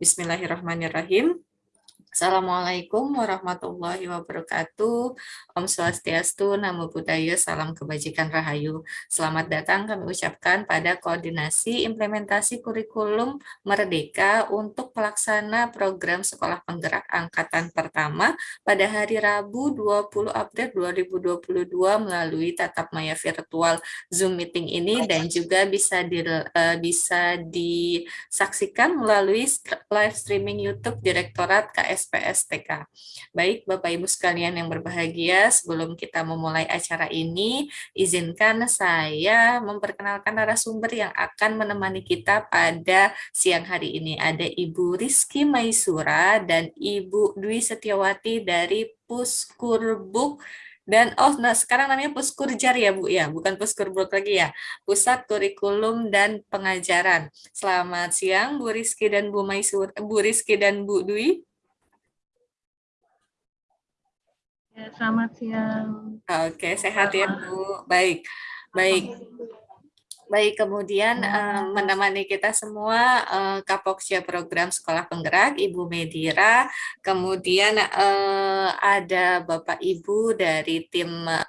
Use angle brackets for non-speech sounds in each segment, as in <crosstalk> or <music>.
Bismillahirrahmanirrahim. Assalamualaikum warahmatullahi wabarakatuh. Om Swastiastu, Namo Buddhaya, Salam Kebajikan Rahayu. Selamat datang kami ucapkan pada koordinasi implementasi kurikulum Merdeka untuk pelaksana program Sekolah Penggerak Angkatan Pertama pada hari Rabu 20 April 2022 melalui tatap maya virtual Zoom meeting ini dan juga bisa di, uh, bisa disaksikan melalui live streaming YouTube Direktorat KS SPSTK. Baik Bapak Ibu sekalian yang berbahagia, sebelum kita memulai acara ini, izinkan saya memperkenalkan narasumber yang akan menemani kita pada siang hari ini. Ada Ibu Rizky Maisura dan Ibu Dwi Setiawati dari Puskurbuk dan oh nah sekarang namanya Puskurjar ya Bu ya, bukan Puskurbuk lagi ya. Pusat Kurikulum dan Pengajaran. Selamat siang Bu Rizky dan Bu Maisur, Bu Rizky dan Bu Dwi. Ya, selamat siang. Oke, sehat ya Bu. Baik, baik. Baik, kemudian uh, menemani kita semua uh, Kapoksia Program Sekolah Penggerak, Ibu Medira, kemudian uh, ada Bapak Ibu dari tim uh,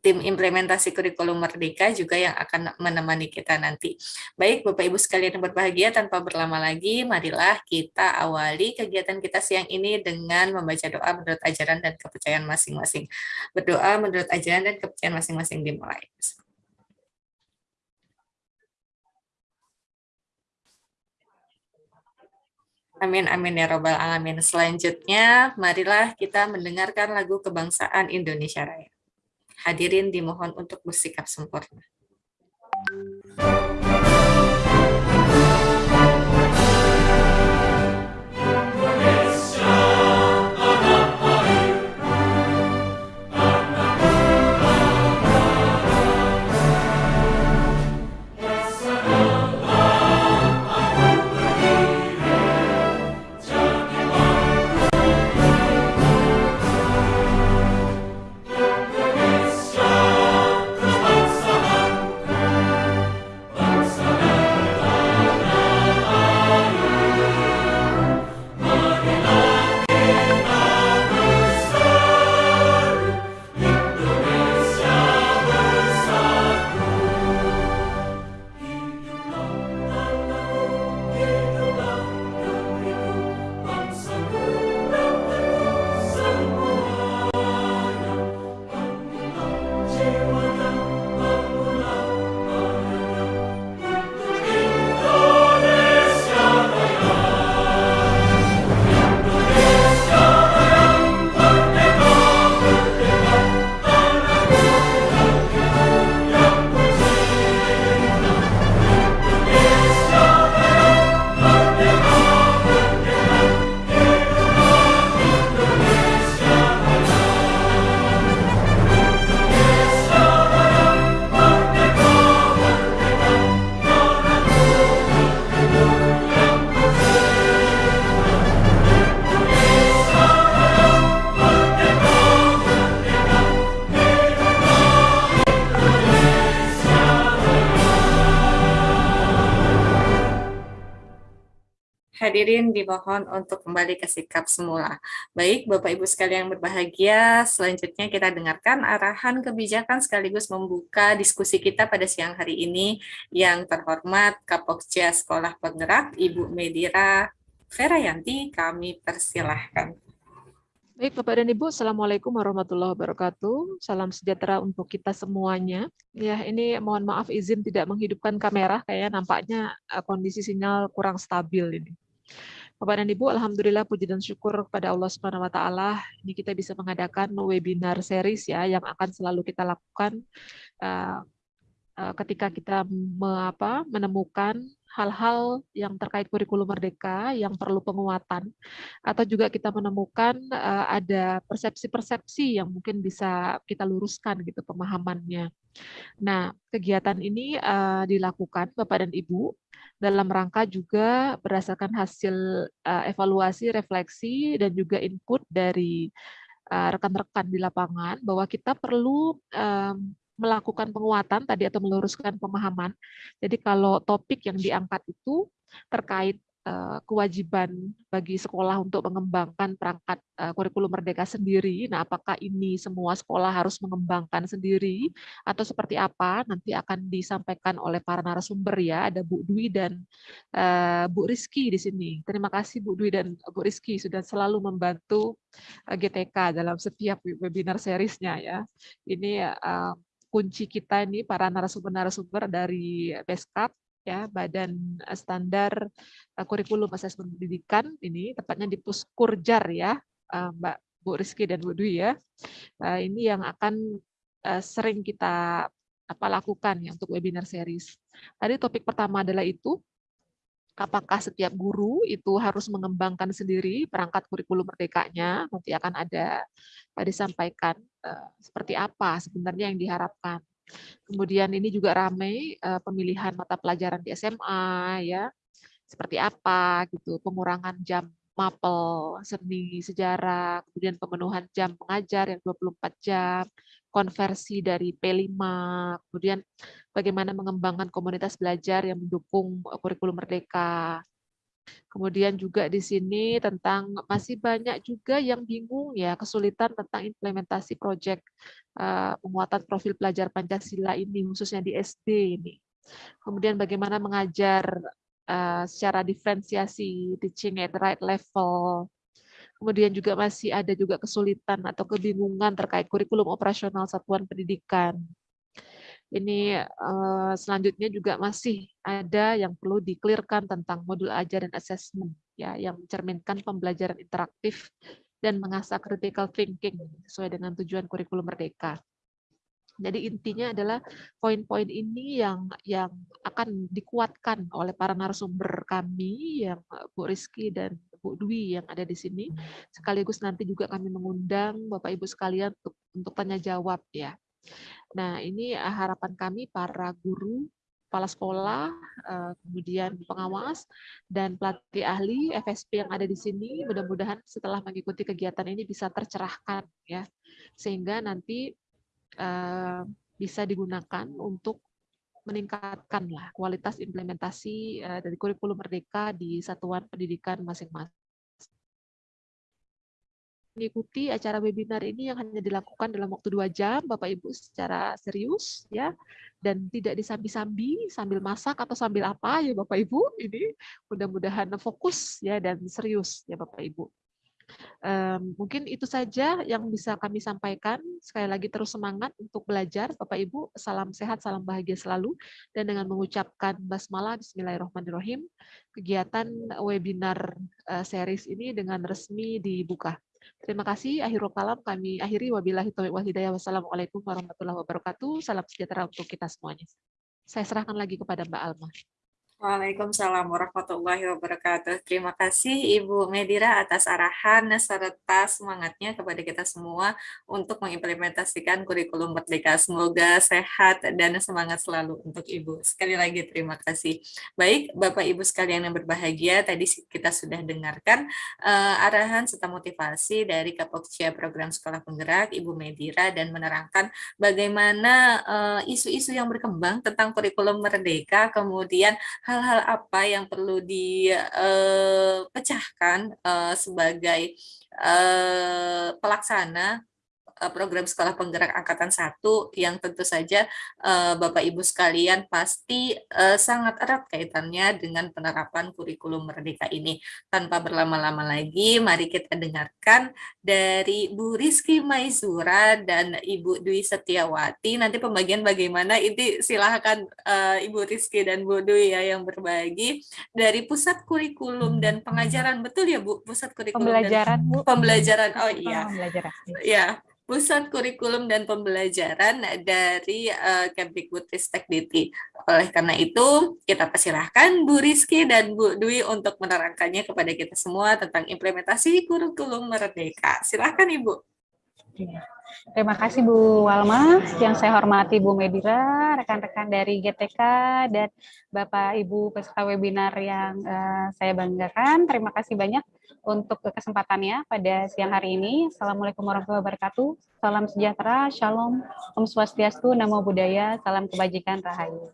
tim implementasi kurikulum Merdeka juga yang akan menemani kita nanti. Baik, Bapak Ibu sekalian yang berbahagia, tanpa berlama lagi, marilah kita awali kegiatan kita siang ini dengan membaca doa menurut ajaran dan kepercayaan masing-masing. Berdoa menurut ajaran dan kepercayaan masing-masing dimulai. Amin, amin ya robbal alamin. Selanjutnya, marilah kita mendengarkan lagu kebangsaan Indonesia Raya. Hadirin dimohon untuk bersikap sempurna. Hadirin dimohon untuk kembali ke sikap semula. Baik, Bapak Ibu sekalian yang berbahagia, selanjutnya kita dengarkan arahan kebijakan sekaligus membuka diskusi kita pada siang hari ini yang terhormat Kapokja Sekolah Penggerak Ibu Medira Ferayanti, kami persilahkan. Baik Bapak dan Ibu, Assalamualaikum warahmatullahi wabarakatuh. Salam sejahtera untuk kita semuanya. Ya, ini mohon maaf izin tidak menghidupkan kamera, kayaknya nampaknya eh, kondisi sinyal kurang stabil ini. Bapak dan Ibu, Alhamdulillah puji dan syukur kepada Allah Subhanahu wa taala ini kita bisa mengadakan webinar series ya yang akan selalu kita lakukan uh, uh, ketika kita me, apa, menemukan hal-hal yang terkait kurikulum merdeka yang perlu penguatan atau juga kita menemukan uh, ada persepsi-persepsi yang mungkin bisa kita luruskan gitu pemahamannya. Nah, kegiatan ini uh, dilakukan Bapak dan Ibu dalam rangka juga berdasarkan hasil uh, evaluasi, refleksi dan juga input dari rekan-rekan uh, di lapangan bahwa kita perlu um, melakukan penguatan tadi atau meluruskan pemahaman. Jadi kalau topik yang diangkat itu terkait Eh, kewajiban bagi sekolah untuk mengembangkan perangkat eh, kurikulum merdeka sendiri. Nah, apakah ini semua sekolah harus mengembangkan sendiri atau seperti apa? Nanti akan disampaikan oleh para narasumber ya. Ada Bu Dwi dan uh, Bu Rizky di sini. Terima kasih Bu Dwi dan Bu Rizky sudah selalu membantu GTK dalam setiap webinar seriesnya ya. Ini kunci kita ini para narasumber-narasumber dari Beskap ya Badan eh, Standar eh, Kurikulum Asesmen Pendidikan ini tepatnya di Puskurjar ya eh, Mbak Bu Rizky dan Bu Dwi ya. Ini yang akan sering kita apa lakukan ya untuk webinar series. Tadi topik pertama adalah itu apakah setiap guru itu harus mengembangkan sendiri perangkat kurikulum merdekanya nanti akan ada disampaikan seperti apa sebenarnya yang diharapkan Kemudian ini juga ramai uh, pemilihan mata pelajaran di SMA ya. Seperti apa gitu, pengurangan jam mapel, seni, sejarah, kemudian pemenuhan jam pengajar yang 24 jam, konversi dari P5, kemudian bagaimana mengembangkan komunitas belajar yang mendukung kurikulum merdeka, Kemudian juga di sini tentang masih banyak juga yang bingung ya kesulitan tentang implementasi proyek uh, penguatan profil pelajar Pancasila ini khususnya di SD ini. Kemudian bagaimana mengajar uh, secara diferensiasi teaching at the right level. Kemudian juga masih ada juga kesulitan atau kebingungan terkait kurikulum operasional satuan pendidikan ini uh, selanjutnya juga masih ada yang perlu diklirkan tentang modul ajar dan assessment ya yang mencerminkan pembelajaran interaktif dan mengasah critical thinking sesuai dengan tujuan kurikulum merdeka. Jadi intinya adalah poin-poin ini yang yang akan dikuatkan oleh para narasumber kami yang Bu Rizky dan Bu Dwi yang ada di sini. Sekaligus nanti juga kami mengundang Bapak Ibu sekalian untuk untuk tanya jawab ya. Nah, ini eh, harapan kami para guru, kepala sekolah, eh, kemudian pengawas, dan pelatih ahli FSP yang ada di sini, mudah-mudahan setelah mengikuti kegiatan ini bisa tercerahkan, ya, sehingga nanti eh, bisa digunakan untuk meningkatkanlah kualitas implementasi dari kurikulum merdeka di satuan pendidikan masing-masing mengikuti acara webinar ini yang hanya dilakukan dalam waktu dua jam, Bapak Ibu secara serius ya, dan tidak disambi-sambi sambil masak atau sambil apa ya Bapak Ibu. Ini mudah-mudahan fokus ya dan serius ya Bapak Ibu. Um, mungkin itu saja yang bisa kami sampaikan. Sekali lagi terus semangat untuk belajar, Bapak Ibu. Salam sehat, salam bahagia selalu. Dan dengan mengucapkan basmalah, Bismillahirrahmanirrahim, kegiatan webinar uh, series ini dengan resmi dibuka. Terima kasih. Akhirul kalam kami akhiri. Wabillahi taufiq wal hidayah. Wassalamualaikum warahmatullahi wabarakatuh. Salam sejahtera untuk kita semuanya. Saya serahkan lagi kepada Mbak Alma. Waalaikumsalam warahmatullahi wabarakatuh. Terima kasih Ibu Medira atas arahan serta semangatnya kepada kita semua untuk mengimplementasikan kurikulum Merdeka. Semoga sehat dan semangat selalu untuk Ibu. Sekali lagi terima kasih. Baik, Bapak Ibu sekalian yang berbahagia, tadi kita sudah dengarkan uh, arahan serta motivasi dari Kapokcia Program Sekolah Penggerak Ibu Medira dan menerangkan bagaimana eh, isu-isu uh, yang berkembang tentang kurikulum Merdeka, kemudian hal-hal apa yang perlu dipecahkan uh, uh, sebagai uh, pelaksana Eh, program sekolah penggerak angkatan satu yang tentu saja uh, Bapak Ibu sekalian pasti uh, sangat erat kaitannya dengan penerapan kurikulum merdeka ini. Tanpa berlama-lama lagi, mari kita dengarkan dari Bu Rizky Maizura dan Ibu Dwi Setiawati. Nanti pembagian bagaimana ini silahkan Ibu Rizky dan Bu Dwi ya yang berbagi dari Pusat Kurikulum dan Pengajaran. Betul ya Bu? Pusat Kurikulum pembelajaran, dan Bu. Pembelajaran. Oh iya. Pembelajaran. Ya, Pusat Kurikulum dan Pembelajaran dari uh, Kemdikbudristek Diti. Oleh karena itu, kita persilahkan Bu Rizky dan Bu Dwi untuk menerangkannya kepada kita semua tentang implementasi kurikulum merdeka. Silahkan Ibu. Iya. Terima kasih Bu Walma, yang saya hormati Bu Medira, rekan-rekan dari GTK, dan Bapak Ibu peserta webinar yang uh, saya banggakan. Terima kasih banyak untuk kesempatannya pada siang hari ini. Assalamualaikum warahmatullahi wabarakatuh. Salam sejahtera, shalom, om swastiastu, namo buddhaya, salam kebajikan, rahayu.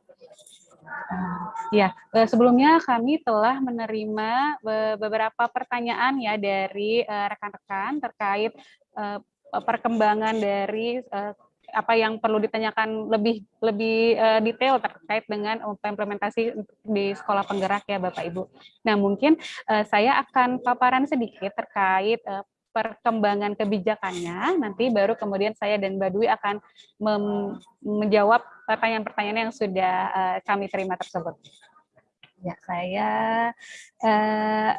Ya, sebelumnya kami telah menerima beberapa pertanyaan ya dari rekan-rekan terkait perkembangan dari apa yang perlu ditanyakan lebih lebih uh, detail terkait dengan implementasi di sekolah penggerak ya Bapak Ibu. Nah mungkin uh, saya akan paparan sedikit terkait uh, perkembangan kebijakannya. Nanti baru kemudian saya dan Mbak Dwi akan menjawab pertanyaan-pertanyaan yang sudah uh, kami terima tersebut. Ya saya uh,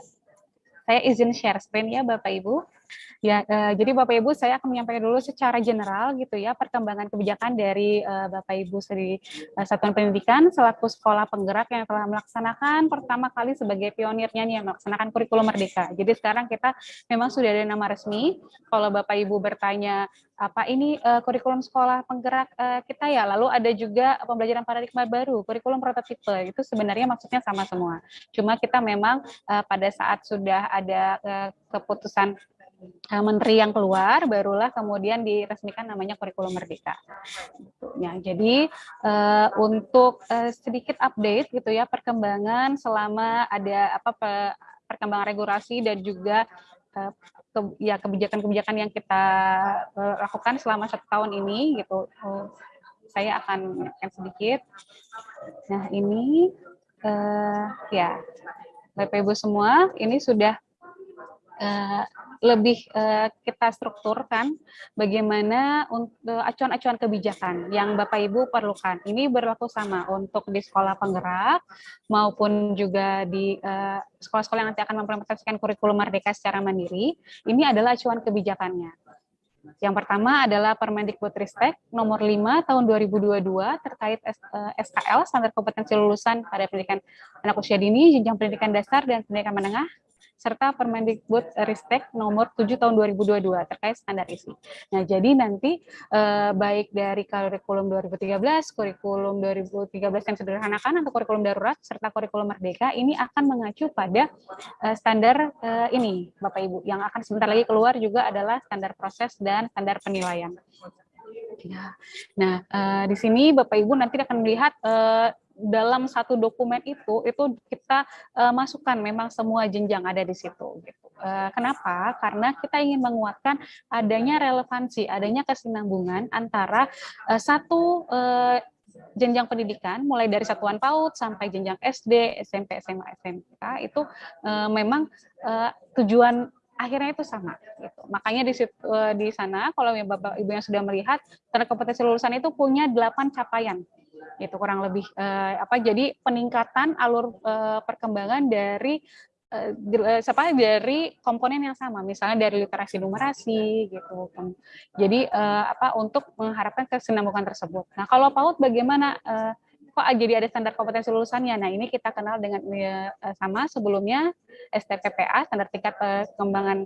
saya izin share screen ya Bapak Ibu. Ya, uh, jadi Bapak Ibu saya akan menyampaikan dulu secara general gitu ya perkembangan kebijakan dari uh, Bapak Ibu dari uh, Satuan Pendidikan selaku sekolah penggerak yang telah melaksanakan pertama kali sebagai pionirnya nih yang melaksanakan kurikulum merdeka. Jadi sekarang kita memang sudah ada nama resmi. Kalau Bapak Ibu bertanya apa ini uh, kurikulum sekolah penggerak uh, kita ya. Lalu ada juga pembelajaran paradigma baru, kurikulum prototipe. Itu sebenarnya maksudnya sama semua. Cuma kita memang uh, pada saat sudah ada uh, keputusan menteri yang keluar barulah kemudian diresmikan namanya kurikulum merdeka. Ya, jadi uh, untuk uh, sedikit update gitu ya perkembangan selama ada apa perkembangan regulasi dan juga uh, ya kebijakan-kebijakan yang kita lakukan selama satu tahun ini gitu. Uh, saya akan akan sedikit. Nah ini uh, ya Bapak Ibu semua ini sudah uh, lebih uh, kita strukturkan bagaimana untuk acuan-acuan kebijakan yang Bapak Ibu perlukan. Ini berlaku sama untuk di sekolah penggerak maupun juga di sekolah sekolah-sekolah yang nanti akan mempresentasikan kurikulum merdeka secara mandiri. Ini adalah acuan kebijakannya. Yang pertama adalah Permendikbudristek nomor 5 tahun 2022 terkait SKL standar kompetensi lulusan pada pendidikan anak usia dini, jenjang pendidikan dasar dan pendidikan menengah serta Permendikbud Ristek nomor 7 tahun 2022 terkait standar isi. Nah, jadi nanti eh, baik dari kurikulum 2013, kurikulum 2013 yang sederhanakan atau kurikulum darurat serta kurikulum merdeka ini akan mengacu pada eh, standar eh, ini Bapak Ibu. Yang akan sebentar lagi keluar juga adalah standar proses dan standar penilaian. Ya. Nah, eh, di sini Bapak Ibu nanti akan melihat eh, dalam satu dokumen itu itu kita uh, masukkan memang semua jenjang ada di situ gitu. Uh, kenapa? Karena kita ingin menguatkan adanya relevansi, adanya kesinambungan antara uh, satu uh, jenjang pendidikan mulai dari satuan PAUD sampai jenjang SD, SMP, SMA, SMK itu uh, memang uh, tujuan akhirnya itu sama gitu. Makanya di situ, di sana kalau Bapak Ibu yang sudah melihat tanda kompetensi lulusan itu punya delapan capaian itu kurang lebih uh, apa jadi peningkatan alur uh, perkembangan dari uh, dari komponen yang sama misalnya dari literasi numerasi gitu. Jadi uh, apa untuk mengharapkan kesinambungan tersebut. Nah kalau PAUD bagaimana uh, kok jadi ada standar kompetensi lulusannya? Nah ini kita kenal dengan uh, sama sebelumnya STPPA standar tingkat pengembangan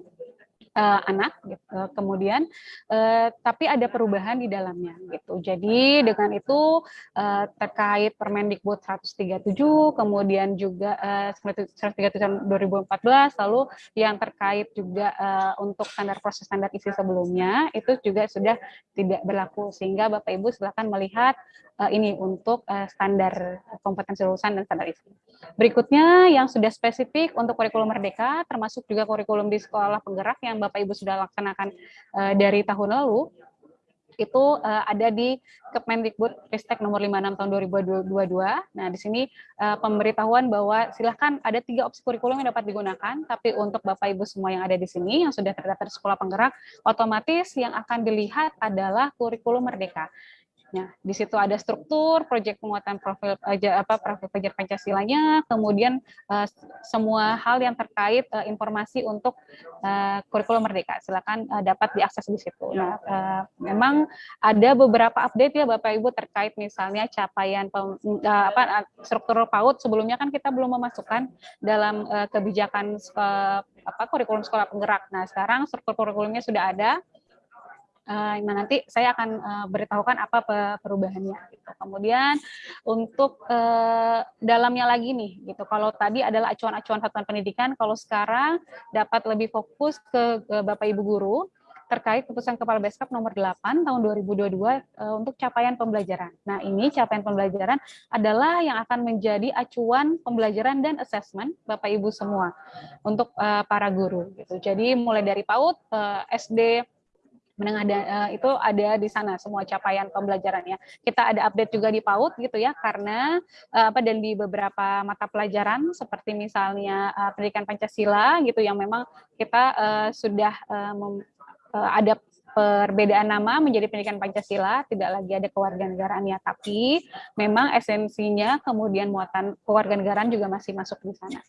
uh, anak gitu. Kemudian uh, tapi ada perubahan di dalamnya gitu. Jadi dengan itu uh, terkait Permendikbud 137 kemudian juga uh, 137 tahun 2014 lalu yang terkait juga uh, untuk standar proses standar isi sebelumnya itu juga sudah tidak berlaku sehingga Bapak Ibu silakan melihat uh, ini untuk uh, standar kompetensi lulusan dan standar isi. Berikutnya yang sudah spesifik untuk kurikulum merdeka termasuk juga kurikulum di sekolah penggerak yang Bapak Ibu sudah laksanakan uh, dari tahun lalu itu uh, ada di Kemendikbud Ristek nomor 56 tahun 2022. Nah, di sini uh, pemberitahuan bahwa silahkan ada tiga opsi kurikulum yang dapat digunakan, tapi untuk Bapak Ibu semua yang ada di sini yang sudah terdaftar sekolah penggerak, otomatis yang akan dilihat adalah kurikulum merdeka. Ya, di situ ada struktur, proyek penguatan profil apa profil pelajar Pancasilanya, kemudian uh, semua hal yang terkait uh, informasi untuk uh, kurikulum merdeka. Silakan uh, dapat diakses di situ. Nah, uh, memang ada beberapa update ya Bapak Ibu terkait misalnya capaian pem, uh, apa struktur PAUD sebelumnya kan kita belum memasukkan dalam uh, kebijakan uh, apa kurikulum sekolah penggerak. Nah, sekarang struktur kurikulumnya sudah ada uh, nanti saya akan uh, beritahukan apa perubahannya. Gitu. Kemudian untuk uh, dalamnya lagi nih, gitu. Kalau tadi adalah acuan-acuan satuan pendidikan, kalau sekarang dapat lebih fokus ke, ke bapak ibu guru terkait keputusan Kepala Beskap nomor 8 tahun 2022 uh, untuk capaian pembelajaran. Nah, ini capaian pembelajaran adalah yang akan menjadi acuan pembelajaran dan assessment Bapak Ibu semua untuk uh, para guru gitu. Jadi mulai dari PAUD, uh, SD, menengah uh, itu ada di sana semua capaian pembelajarannya. Kita ada update juga di PAUD gitu ya karena uh, apa dan di beberapa mata pelajaran seperti misalnya uh, pendidikan Pancasila gitu yang memang kita uh, sudah uh, uh, ada perbedaan nama menjadi pendidikan Pancasila, tidak lagi ada kewarganegaraannya, tapi memang esensinya kemudian muatan kewarganegaraan juga masih masuk di sana.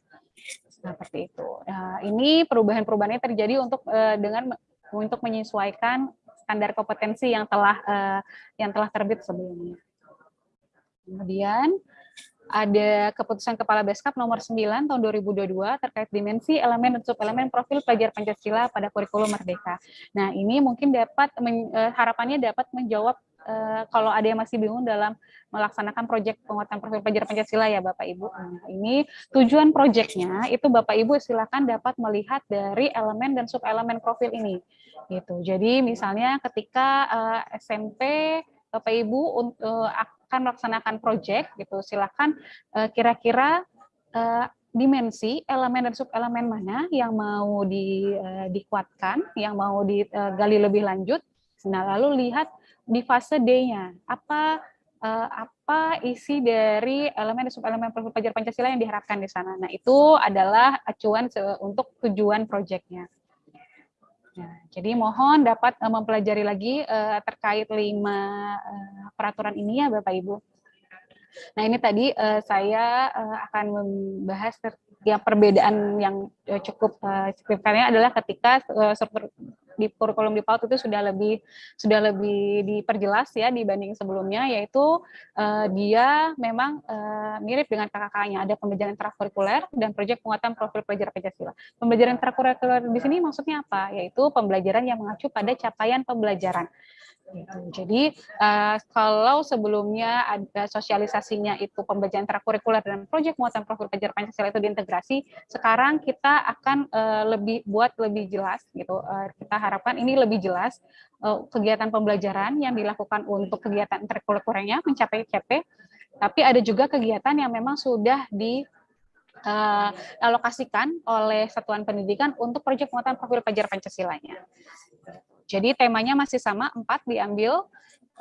Seperti itu. Nah, ini perubahan-perubahannya terjadi untuk uh, dengan untuk menyesuaikan standar kompetensi yang telah uh, yang telah terbit sebelumnya. Kemudian ada keputusan Kepala Beskap nomor 9 tahun 2022 terkait dimensi, elemen, dan subelemen profil pelajar Pancasila pada kurikulum Merdeka. Nah, ini mungkin dapat, eh, harapannya dapat menjawab uh, kalau ada yang masih bingung dalam melaksanakan proyek penguatan profil pelajar Pancasila ya Bapak Ibu. Nah, ini tujuan proyeknya itu Bapak Ibu silakan dapat melihat dari elemen dan subelemen profil ini. Gitu. Jadi misalnya ketika uh, eh, SMP Bapak Ibu uh, akan melaksanakan proyek gitu, silakan kira-kira uh, dimensi elemen dan subelemen mana yang mau di, uh, dikuatkan, yang mau digali lebih lanjut. Nah, lalu lihat di fase D-nya. Apa uh, apa isi dari elemen dan subelemen pelajar Pancasila yang diharapkan di sana. Nah, itu adalah acuan untuk tujuan proyeknya. Nah, jadi mohon dapat uh, mempelajari lagi uh, terkait lima uh, peraturan ini ya Bapak Ibu. Nah ini tadi uh, saya uh, akan membahas yang perbedaan yang cukup uh, signifikannya adalah ketika uh, struktur di kurikulum di PAUD itu sudah lebih sudah lebih diperjelas ya dibanding sebelumnya yaitu uh, dia memang uh, mirip dengan kakak-kakaknya ada pembelajaran intrakurikuler dan proyek penguatan profil pelajar Pancasila. Pembelajaran intrakurikuler di sini maksudnya apa? Yaitu pembelajaran yang mengacu pada capaian pembelajaran. Gitu. Jadi uh, kalau sebelumnya ada sosialisasinya itu pembelajaran intrakurikuler dan proyek muatan profil pelajar Pancasila itu diintegrasi, sekarang kita akan uh, lebih buat lebih jelas gitu. Uh, kita harapkan ini lebih jelas uh, kegiatan pembelajaran yang dilakukan untuk kegiatan intrakurikulernya mencapai CP, tapi ada juga kegiatan yang memang sudah di uh, alokasikan oleh satuan pendidikan untuk proyek muatan profil pelajar Pancasilanya. Jadi temanya masih sama, empat diambil,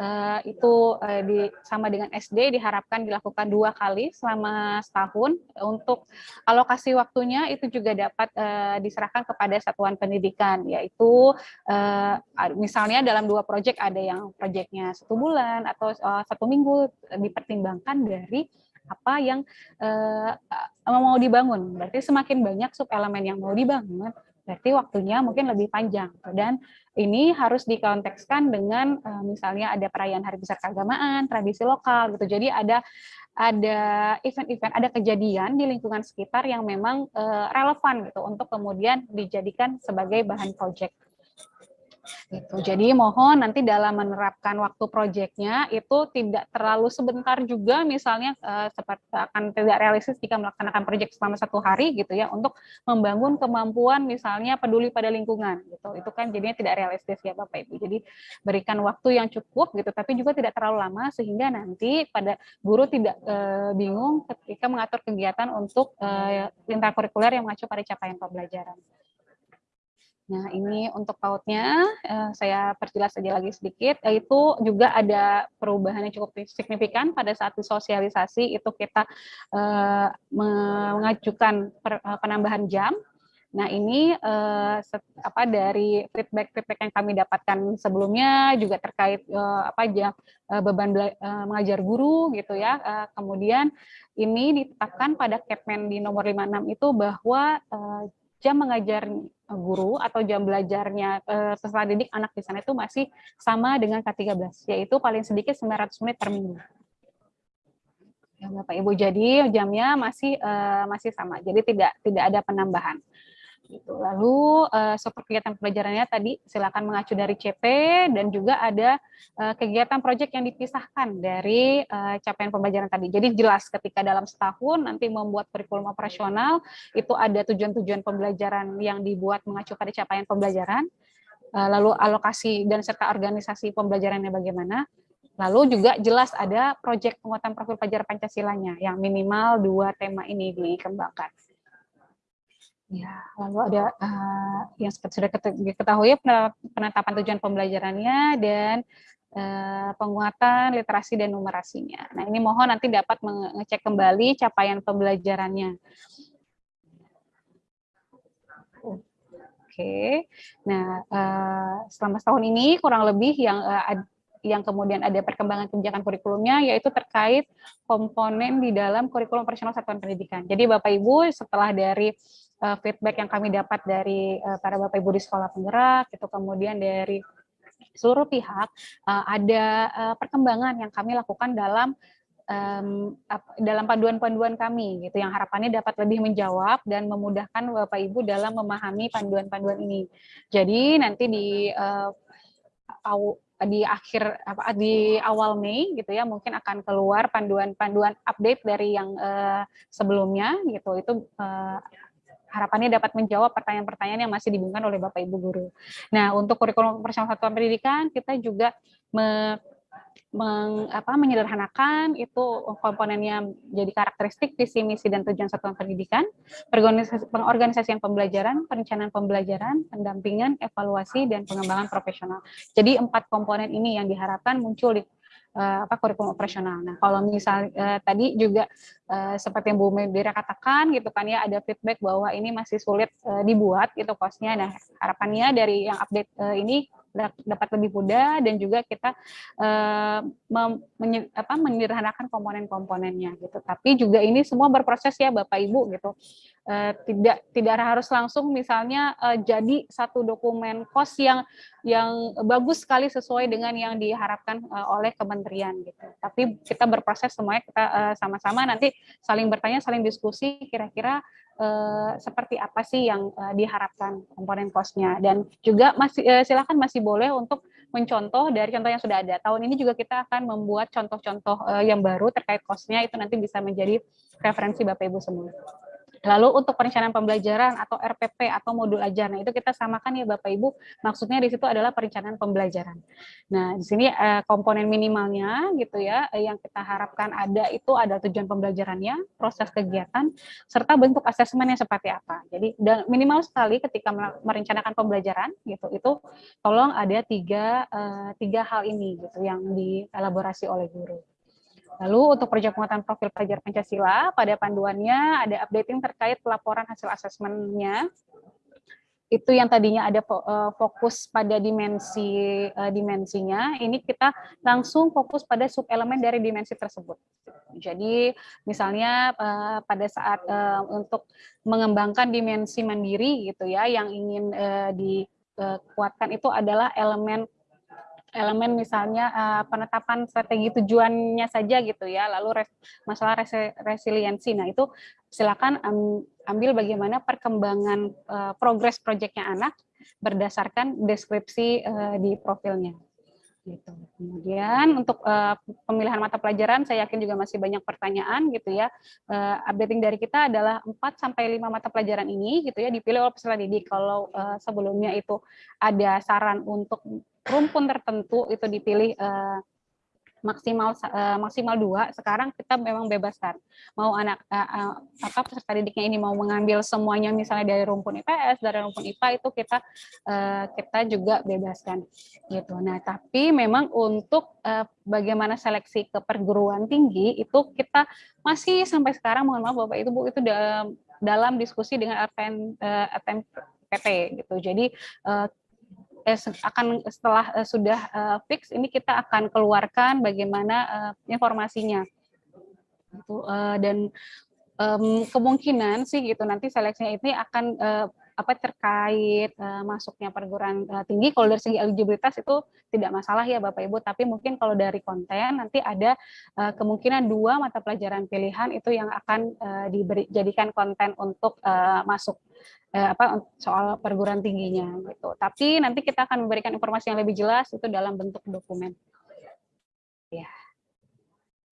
uh, itu uh, di, sama dengan SD diharapkan dilakukan dua kali selama setahun. Untuk alokasi waktunya itu juga dapat uh, diserahkan kepada satuan pendidikan, yaitu uh, misalnya dalam dua proyek ada yang proyeknya satu bulan atau uh, satu minggu dipertimbangkan dari apa yang uh, mau dibangun. Berarti semakin banyak sub elemen yang mau dibangun, berarti waktunya mungkin lebih panjang. Dan ini harus dikontekskan dengan uh, misalnya ada perayaan hari besar keagamaan, tradisi lokal gitu. Jadi ada ada event-event, ada kejadian di lingkungan sekitar yang memang uh, relevan gitu untuk kemudian dijadikan sebagai bahan proyek. Gitu. Jadi mohon nanti dalam menerapkan waktu proyeknya itu tidak terlalu sebentar juga misalnya uh, seperti akan tidak realistis jika melaksanakan proyek selama satu hari gitu ya untuk membangun kemampuan misalnya peduli pada lingkungan gitu. Itu kan jadinya tidak realistis ya Bapak Ibu. Jadi berikan waktu yang cukup gitu tapi juga tidak terlalu lama sehingga nanti pada guru tidak uh, bingung ketika mengatur kegiatan untuk lintas kurikuler yang mengacu pada capaian pembelajaran. Nah, ini untuk pautnya, eh, saya perjelas saja lagi sedikit, yaitu juga ada perubahan yang cukup signifikan pada saat disosialisasi, itu kita eh, mengajukan eh, penambahan jam. Nah, ini apa dari feedback-feedback yang kami dapatkan sebelumnya juga terkait apa aja beban mengajar guru gitu ya. kemudian ini ditetapkan pada Kepmen di nomor 56 itu bahwa jam mengajar eh, guru atau jam belajarnya uh, peserta didik anak di sana itu masih sama dengan K13, yaitu paling sedikit 900 menit per minggu. Ya, Bapak Ibu, jadi jamnya masih uh, masih sama, jadi tidak tidak ada penambahan. Gitu. Lalu uh, seperti kegiatan pembelajarannya tadi silakan mengacu dari CP dan juga ada uh, kegiatan proyek yang dipisahkan dari uh, capaian pembelajaran tadi. Jadi jelas ketika dalam setahun nanti membuat kurikulum operasional itu ada tujuan-tujuan pembelajaran yang dibuat mengacu pada capaian pembelajaran. uh, lalu alokasi dan serta organisasi pembelajarannya bagaimana. Lalu juga jelas ada proyek penguatan profil pelajar Pancasilanya yang minimal dua tema ini dikembangkan. Ya, lalu ada uh, yang sudah diketahui penetapan tujuan pembelajarannya dan uh, penguatan literasi dan numerasinya. Nah, ini mohon nanti dapat mengecek kembali capaian pembelajarannya. Oke, okay. nah uh, selama setahun ini kurang lebih yang uh, yang kemudian ada perkembangan kebijakan kurikulumnya yaitu terkait komponen di dalam kurikulum operasional satuan pendidikan. Jadi Bapak Ibu setelah dari uh, feedback yang kami dapat dari uh, para bapak ibu di sekolah penggerak, itu kemudian dari seluruh pihak uh, ada uh, perkembangan yang kami lakukan dalam um, dalam panduan-panduan kami gitu yang harapannya dapat lebih menjawab dan memudahkan Bapak Ibu dalam memahami panduan-panduan ini. Jadi nanti di uh, di akhir apa di awal Mei gitu ya mungkin akan keluar panduan-panduan update dari yang uh, sebelumnya gitu itu uh, harapannya dapat menjawab pertanyaan-pertanyaan yang masih dibingungkan oleh Bapak Ibu guru. Nah, untuk kurikulum operasional satuan pendidikan kita juga me, meng, apa, menyederhanakan itu komponennya jadi karakteristik visi misi dan tujuan satuan pendidikan, pengorganisasian pembelajaran, perencanaan pembelajaran, pendampingan, evaluasi dan pengembangan profesional. Jadi empat komponen ini yang diharapkan muncul di uh, apa kurikulum operasional. Nah, kalau misal uh, tadi juga uh, seperti yang Bu Medira katakan gitu kan ya ada feedback bahwa ini masih sulit uh, dibuat gitu kosnya. Nah, harapannya dari yang update uh, ini dapat lebih mudah dan juga kita uh, menyederhanakan komponen-komponennya gitu. Tapi juga ini semua berproses ya Bapak Ibu gitu. Uh, tidak tidak harus langsung misalnya uh, jadi satu dokumen kos yang yang bagus sekali sesuai dengan yang diharapkan uh, oleh kementerian gitu. Tapi kita berproses semuanya kita sama-sama uh, nanti saling bertanya, saling diskusi kira-kira uh, seperti apa sih yang uh, diharapkan komponen kosnya dan juga masih uh, silakan masih boleh untuk mencontoh dari contoh yang sudah ada. Tahun ini juga kita akan membuat contoh-contoh uh, yang baru terkait kosnya itu nanti bisa menjadi referensi Bapak Ibu semua. Lalu untuk perencanaan pembelajaran atau RPP atau modul ajar, nah itu kita samakan ya Bapak Ibu, maksudnya di situ adalah perencanaan pembelajaran. Nah di sini eh, komponen minimalnya gitu ya, eh, yang kita harapkan ada itu ada tujuan pembelajarannya, proses kegiatan, serta bentuk asesmennya seperti apa. Jadi minimal sekali ketika merencanakan pembelajaran gitu, itu tolong ada tiga, eh, tiga hal ini gitu yang dielaborasi oleh guru. Lalu untuk proyek penguatan profil pelajar Pancasila, pada panduannya ada updating terkait pelaporan hasil asesmennya. Itu yang tadinya ada eh, fokus pada dimensi eh, dimensinya, ini kita langsung fokus pada sub elemen dari dimensi tersebut. Jadi misalnya eh, pada saat untuk mengembangkan dimensi mandiri gitu ya, yang ingin dikuatkan itu adalah elemen elemen misalnya uh, penetapan strategi tujuannya saja gitu ya, lalu res, masalah res, resiliensi. Nah itu silakan um, ambil bagaimana perkembangan uh, progres proyeknya anak berdasarkan deskripsi uh, di profilnya. Gitu. Kemudian untuk uh, pemilihan mata pelajaran, saya yakin juga masih banyak pertanyaan gitu ya. Uh, updating dari kita adalah 4 sampai 5 mata pelajaran ini gitu ya dipilih oleh peserta didik. Kalau uh, sebelumnya itu ada saran untuk rumpun tertentu itu dipilih uh, maksimal uh, maksimal dua. Sekarang kita memang bebaskan mau anak uh, uh, apa peserta didiknya ini mau mengambil semuanya misalnya dari rumpun IPS dari rumpun IPA itu kita uh, kita juga bebaskan gitu. Nah tapi memang untuk uh, bagaimana seleksi ke perguruan tinggi itu kita masih sampai sekarang mohon maaf bapak itu bu itu dalam dalam diskusi dengan RTN uh, PT gitu. Jadi uh, eh, akan setelah eh, sudah eh, fix ini kita akan keluarkan bagaimana eh, informasinya. Gitu, eh, dan um, kemungkinan sih gitu nanti seleksinya ini akan uh, apa terkait uh, masuknya perguruan uh, tinggi kalau dari segi eligibilitas itu tidak masalah ya Bapak Ibu. Tapi mungkin kalau dari konten nanti ada uh, kemungkinan dua mata pelajaran pilihan itu yang akan uh, dijadikan konten untuk uh, masuk uh, apa soal perguruan tingginya gitu. Tapi nanti kita akan memberikan informasi yang lebih jelas itu dalam bentuk dokumen. Ya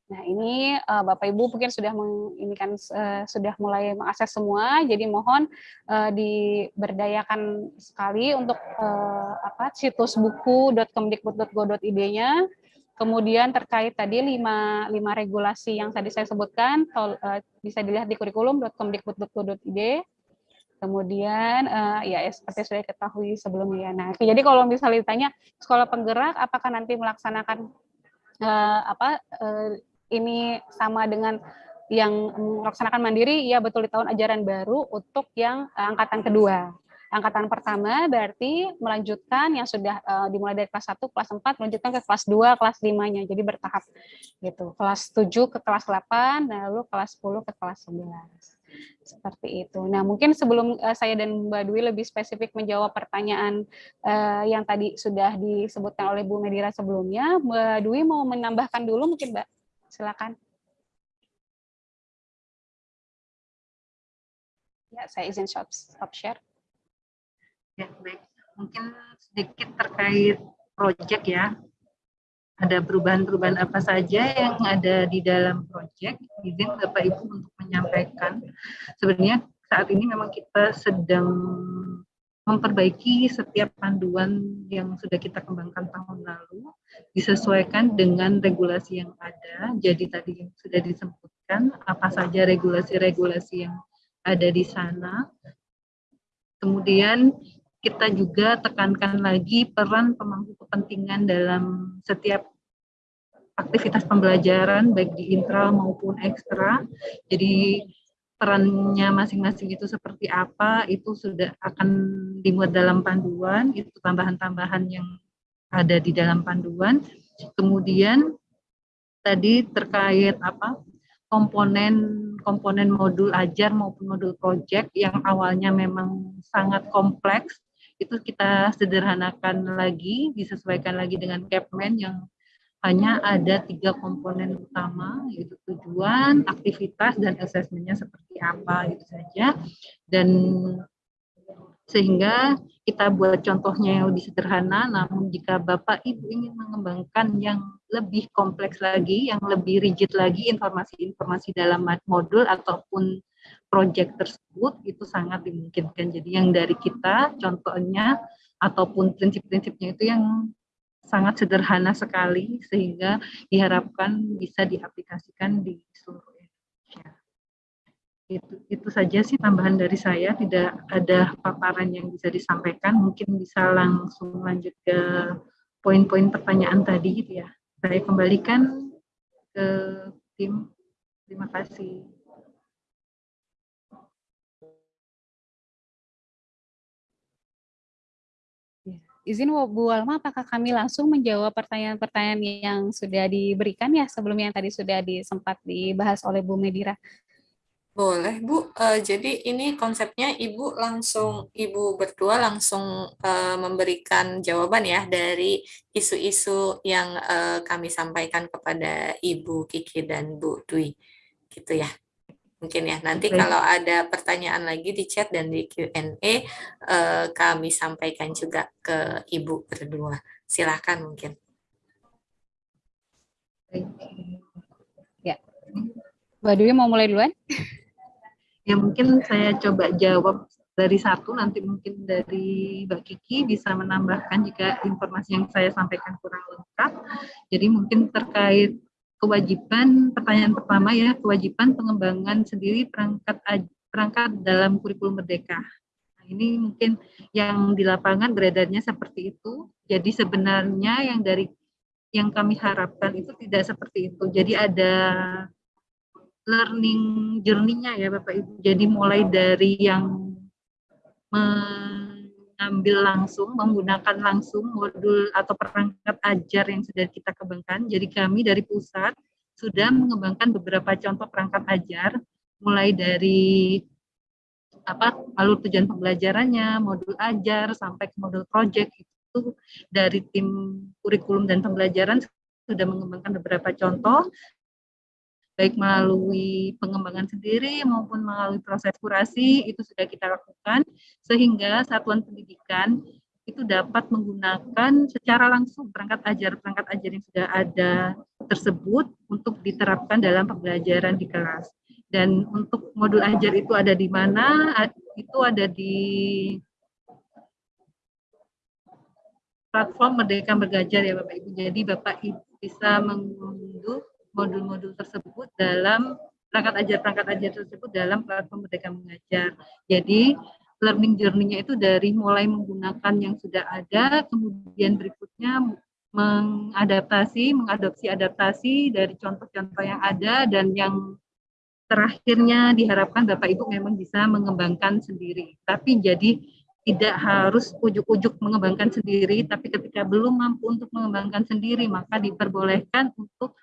Nah, ini uh, Bapak Ibu mungkin sudah ini kan uh, sudah mulai mengakses semua, jadi mohon uh, diberdayakan sekali untuk uh, apa situs buku.kemdikbud.go.id-nya. Kemudian terkait tadi lima, lima regulasi yang tadi saya sebutkan, tol, uh, bisa dilihat di kurikulum.kemdikbud.go.id. Kemudian uh, ya seperti sudah ketahui sebelumnya. Nah, jadi kalau misalnya ditanya sekolah penggerak apakah nanti melaksanakan uh, apa uh, ini sama dengan yang melaksanakan mandiri, ya betul di tahun ajaran baru untuk yang eh, angkatan kedua. Angkatan pertama berarti melanjutkan yang sudah uh, dimulai dari kelas 1, kelas 4, melanjutkan ke kelas 2, kelas 5-nya. Jadi bertahap gitu. Kelas 7 ke kelas 8, lalu kelas 10 ke kelas 11. Seperti itu. Nah, mungkin sebelum uh, saya dan Mbak Dwi lebih spesifik menjawab pertanyaan uh, yang tadi sudah disebutkan oleh Bu Medira sebelumnya, Mbak Dwi mau menambahkan dulu mungkin Mbak? Silakan. Ya, saya izin stop, stop share. Ya, baik. Mungkin sedikit terkait proyek ya. Ada perubahan-perubahan apa saja yang ada di dalam proyek. Izin Bapak Ibu untuk menyampaikan. Sebenarnya saat ini memang kita sedang memperbaiki setiap panduan yang sudah kita kembangkan tahun lalu disesuaikan dengan regulasi yang ada. Jadi tadi sudah disebutkan apa saja regulasi-regulasi yang ada di sana. Kemudian kita juga tekankan lagi peran pemangku kepentingan dalam setiap aktivitas pembelajaran baik di intra maupun ekstra. Jadi perannya masing-masing itu seperti apa itu sudah akan dimuat dalam panduan itu tambahan-tambahan yang ada di dalam panduan. Kemudian tadi terkait apa komponen komponen modul ajar maupun modul project yang awalnya memang sangat kompleks itu kita sederhanakan lagi disesuaikan lagi dengan Capman yang hanya ada tiga komponen utama yaitu tujuan, aktivitas, dan asesmennya seperti apa itu saja. Dan sehingga kita buat contohnya yang lebih sederhana, namun jika Bapak Ibu ingin mengembangkan yang lebih kompleks lagi, yang lebih rigid lagi informasi-informasi dalam modul ataupun proyek tersebut, itu sangat dimungkinkan. Jadi yang dari kita contohnya ataupun prinsip-prinsipnya itu yang sangat sederhana sekali sehingga diharapkan bisa diaplikasikan di seluruh Indonesia. Itu, itu saja sih tambahan dari saya, tidak ada paparan yang bisa disampaikan, mungkin bisa langsung lanjut ke poin-poin pertanyaan tadi gitu ya. Saya kembalikan ke tim. Terima kasih. Izin Bu Alma, apakah kami langsung menjawab pertanyaan-pertanyaan yang sudah diberikan ya sebelumnya yang tadi sudah disempat dibahas oleh Bu Medira? Boleh Bu, uh, jadi ini konsepnya Ibu langsung, Ibu berdua langsung uh, memberikan jawaban ya dari isu-isu yang uh, kami sampaikan kepada Ibu Kiki dan Bu Dwi, gitu ya? Mungkin ya, nanti Baik. kalau ada pertanyaan lagi di chat dan di Q&A, eh, kami sampaikan juga ke Ibu berdua. Silahkan mungkin. Ya. Mbak Dewi mau mulai duluan? Ya mungkin saya coba jawab dari satu, nanti mungkin dari Mbak Kiki bisa menambahkan jika informasi yang saya sampaikan kurang lengkap. Jadi mungkin terkait kewajiban pertanyaan pertama ya kewajiban pengembangan sendiri perangkat perangkat dalam kurikulum merdeka. Nah, ini mungkin yang di lapangan beredarnya seperti itu. Jadi sebenarnya yang dari yang kami harapkan itu tidak seperti itu. Jadi ada learning journey-nya ya Bapak Ibu. Jadi mulai dari yang mengambil langsung, menggunakan langsung modul atau perangkat ajar yang sudah kita kembangkan. Jadi kami dari pusat sudah mengembangkan beberapa contoh perangkat ajar, mulai dari apa alur tujuan pembelajarannya, modul ajar, sampai ke modul project itu dari tim kurikulum dan pembelajaran sudah mengembangkan beberapa contoh baik melalui pengembangan sendiri maupun melalui proses kurasi itu sudah kita lakukan sehingga satuan pendidikan itu dapat menggunakan secara langsung perangkat ajar perangkat ajar yang sudah ada tersebut untuk diterapkan dalam pembelajaran di kelas. Dan untuk modul ajar itu ada di mana? Itu ada di platform Merdeka Bergajar ya Bapak Ibu. Jadi Bapak Ibu bisa mengunduh modul-modul tersebut dalam perangkat ajar perangkat ajar tersebut dalam platform Merdeka Mengajar. Jadi learning journey-nya itu dari mulai menggunakan yang sudah ada, kemudian berikutnya mengadaptasi, mengadopsi adaptasi dari contoh-contoh yang ada dan yang terakhirnya diharapkan Bapak Ibu memang bisa mengembangkan sendiri. Tapi jadi tidak harus ujuk-ujuk mengembangkan sendiri, tapi ketika belum mampu untuk mengembangkan sendiri, maka diperbolehkan untuk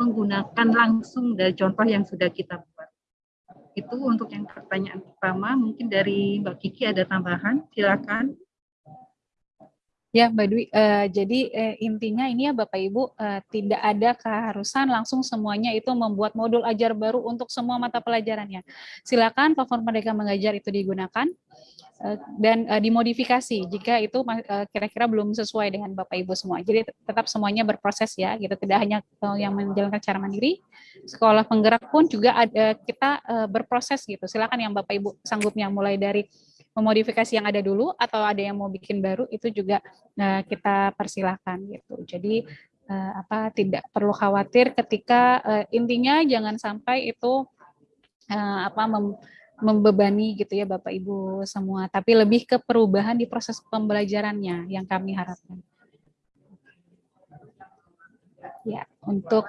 menggunakan langsung dari contoh yang sudah kita buat. Itu untuk yang pertanyaan pertama, mungkin dari Mbak Kiki ada tambahan, silakan. Ya, Mbak Dwi. Uh, jadi uh, intinya ini ya Bapak Ibu uh, tidak ada keharusan langsung semuanya itu membuat modul ajar baru untuk semua mata pelajarannya. Silakan platform Merdeka Mengajar itu digunakan dan dimodifikasi jika itu kira-kira belum sesuai dengan Bapak Ibu semua. Jadi tetap semuanya berproses ya, gitu. Tidak hanya yang menjalankan cara mandiri, sekolah penggerak pun juga ada kita berproses gitu. Silakan yang Bapak Ibu sanggupnya mulai dari memodifikasi yang ada dulu atau ada yang mau bikin baru itu juga uh, kita persilahkan gitu. Jadi uh, apa tidak perlu khawatir ketika uh, intinya jangan sampai itu uh, apa mem, membebani gitu ya Bapak Ibu semua, tapi lebih ke perubahan di proses pembelajarannya yang kami harapkan. Ya, untuk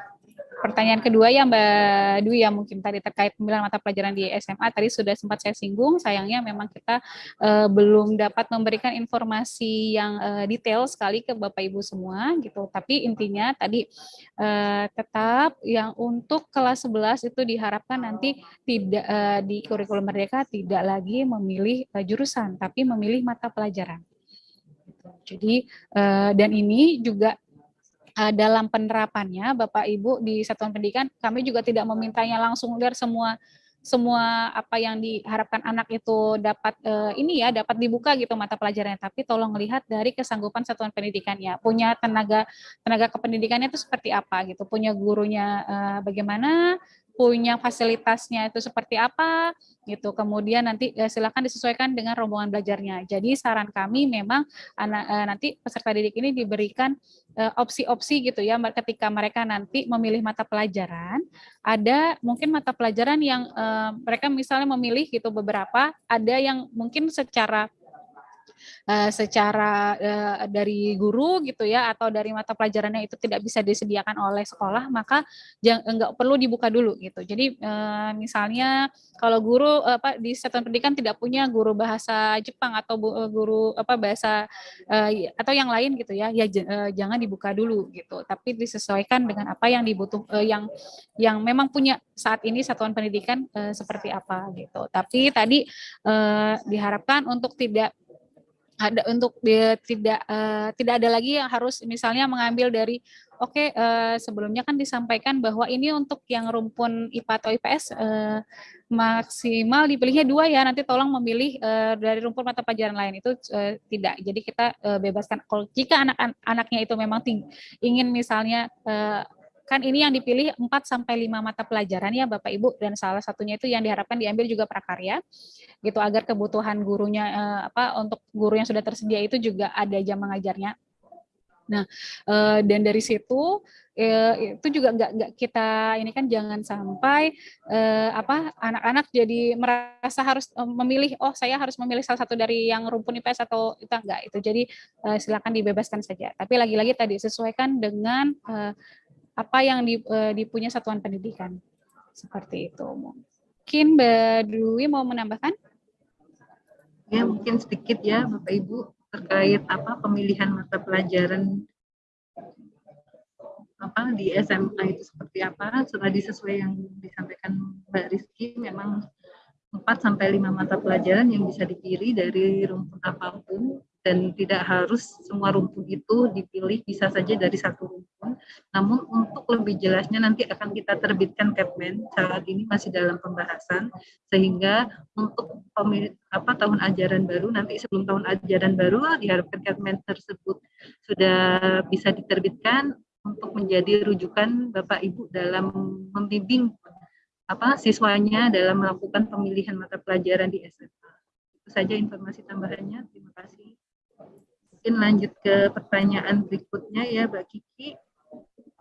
pertanyaan kedua ya Mbak Dwi ya mungkin tadi terkait pemilihan mata pelajaran di SMA tadi sudah sempat saya singgung sayangnya memang kita uh, belum dapat memberikan informasi yang uh, detail sekali ke Bapak Ibu semua gitu. Tapi intinya tadi uh, tetap yang untuk kelas 11 itu diharapkan nanti tidak uh, di kurikulum Merdeka tidak lagi memilih uh, jurusan tapi memilih mata pelajaran. Jadi dan ini juga dalam penerapannya Bapak Ibu di satuan pendidikan kami juga tidak memintanya langsung lihat semua semua apa yang diharapkan anak itu dapat uh, ini ya dapat dibuka gitu mata pelajarannya. Tapi tolong lihat dari kesanggupan satuan pendidikannya. Punya tenaga tenaga kependidikannya itu seperti apa gitu. Punya gurunya uh, bagaimana punya fasilitasnya itu seperti apa gitu. Kemudian nanti eh, silakan disesuaikan dengan rombongan belajarnya. Jadi saran kami memang anak eh, nanti peserta didik ini diberikan eh, opsi-opsi gitu ya ketika mereka nanti memilih mata pelajaran. Ada mungkin mata pelajaran yang mereka misalnya memilih gitu beberapa, ada yang mungkin secara uh, secara uh, dari guru gitu ya atau dari mata pelajarannya itu tidak bisa disediakan oleh sekolah maka jangan enggak perlu dibuka dulu gitu. Jadi uh, misalnya kalau guru apa di satuan pendidikan tidak punya guru bahasa Jepang atau guru apa bahasa atau yang lain gitu ya ya jangan dibuka dulu gitu. Tapi disesuaikan dengan apa yang dibutuh uh, yang yang memang punya saat ini satuan pendidikan uh, seperti apa gitu. Tapi tadi uh, diharapkan untuk tidak ada untuk dia tidak uh, tidak ada lagi yang harus misalnya mengambil dari oke okay, uh, eh, sebelumnya kan disampaikan bahwa ini untuk yang rumpun IPA atau IPS uh, eh, maksimal dipilihnya dua ya nanti tolong memilih uh, dari rumpun mata pelajaran lain. Itu uh, tidak. Jadi kita uh, bebaskan. Kalau jika anak-anaknya itu memang ingin misalnya uh, kan ini yang dipilih 4 sampai 5 mata pelajaran ya Bapak Ibu. Dan salah satunya itu yang diharapkan diambil juga prakarya. Gitu agar kebutuhan gurunya eh, apa untuk guru yang sudah tersedia itu juga ada jam mengajarnya. Nah, eh, dan dari situ eh, itu juga enggak enggak kita ini kan jangan sampai eh, apa anak-anak jadi merasa harus eh, memilih oh saya harus memilih salah satu dari yang rumpun IPS atau itu enggak itu jadi eh, silakan dibebaskan saja. Tapi lagi-lagi tadi sesuaikan dengan eh, apa yang eh, dipunya satuan pendidikan. Seperti itu. Mungkin Mbak Dwi mau menambahkan? Ya, mungkin sedikit ya Bapak Ibu terkait apa pemilihan mata pelajaran apa di SMA itu seperti apa setelah disesuai yang disampaikan Mbak Rizky memang 4 sampai 5 mata pelajaran yang bisa dipilih dari rumpun apa pun dan tidak harus semua rumpun itu dipilih bisa saja dari satu rumpun. Namun untuk lebih jelasnya nanti akan kita terbitkan Kepmen saat ini masih dalam pembahasan sehingga untuk apa tahun ajaran baru nanti sebelum tahun ajaran baru diharapkan Kepmen tersebut sudah bisa diterbitkan untuk menjadi rujukan Bapak Ibu dalam membimbing apa siswanya dalam melakukan pemilihan mata pelajaran di SMA. Itu saja informasi tambahannya. Terima kasih. Mungkin lanjut ke pertanyaan berikutnya ya Mbak Kiki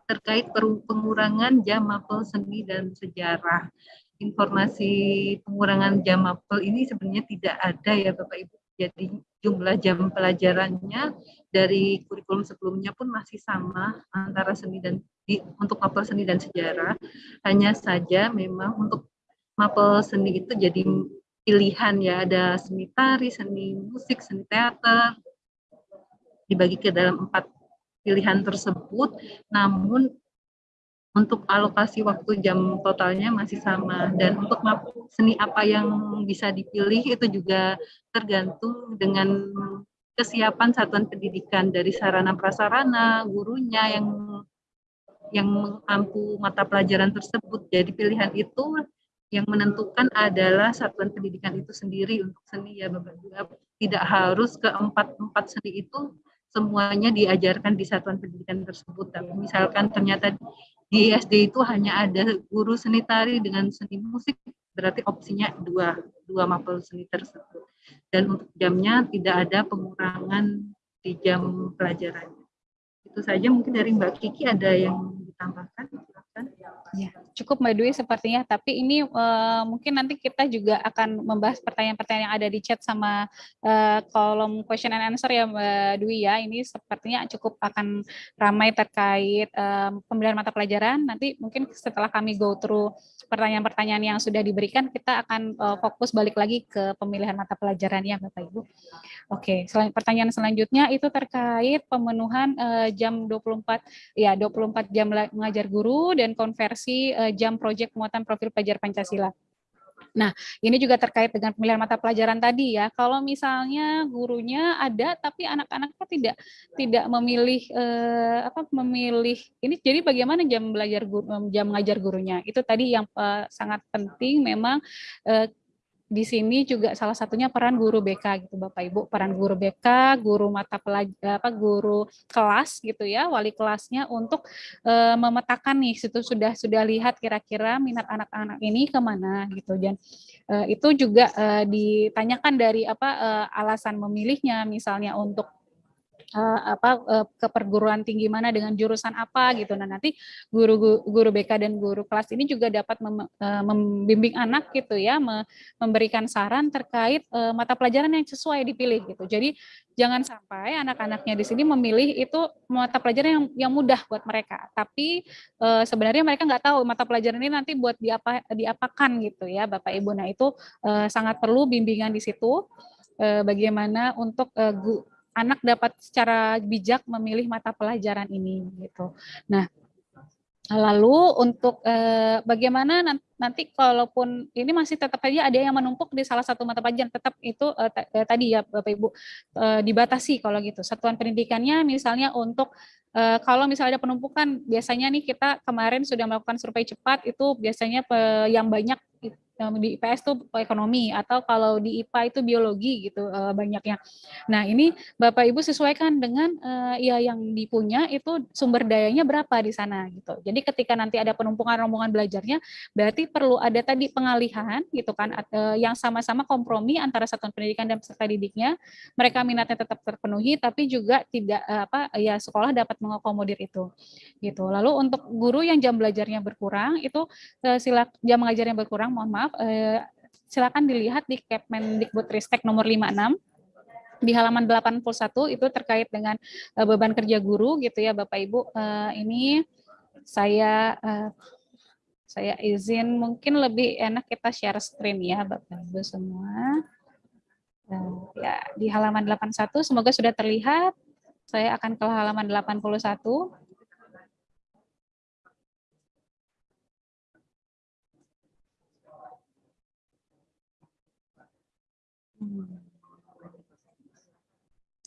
terkait pengurangan jam mapel seni dan sejarah. Informasi pengurangan jam mapel ini sebenarnya tidak ada ya Bapak Ibu. Jadi jumlah jam pelajarannya dari kurikulum sebelumnya pun masih sama antara seni dan untuk mapel seni dan sejarah. Hanya saja memang untuk mapel seni itu jadi pilihan ya ada seni tari, seni musik, seni teater dibagi ke dalam empat pilihan tersebut, namun untuk alokasi waktu jam totalnya masih sama. Dan untuk seni apa yang bisa dipilih itu juga tergantung dengan kesiapan satuan pendidikan. Dari sarana prasarana gurunya yang yang mampu mata pelajaran tersebut. Jadi pilihan itu yang menentukan adalah satuan pendidikan itu sendiri untuk seni ya Bapak Ibu. Tidak harus ke empat empat seni itu semuanya diajarkan di satuan pendidikan tersebut. Tapi misalkan ternyata di SD itu hanya ada guru seni tari dengan seni musik, berarti opsinya dua, dua mapel seni tersebut. Dan untuk jamnya tidak ada pengurangan di jam pelajaran. Itu saja mungkin dari Mbak Kiki ada yang ditambahkan. Ya, cukup Mbak Dwi sepertinya, tapi ini uh, mungkin nanti kita juga akan membahas pertanyaan-pertanyaan yang ada di chat sama uh, kolom question and answer ya Mbak Dwi ya. Ini sepertinya cukup akan ramai terkait uh, pemilihan mata pelajaran. Nanti mungkin setelah kami go through pertanyaan-pertanyaan yang sudah diberikan, kita akan uh, fokus balik lagi ke pemilihan mata pelajaran ya Bapak Ibu. Oke, selain pertanyaan selanjutnya itu terkait pemenuhan uh, jam 24 ya 24 jam mengajar guru dan konversi uh, jam proyek muatan profil pelajar Pancasila. Nah, ini juga terkait dengan pemilihan mata pelajaran tadi ya. Kalau misalnya gurunya ada tapi anak-anaknya tidak tidak memilih eh, apa memilih ini jadi bagaimana jam belajar guru, jam mengajar gurunya? Itu tadi yang eh, sangat penting memang eh, di sini juga salah satunya peran guru BK gitu Bapak Ibu, peran guru BK, guru mata pelajar apa guru kelas gitu ya, wali kelasnya untuk e, memetakan nih situ sudah sudah lihat kira-kira minat anak-anak ini ke mana gitu. Dan e, itu juga e, ditanyakan dari apa e, alasan memilihnya misalnya untuk uh, apa uh, ke perguruan tinggi mana dengan jurusan apa gitu. Nah, nanti guru guru BK dan guru kelas ini juga dapat uh, membimbing anak gitu ya, me, memberikan saran terkait mata pelajaran yang sesuai dipilih gitu. Jadi jangan sampai anak-anaknya di sini memilih itu mata pelajaran yang yang mudah buat mereka. Tapi uh, sebenarnya mereka nggak tahu mata pelajaran ini nanti buat diapa diapakan gitu ya, Bapak Ibu. Nah, itu uh, sangat perlu bimbingan di situ bagaimana untuk anak dapat secara bijak memilih mata pelajaran ini gitu. Nah, lalu untuk eh, bagaimana nanti kalaupun ini masih tetap aja ada yang menumpuk di salah satu mata pelajaran tetap itu eh, eh, tadi ya Bapak Ibu eh, dibatasi kalau gitu. Satuan pendidikannya misalnya untuk eh, kalau misalnya ada penumpukan biasanya nih kita kemarin sudah melakukan survei cepat itu biasanya yang banyak di IPS itu ekonomi atau kalau di IPA itu biologi gitu uh, banyaknya. Nah ini Bapak Ibu sesuaikan dengan uh, ya yang dipunya itu sumber dayanya berapa di sana gitu. Jadi ketika nanti ada penumpukan rombongan belajarnya berarti perlu ada tadi pengalihan gitu kan uh, yang sama-sama kompromi antara satuan pendidikan dan peserta didiknya. Mereka minatnya tetap terpenuhi tapi juga tidak uh, apa ya sekolah dapat mengakomodir itu gitu. Lalu untuk guru yang jam belajarnya berkurang itu uh, sila jam mengajarnya berkurang mohon maaf maaf, eh, silakan dilihat di Kemendikbudristek nomor 56 di halaman 81 itu terkait dengan uh, beban kerja guru gitu ya Bapak Ibu. Uh, ini saya uh, saya izin mungkin lebih enak kita share screen ya Bapak Ibu semua. Uh, ya di halaman 81 semoga sudah terlihat. Saya akan ke halaman 81.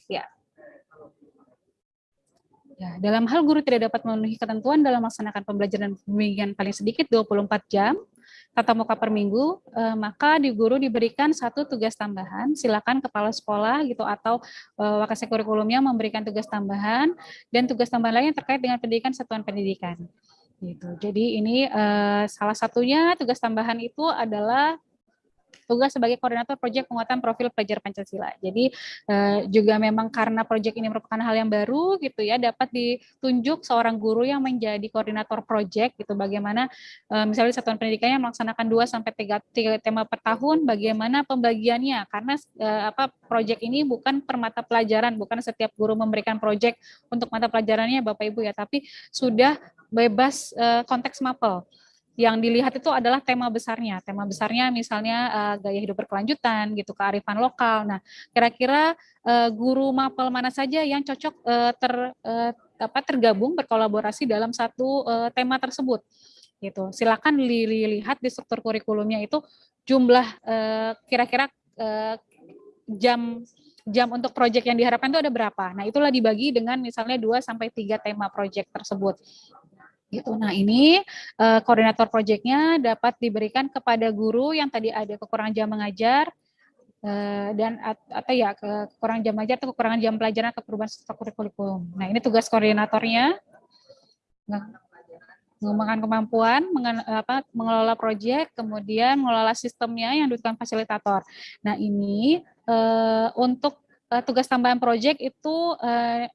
Ya. Ya, dalam hal guru tidak dapat memenuhi ketentuan dalam melaksanakan pembelajaran pembimbingan paling sedikit 24 jam, tatap muka per minggu, eh, maka di guru diberikan satu tugas tambahan. Silakan kepala sekolah gitu atau eh, wakasek kurikulumnya memberikan tugas tambahan dan tugas tambahan lain yang terkait dengan pendidikan satuan pendidikan. Gitu. Jadi ini eh, salah satunya tugas tambahan itu adalah tugas sebagai koordinator proyek penguatan profil pelajar Pancasila. Jadi eh, juga memang karena proyek ini merupakan hal yang baru gitu ya, dapat ditunjuk seorang guru yang menjadi koordinator proyek gitu. Bagaimana eh, misalnya satuan pendidikannya melaksanakan 2 sampai 3, 3 tema per tahun, bagaimana pembagiannya? Karena eh, apa proyek ini bukan per mata pelajaran, bukan setiap guru memberikan proyek untuk mata pelajarannya Bapak Ibu ya, tapi sudah bebas eh, konteks mapel yang dilihat itu adalah tema besarnya. Tema besarnya misalnya uh, gaya hidup berkelanjutan gitu, kearifan lokal. Nah, kira-kira uh, guru mapel mana saja yang cocok uh, ter uh, apa tergabung berkolaborasi dalam satu uh, tema tersebut. Gitu. Silakan dilihat di struktur kurikulumnya itu jumlah kira-kira uh, jam jam untuk proyek yang diharapkan itu ada berapa. Nah, itulah dibagi dengan misalnya 2 sampai 3 tema proyek tersebut gitu. Nah ini uh, koordinator proyeknya dapat diberikan kepada guru yang tadi ada kekurangan jam mengajar uh, dan atau ya kekurangan jam mengajar atau kekurangan jam pelajaran atau perubahan stok kurikulum. Nah ini tugas koordinatornya mengembangkan kemampuan, mengen, apa, mengelola proyek, kemudian mengelola sistemnya yang dibutuhkan fasilitator. Nah ini uh, untuk uh, tugas tambahan proyek itu uh,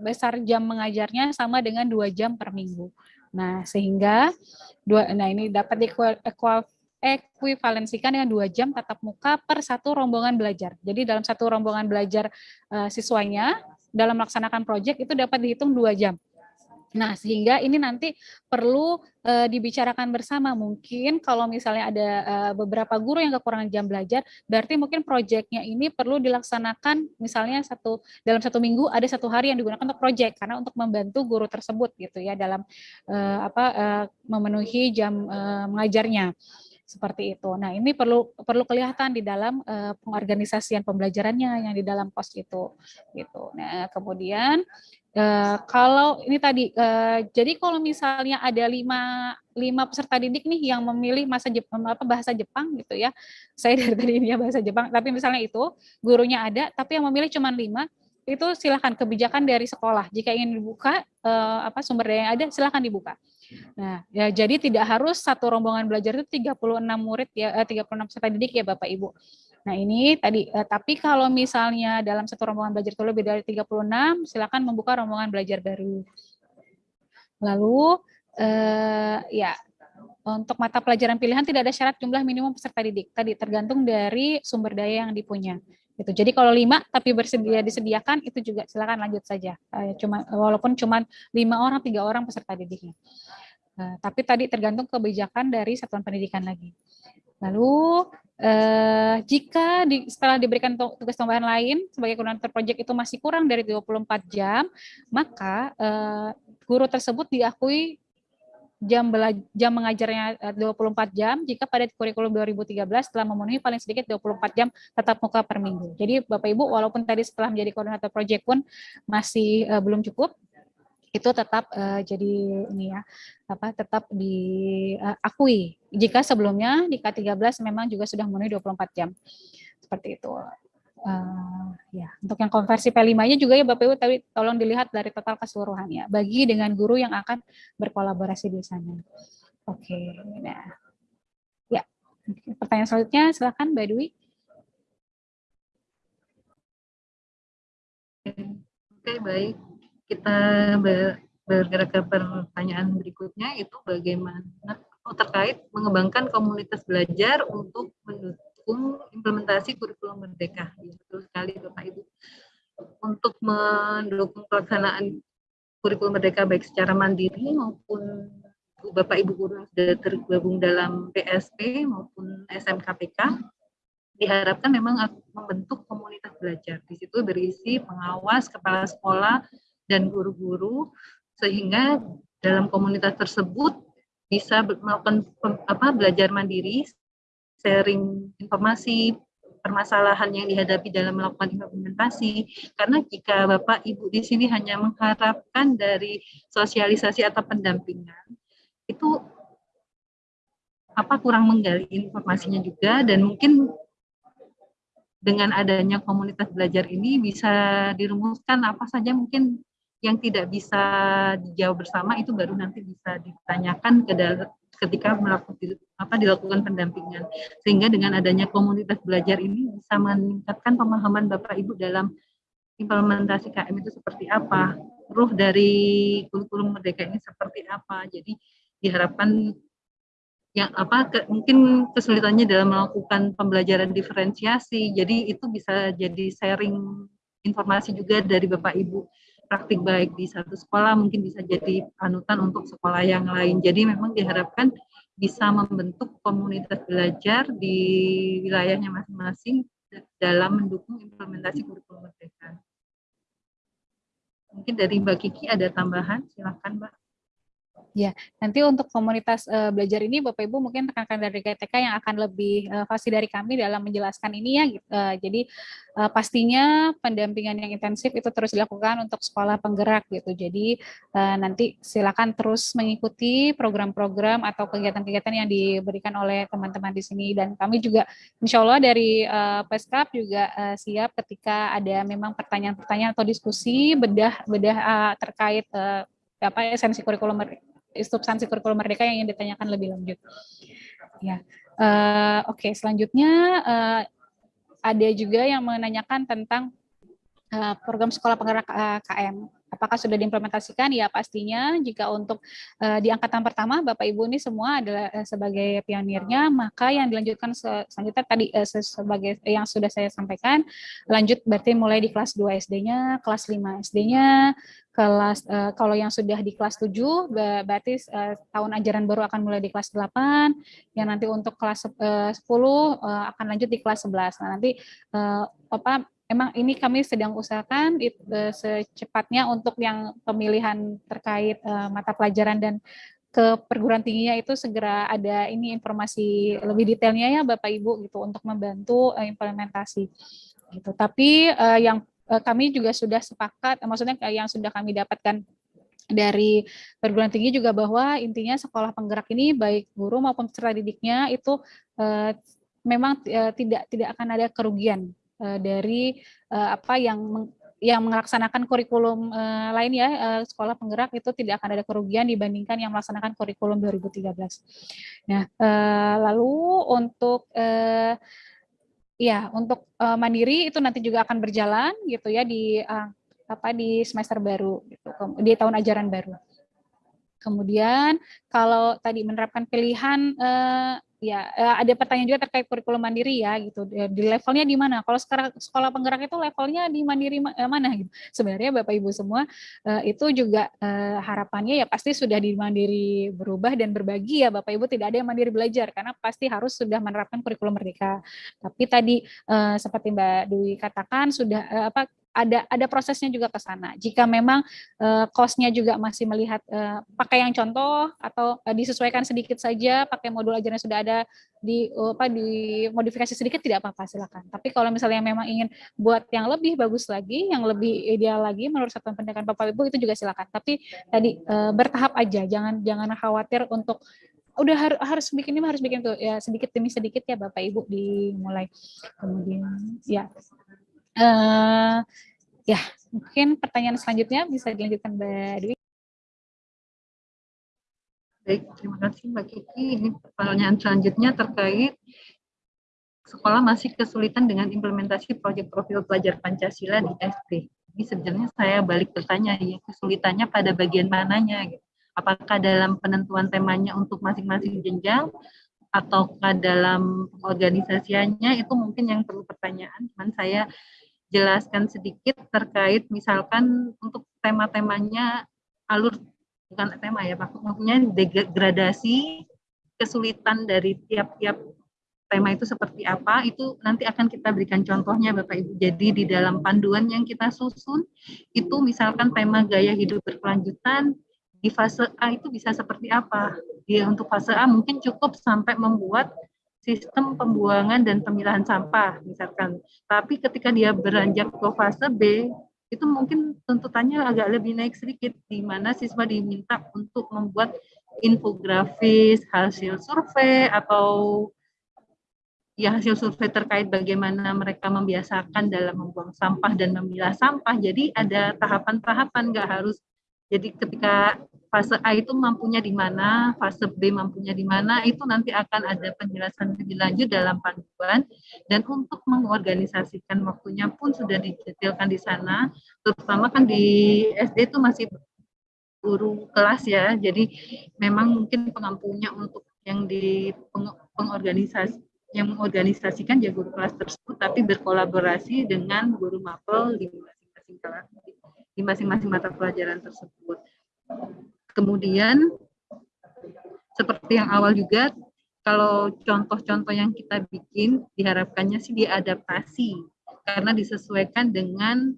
besar jam mengajarnya sama dengan dua jam per minggu. Nah, sehingga dua nah ini dapat ekuivalensikan dengan dua jam tatap muka per satu rombongan belajar. Jadi dalam satu rombongan belajar uh, siswanya dalam melaksanakan proyek itu dapat dihitung dua jam. Nah, sehingga ini nanti perlu e, dibicarakan bersama. Mungkin kalau misalnya ada e, beberapa guru yang kekurangan jam belajar, berarti mungkin proyeknya ini perlu dilaksanakan misalnya satu dalam satu minggu ada satu hari yang digunakan untuk proyek karena untuk membantu guru tersebut gitu ya dalam e, apa e, memenuhi jam e, mengajarnya seperti itu. Nah, ini perlu perlu kelihatan di dalam uh, pengorganisasian pembelajarannya yang di dalam pos itu gitu. Nah, kemudian Uh, kalau ini tadi, uh, jadi kalau misalnya ada lima, lima peserta didik nih yang memilih masa Jepang, apa bahasa Jepang gitu ya, saya dari tadi ini bahasa Jepang, tapi misalnya itu gurunya ada, tapi yang memilih cuma lima, itu silahkan kebijakan dari sekolah. Jika ingin dibuka uh, apa sumber daya yang ada, silahkan dibuka. Nah, ya jadi tidak harus satu rombongan belajar itu 36 murid ya, eh, 36 peserta didik ya Bapak Ibu. Nah ini tadi, eh, tapi kalau misalnya dalam satu rombongan belajar itu lebih dari 36, silakan membuka rombongan belajar baru. Lalu, eh, ya untuk mata pelajaran pilihan tidak ada syarat jumlah minimum peserta didik. Tadi tergantung dari sumber daya yang dipunya. Gitu. Jadi kalau lima tapi bersedia disediakan itu juga silakan lanjut saja. Eh, cuma walaupun cuma lima orang tiga orang peserta didiknya. Eh, tapi tadi tergantung kebijakan dari satuan pendidikan lagi. Lalu eh, jika di, setelah diberikan tugas tambahan lain sebagai koordinator proyek itu masih kurang dari 24 jam, maka eh, guru tersebut diakui jam jam mengajarnya 24 eh, jam jika pada kurikulum 2013 telah memenuhi paling sedikit 24 jam tetap muka per minggu. Jadi Bapak Ibu walaupun tadi setelah menjadi koordinator proyek pun masih uh, belum cukup, itu tetap uh, jadi ini ya apa tetap diakui uh, jika sebelumnya di K13 memang juga sudah memenuhi 24 jam seperti itu uh, ya untuk yang konversi P5-nya juga ya Bapak Ibu tapi tolong dilihat dari total keseluruhannya. Bagi dengan guru yang akan berkolaborasi di sana. Oke okay, nah. Ya pertanyaan selanjutnya silakan Mbak Dwi. Oke, baik. Kita bergerak ke pertanyaan berikutnya itu bagaimana terkait mengembangkan komunitas belajar untuk mendukung implementasi kurikulum merdeka. Ya, betul sekali Bapak Ibu. Untuk mendukung pelaksanaan kurikulum merdeka baik secara mandiri maupun Bapak Ibu guru sudah tergabung dalam PSP maupun SMKPK diharapkan memang membentuk komunitas belajar. Di situ berisi pengawas, kepala sekolah, dan guru-guru sehingga dalam komunitas tersebut bisa melakukan apa belajar mandiri, sharing informasi, permasalahan yang dihadapi dalam melakukan implementasi. Karena jika Bapak Ibu di sini hanya mengharapkan dari sosialisasi atau pendampingan, itu apa kurang menggali informasinya juga dan mungkin dengan adanya komunitas belajar ini bisa dirumuskan apa saja mungkin yang tidak bisa dijawab bersama itu baru nanti bisa ditanyakan ke ketika melakukan apa dilakukan pendampingan. Sehingga dengan adanya komunitas belajar ini bisa meningkatkan pemahaman Bapak Ibu dalam implementasi KM itu seperti apa ruh dari kurikulum merdeka ini seperti apa. Jadi diharapkan yang apa ke, mungkin kesulitannya dalam melakukan pembelajaran diferensiasi. Jadi itu bisa jadi sharing informasi juga dari Bapak Ibu praktik baik di satu sekolah mungkin bisa jadi panutan untuk sekolah yang lain jadi memang diharapkan bisa membentuk komunitas belajar di wilayahnya masing-masing dalam mendukung implementasi kurikulum merdeka. Mungkin dari Mbak Kiki ada tambahan, silahkan Mbak. Ya, nanti untuk komunitas uh, belajar ini Bapak Ibu mungkin rekan-rekan dari GTK yang akan lebih uh, fasih dari kami dalam menjelaskan ini ya. Uh, jadi uh, pastinya pendampingan yang intensif itu terus dilakukan untuk sekolah penggerak gitu. Jadi uh, nanti silakan terus mengikuti program-program atau kegiatan-kegiatan yang diberikan oleh teman-teman di sini dan kami juga Insya Allah dari uh, Peskap juga uh, siap ketika ada memang pertanyaan-pertanyaan atau diskusi bedah bedah uh, terkait uh, apa esensi kurikulum substansi kurikulum merdeka yang ingin ditanyakan lebih lanjut. Ya, uh, oke. Okay. Selanjutnya uh, ada juga yang menanyakan tentang uh, program sekolah penggerak uh, KM. Apakah sudah diimplementasikan? Ya pastinya jika untuk uh, di angkatan pertama Bapak Ibu ini semua adalah uh, sebagai pionirnya, maka yang dilanjutkan selanjutnya tadi uh, sebagai yang sudah saya sampaikan, lanjut berarti mulai di kelas 2 SD-nya, kelas 5 SD-nya, kelas uh, kalau yang sudah di kelas 7 berarti uh, tahun ajaran baru akan mulai di kelas 8, yang nanti untuk kelas uh, 10 uh, akan lanjut di kelas 11. Nah, nanti uh, apa memang ini kami sedang usahakan it, uh, secepatnya untuk yang pemilihan terkait uh, mata pelajaran dan ke perguruan tingginya itu segera ada ini informasi lebih detailnya ya Bapak Ibu gitu untuk membantu uh, implementasi gitu. Tapi yang kami juga sudah sepakat, maksudnya yang sudah kami dapatkan dari perguruan tinggi juga bahwa intinya sekolah penggerak ini baik guru maupun peserta didiknya itu memang tidak tidak akan ada kerugian dari uh, apa yang yang melaksanakan kurikulum uh, lain ya uh, sekolah penggerak itu tidak akan ada kerugian dibandingkan yang melaksanakan kurikulum 2013. Nah, uh, lalu untuk uh, ya untuk uh, mandiri itu nanti juga akan berjalan gitu ya di uh, apa di semester baru gitu di tahun ajaran baru. Kemudian kalau tadi menerapkan pilihan uh, ya eh, ada pertanyaan juga terkait kurikulum mandiri ya gitu. Di levelnya di mana? Kalau sekarang sekolah penggerak itu levelnya di mandiri eh, mana gitu? Sebenarnya bapak ibu semua eh, itu juga harapannya ya pasti sudah di mandiri berubah dan berbagi ya bapak ibu. Tidak ada yang mandiri belajar karena pasti harus sudah menerapkan kurikulum merdeka. Tapi tadi seperti mbak Dwi katakan sudah apa ada ada prosesnya juga ke sana. Jika memang uh, juga masih melihat uh, pakai yang contoh atau uh, disesuaikan sedikit saja, pakai modul ajarnya sudah ada di uh, apa di modifikasi sedikit tidak apa-apa silakan. Tapi kalau misalnya memang ingin buat yang lebih bagus lagi, yang lebih ideal lagi menurut satuan pendidikan Bapak Ibu itu juga silakan. Tapi tadi uh, bertahap aja, jangan jangan khawatir untuk udah harus harus bikin ini harus bikin tuh ya sedikit demi sedikit ya Bapak Ibu dimulai. Kemudian ya Uh, ya, mungkin pertanyaan selanjutnya bisa dilanjutkan Mbak Dwi. Baik, terima kasih Mbak Kiki. Ini pertanyaan selanjutnya terkait sekolah masih kesulitan dengan implementasi proyek profil pelajar Pancasila di SD. Ini sebenarnya saya balik bertanya, ya kesulitannya pada bagian mananya? Gitu. Apakah dalam penentuan temanya untuk masing-masing jenjang ataukah dalam organisasinya itu mungkin yang perlu pertanyaan. Cuman saya jelaskan sedikit terkait misalkan untuk tema-temanya alur bukan tema ya maksudnya degradasi kesulitan dari tiap-tiap tema itu seperti apa itu nanti akan kita berikan contohnya Bapak Ibu. Jadi di dalam panduan yang kita susun itu misalkan tema gaya hidup berkelanjutan di fase A itu bisa seperti apa. Dia untuk fase A mungkin cukup sampai membuat sistem pembuangan dan pemilahan sampah misalkan. Tapi ketika dia beranjak ke fase B, itu mungkin tuntutannya agak lebih naik sedikit, di mana siswa diminta untuk membuat infografis, hasil survei atau ya hasil survei terkait bagaimana mereka membiasakan dalam membuang sampah dan memilah sampah. Jadi ada tahapan-tahapan nggak harus jadi ketika fase A itu mampunya di mana, fase B mampunya di mana, itu nanti akan ada penjelasan lebih lanjut dalam panduan. Dan untuk mengorganisasikan waktunya pun sudah didetailkan di sana, terutama kan di SD itu masih guru kelas ya, jadi memang mungkin pengampunya untuk yang di pengorganisasi yang mengorganisasikan ya guru kelas tersebut, tapi berkolaborasi dengan guru mapel di masing-masing kelas di masing-masing mata pelajaran tersebut. Kemudian seperti yang awal juga, kalau contoh-contoh yang kita bikin diharapkannya sih diadaptasi karena disesuaikan dengan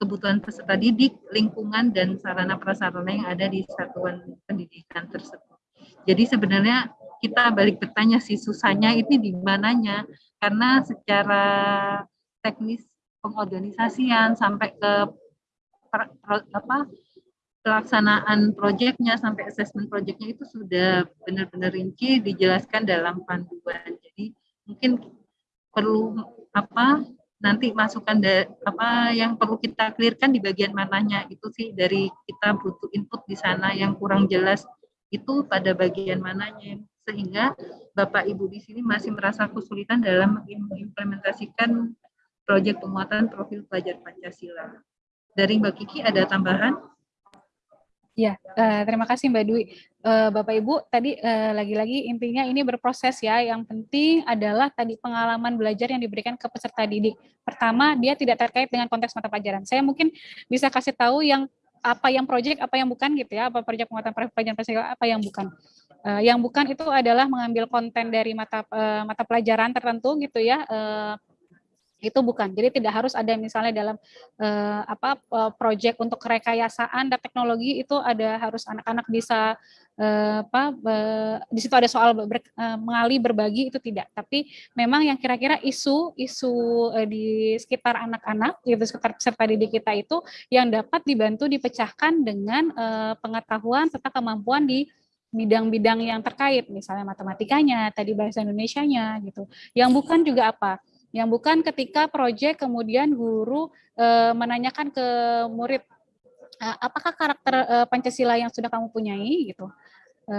kebutuhan peserta didik, lingkungan, dan sarana prasarana yang ada di satuan pendidikan tersebut. Jadi sebenarnya kita balik bertanya sih susahnya itu di mananya, karena secara teknis pengorganisasian sampai ke apa pelaksanaan proyeknya sampai asesmen proyeknya itu sudah benar-benar rinci dijelaskan dalam panduan. Jadi mungkin perlu apa nanti masukan da, apa yang perlu kita clearkan di bagian mananya itu sih dari kita butuh input di sana yang kurang jelas itu pada bagian mananya sehingga Bapak Ibu di sini masih merasa kesulitan dalam mengimplementasikan proyek penguatan profil pelajar Pancasila. Dari Mbak Kiki ada tambahan? Ya, uh, terima kasih Mbak Dwi. Uh, Bapak Ibu, tadi lagi lagi-lagi intinya ini berproses ya. Yang penting adalah tadi pengalaman belajar yang diberikan ke peserta didik. Pertama, dia tidak terkait dengan konteks mata pelajaran. Saya mungkin bisa kasih tahu yang apa yang proyek, apa yang bukan gitu ya, apa proyek penguatan pelajaran Pancasila, apa yang bukan. Uh, yang bukan itu adalah mengambil konten dari mata uh, mata pelajaran tertentu gitu ya. Uh, itu bukan. Jadi tidak harus ada misalnya dalam uh, apa uh, proyek untuk rekayasaan dan teknologi itu ada harus anak-anak bisa uh, apa di situ ada soal ber, uh, mengali berbagi itu tidak. Tapi memang yang kira-kira isu isu uh, di sekitar anak-anak gitu sekitar peserta didik kita itu yang dapat dibantu dipecahkan dengan uh, pengetahuan serta kemampuan di bidang-bidang yang terkait misalnya matematikanya, tadi bahasa Indonesianya gitu. Yang bukan juga apa? Yang bukan ketika proyek kemudian guru e, menanyakan ke murid e, apakah karakter e, Pancasila yang sudah kamu punyai gitu. E,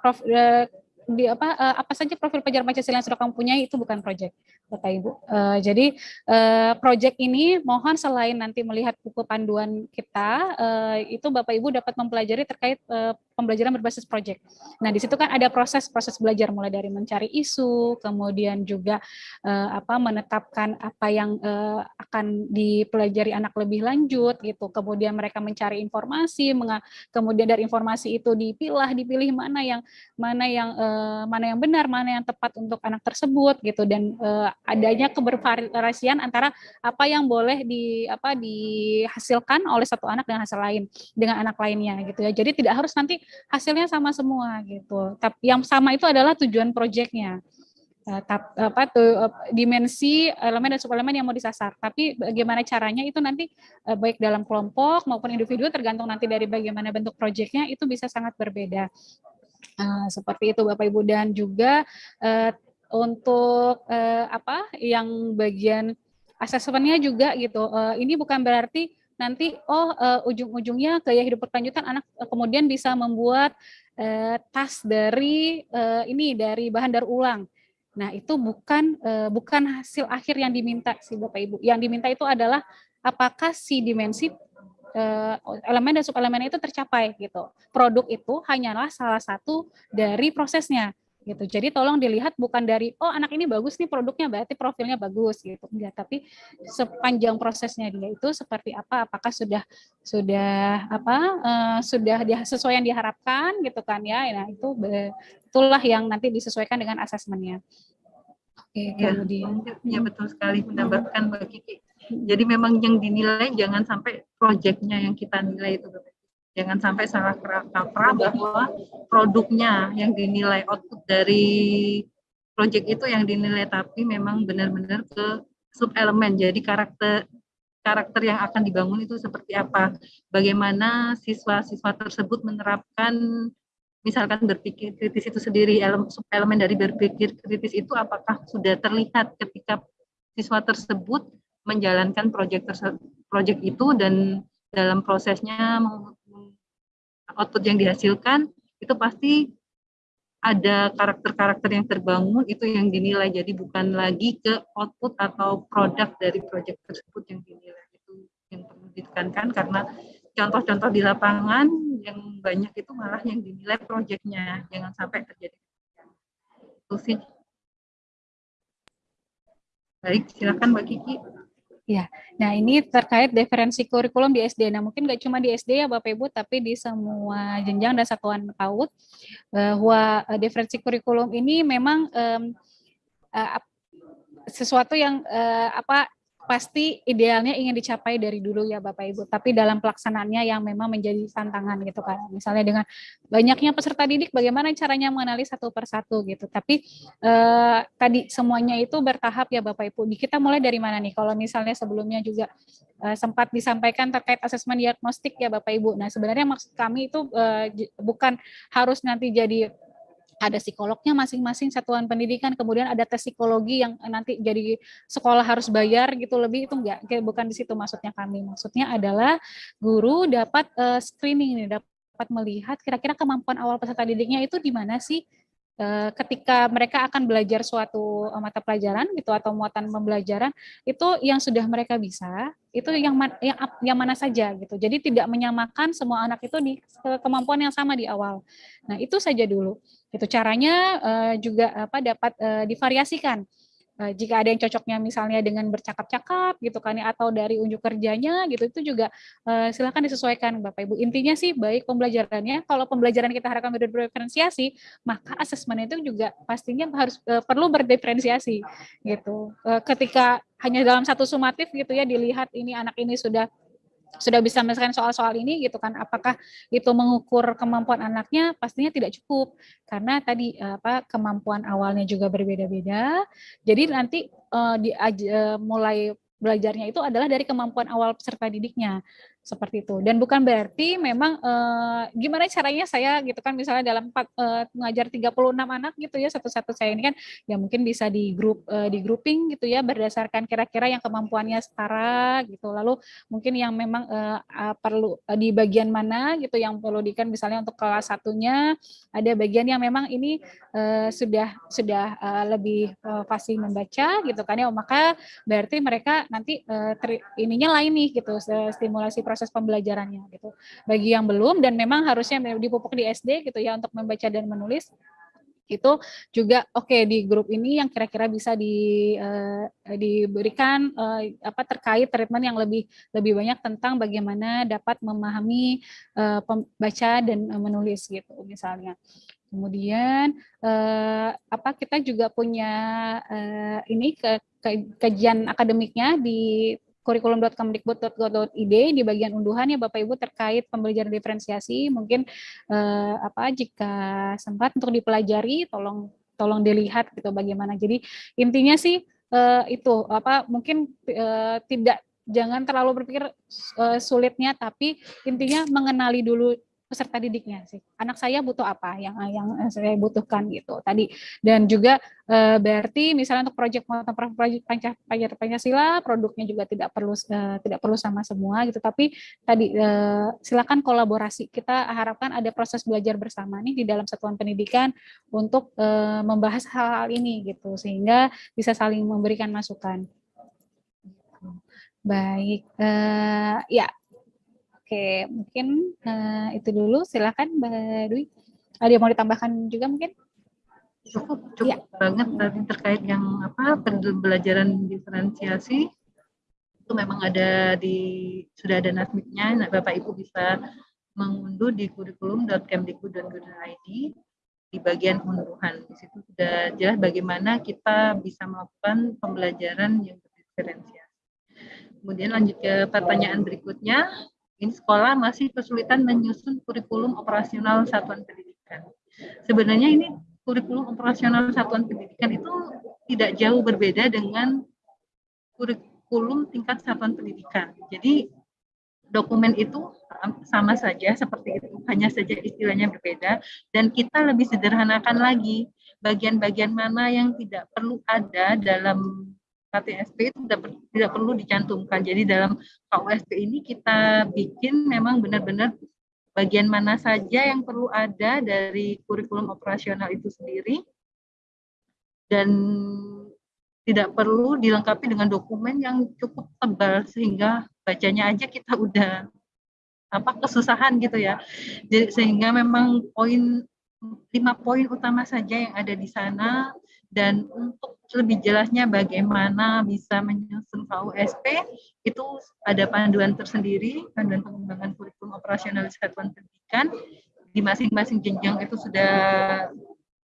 prof, e, di apa uh, apa saja profil pelajar Pancasila yang sudah kamu punya itu bukan proyek Bapak Ibu. Uh, jadi uh, proyek ini mohon selain nanti melihat buku panduan kita uh, itu Bapak Ibu dapat mempelajari terkait uh, pembelajaran berbasis proyek. Nah, di situ kan ada proses-proses belajar mulai dari mencari isu, kemudian juga uh, apa menetapkan apa yang uh, akan dipelajari anak lebih lanjut gitu. Kemudian mereka mencari informasi, kemudian dari informasi itu dipilah, dipilih mana yang mana yang Eh, mana yang benar, mana yang tepat untuk anak tersebut gitu dan uh, adanya kebervariasian antara apa yang boleh di apa dihasilkan oleh satu anak dengan hasil lain dengan anak lainnya gitu ya. Jadi tidak harus nanti hasilnya sama semua gitu. Tapi yang sama itu adalah tujuan proyeknya eh, apa tuh dimensi elemen dan suplemen yang mau disasar. Tapi bagaimana caranya itu nanti baik dalam kelompok maupun individu tergantung nanti dari bagaimana bentuk proyeknya itu bisa sangat berbeda. Seperti itu Bapak Ibu dan juga untuk apa yang bagian asesmennya juga gitu. Ini bukan berarti nanti oh uh, ujung-ujungnya gaya hidup berkelanjutan anak uh, kemudian bisa membuat uh, tas dari uh, ini dari bahan daur ulang. Nah, itu bukan uh, bukan hasil akhir yang diminta sih Bapak Ibu. Yang diminta itu adalah apakah si dimensi Eh, elemen dan subelemen itu tercapai gitu. Produk itu hanyalah salah satu dari prosesnya gitu. Jadi tolong dilihat bukan dari oh anak ini bagus nih produknya berarti profilnya bagus gitu. Enggak, tapi sepanjang prosesnya dia itu seperti apa? Apakah sudah sudah apa uh, sudah dia, sesuai yang diharapkan gitu kan ya. Nah, itu itulah yang nanti disesuaikan dengan asesmennya. Oke, ya, kemudian ya betul sekali menambahkan Mbak Kiki jadi memang yang dinilai jangan sampai proyeknya yang kita nilai itu jangan sampai salah kaprah bahwa produknya yang dinilai output dari proyek itu yang dinilai tapi memang benar-benar ke sub elemen. Jadi karakter karakter yang akan dibangun itu seperti apa, bagaimana siswa-siswa tersebut menerapkan misalkan berpikir kritis itu sendiri, elemen, elemen dari berpikir kritis itu apakah sudah terlihat ketika siswa tersebut menjalankan proyek proyek itu dan dalam prosesnya output yang dihasilkan itu pasti ada karakter-karakter yang terbangun itu yang dinilai. Jadi bukan lagi ke output atau produk dari proyek tersebut yang dinilai. Itu yang perlu ditekankan karena contoh-contoh di lapangan yang banyak itu malah yang dinilai proyeknya jangan sampai terjadi. Itu sih. Baik silakan Mbak Kiki Ya, nah ini terkait diferensi kurikulum di SD. Nah mungkin nggak cuma di SD ya Bapak Ibu, tapi di semua jenjang dan satuan PAUD bahwa uh, diferensi kurikulum ini memang um, uh, sesuatu yang uh, apa pasti idealnya ingin dicapai dari dulu ya Bapak Ibu, tapi dalam pelaksanaannya yang memang menjadi tantangan gitu kan. Misalnya dengan banyaknya peserta didik bagaimana caranya mengenali satu persatu gitu. Tapi eh, tadi semuanya itu bertahap ya Bapak Ibu. Kita mulai dari mana nih? Kalau misalnya sebelumnya juga eh, sempat disampaikan terkait asesmen diagnostik ya Bapak Ibu. Nah, sebenarnya maksud kami itu eh, bukan harus nanti jadi ada psikolognya masing-masing satuan pendidikan, kemudian ada tes psikologi yang nanti jadi sekolah harus bayar gitu lebih itu enggak, bukan di situ maksudnya kami. Maksudnya adalah guru dapat uh, screening nih, dapat melihat kira-kira kemampuan awal peserta didiknya itu di mana sih Eh, ketika mereka akan belajar suatu eh, mata pelajaran gitu atau muatan pembelajaran itu yang sudah mereka bisa itu yang yang yang mana saja gitu. Jadi tidak menyamakan semua anak itu di kemampuan yang sama di awal. Nah itu saja dulu itu caranya uh, juga apa dapat uh, divariasikan Eh, jika ada yang cocoknya misalnya dengan bercakap-cakap gitu kan ya atau dari unjuk kerjanya gitu itu juga uh, silakan disesuaikan Bapak Ibu. Intinya sih baik pembelajarannya kalau pembelajaran kita harapkan berdiferensiasi maka asesmen itu juga pastinya harus uh, perlu berdiferensiasi gitu. Uh, ketika hanya dalam satu sumatif gitu ya dilihat ini anak ini sudah sudah bisa menyelesaikan soal-soal ini gitu kan apakah itu mengukur kemampuan anaknya? Pastinya tidak cukup karena tadi apa kemampuan awalnya juga berbeda-beda. Jadi nanti uh, di uh, mulai belajarnya itu adalah dari kemampuan awal peserta didiknya seperti itu. Dan bukan berarti memang eh, gimana caranya saya gitu kan misalnya dalam empat eh, mengajar 36 anak gitu ya satu-satu saya ini kan ya mungkin bisa di grup eh, di grouping gitu ya berdasarkan kira-kira yang kemampuannya setara gitu. Lalu mungkin yang memang eh, perlu eh, di bagian mana gitu yang perlu dikan misalnya untuk kelas satunya ada bagian yang memang ini eh, sudah sudah eh, lebih eh, fasih membaca gitu kan ya oh, maka berarti mereka nanti eh, ter, ininya lain nih gitu stimulasi proses proses pembelajarannya gitu. Bagi yang belum dan memang harusnya dipupuk di SD gitu ya untuk membaca dan menulis itu juga oke okay, di grup ini yang kira-kira bisa di uh, diberikan uh, apa terkait treatment yang lebih lebih banyak tentang bagaimana dapat memahami uh, pembaca dan uh, menulis gitu misalnya. Kemudian uh, apa kita juga punya uh, ini ke, ke kajian akademiknya di kurikulum.kemdikbud.go.id di bagian unduhan ya Bapak Ibu terkait pembelajaran diferensiasi mungkin eh, apa jika sempat untuk dipelajari tolong tolong dilihat gitu bagaimana. Jadi intinya sih eh, itu apa mungkin eh, tidak jangan terlalu berpikir uh, sulitnya tapi intinya mengenali dulu peserta didiknya sih. Anak saya butuh apa yang yang saya butuhkan gitu tadi. Dan juga e, berarti misalnya untuk proyek proyek Pancasila, produknya juga tidak perlu e, tidak perlu sama semua gitu. Tapi tadi e, silakan kolaborasi. Kita harapkan ada proses belajar bersama nih di dalam satuan pendidikan untuk e, membahas hal-hal ini gitu sehingga bisa saling memberikan masukan. Baik, uh, ya Oke, mungkin uh, itu dulu. Silakan Mbak Dwi. Ada yang mau ditambahkan juga mungkin? Cukup, cukup ya. banget tadi terkait yang apa pembelajaran diferensiasi itu memang ada di sudah ada nasmiknya. Nah, Bapak Ibu bisa mengunduh di kurikulum.kemdikbud.go.id di bagian unduhan. Di situ sudah jelas bagaimana kita bisa melakukan pembelajaran yang berdiferensiasi. Kemudian lanjut ke pertanyaan berikutnya, ini sekolah masih kesulitan menyusun kurikulum operasional satuan pendidikan. Sebenarnya ini kurikulum operasional satuan pendidikan itu tidak jauh berbeda dengan kurikulum tingkat satuan pendidikan. Jadi dokumen itu sama saja seperti itu, hanya saja istilahnya berbeda dan kita lebih sederhanakan lagi bagian-bagian mana yang tidak perlu ada dalam KTSP itu tidak, tidak perlu dicantumkan. Jadi dalam KUSP ini kita bikin memang benar-benar bagian mana saja yang perlu ada dari kurikulum operasional itu sendiri dan tidak perlu dilengkapi dengan dokumen yang cukup tebal sehingga bacanya aja kita udah apa kesusahan gitu ya. Jadi, sehingga memang poin lima poin utama saja yang ada di sana dan untuk lebih jelasnya bagaimana bisa menyusun KUSP itu ada panduan tersendiri, panduan pengembangan kurikulum operasional satuan pendidikan di masing-masing jenjang itu sudah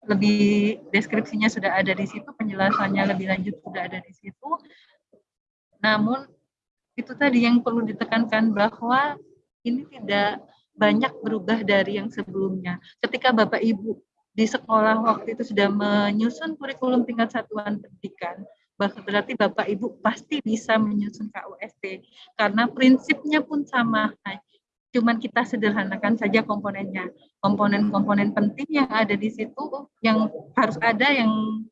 lebih deskripsinya sudah ada di situ, penjelasannya lebih lanjut sudah ada di situ. Namun itu tadi yang perlu ditekankan bahwa ini tidak banyak berubah dari yang sebelumnya. Ketika Bapak Ibu di sekolah waktu itu sudah menyusun kurikulum tingkat satuan pendidikan, berarti Bapak Ibu pasti bisa menyusun KUSP karena prinsipnya pun sama cuman kita sederhanakan saja komponennya. Komponen-komponen penting yang ada di situ yang harus ada yang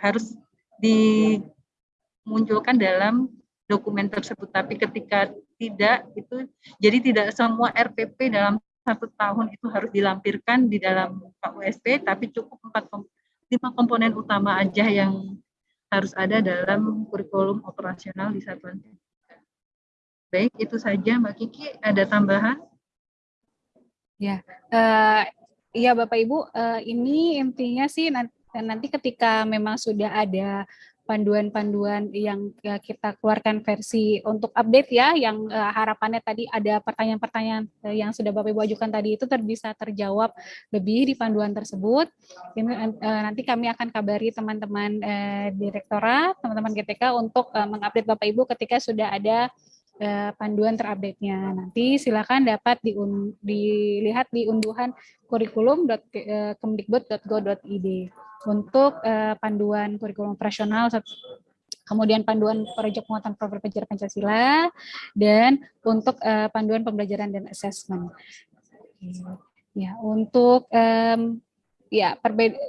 harus dimunculkan dalam dokumen tersebut. Tapi ketika tidak itu jadi tidak semua RPP dalam satu tahun itu harus dilampirkan di dalam KUSP, tapi cukup empat lima komponen utama aja yang harus ada dalam kurikulum operasional di satuan Baik, itu saja Mbak Kiki. Ada tambahan? Ya, uh, ya Bapak Ibu, uh, ini intinya sih nanti, nanti ketika memang sudah ada panduan-panduan yang ya, kita keluarkan versi untuk update ya, yang uh, harapannya tadi ada pertanyaan-pertanyaan uh, yang sudah Bapak Ibu ajukan tadi itu ter bisa terjawab lebih di panduan tersebut. Ini, nanti kami akan kabari teman-teman direktorat, teman-teman GTK untuk mengupdate Bapak Ibu ketika sudah ada uh, panduan terupdate-nya. Nanti silakan dapat dilihat di unduhan kurikulum.kemdikbud.go.id untuk uh, panduan kurikulum operasional kemudian panduan proyek penguatan program pelajaran Pancasila dan untuk panduan pembelajaran dan asesmen. Ya, untuk ya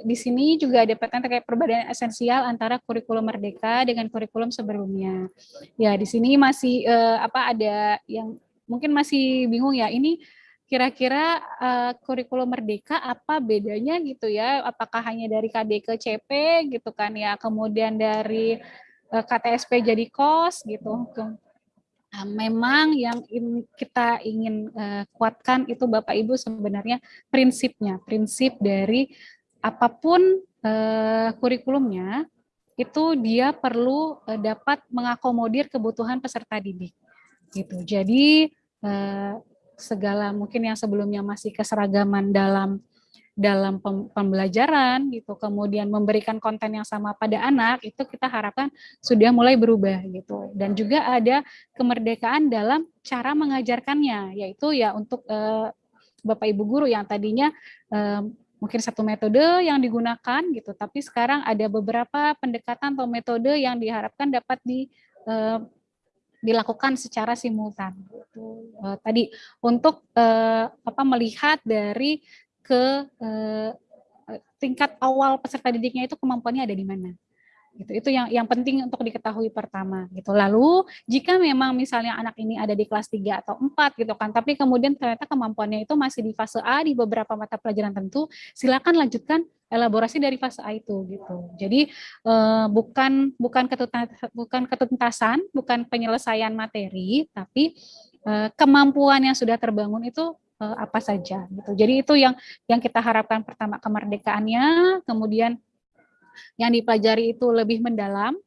di sini juga ada pertanyaan terkait perbedaan esensial antara kurikulum merdeka dengan kurikulum sebelumnya. Ya, di sini masih uh, apa ada yang mungkin masih bingung ya ini kira-kira uh, kurikulum merdeka apa bedanya gitu ya? Apakah hanya dari KD ke CP gitu kan ya, kemudian dari eh, KTSP jadi KOS gitu. Nah, memang yang in, kita ingin uh, kuatkan itu Bapak Ibu sebenarnya prinsipnya, prinsip dari apa pun uh, kurikulumnya itu dia perlu uh, dapat mengakomodir kebutuhan peserta didik. Gitu. Jadi uh, segala mungkin yang sebelumnya masih keseragaman dalam dalam pembelajaran gitu kemudian memberikan konten yang sama pada anak itu kita harapkan sudah mulai berubah gitu dan juga ada kemerdekaan dalam cara mengajarkannya yaitu ya untuk eh, Bapak Ibu guru yang tadinya eh, mungkin satu metode yang digunakan gitu tapi sekarang ada beberapa pendekatan atau metode yang diharapkan dapat di eh, dilakukan secara simultan gitu. Uh, tadi untuk uh, apa melihat dari ke eh, tingkat awal peserta didiknya itu kemampuannya ada di mana. Gitu. Itu yang yang penting untuk diketahui pertama gitu. Lalu jika memang misalnya anak ini ada di kelas 3 atau 4 gitu kan, tapi kemudian ternyata kemampuannya itu masih di fase A di beberapa mata pelajaran tentu, silakan lanjutkan elaborasi dari fase A itu gitu. Jadi eh, bukan bukan ketuntasan, bukan ketuntasan, bukan penyelesaian materi, tapi eh, kemampuan yang sudah terbangun itu uh, apa saja gitu. Jadi itu yang yang kita harapkan pertama kemerdekaannya, kemudian yang dipelajari itu lebih mendalam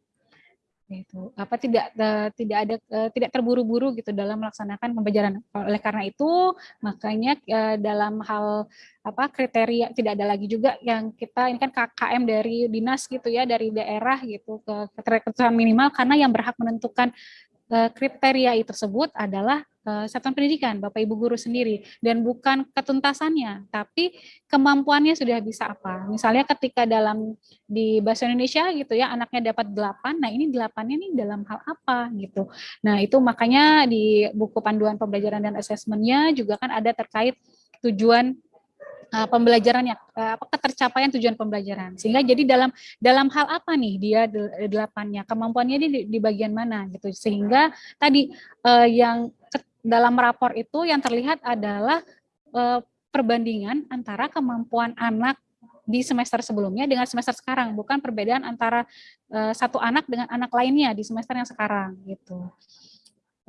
itu apa tidak uh, tidak ada uh, tidak terburu-buru gitu dalam melaksanakan pembelajaran oleh karena itu makanya dalam hal apa kriteria tidak ada lagi juga yang kita ini kan KKM dari dinas gitu ya dari daerah gitu ke keterikatan minimal karena yang berhak menentukan eh, kriteria tersebut adalah eh, satuan pendidikan, Bapak Ibu guru sendiri, dan bukan ketuntasannya, tapi kemampuannya sudah bisa apa. Misalnya ketika dalam di bahasa Indonesia gitu ya, anaknya dapat delapan, nah ini delapannya nih dalam hal apa gitu. Nah itu makanya di buku panduan pembelajaran dan asesmennya juga kan ada terkait tujuan uh, pembelajarannya uh, apa ketercapaian tujuan pembelajaran. Sehingga jadi dalam dalam hal apa nih dia delapannya? Kemampuannya di, di bagian mana gitu? Sehingga tadi uh, yang dalam rapor itu yang terlihat adalah uh, perbandingan antara kemampuan anak di semester sebelumnya dengan semester sekarang, bukan perbedaan antara uh, satu anak dengan anak lainnya di semester yang sekarang gitu.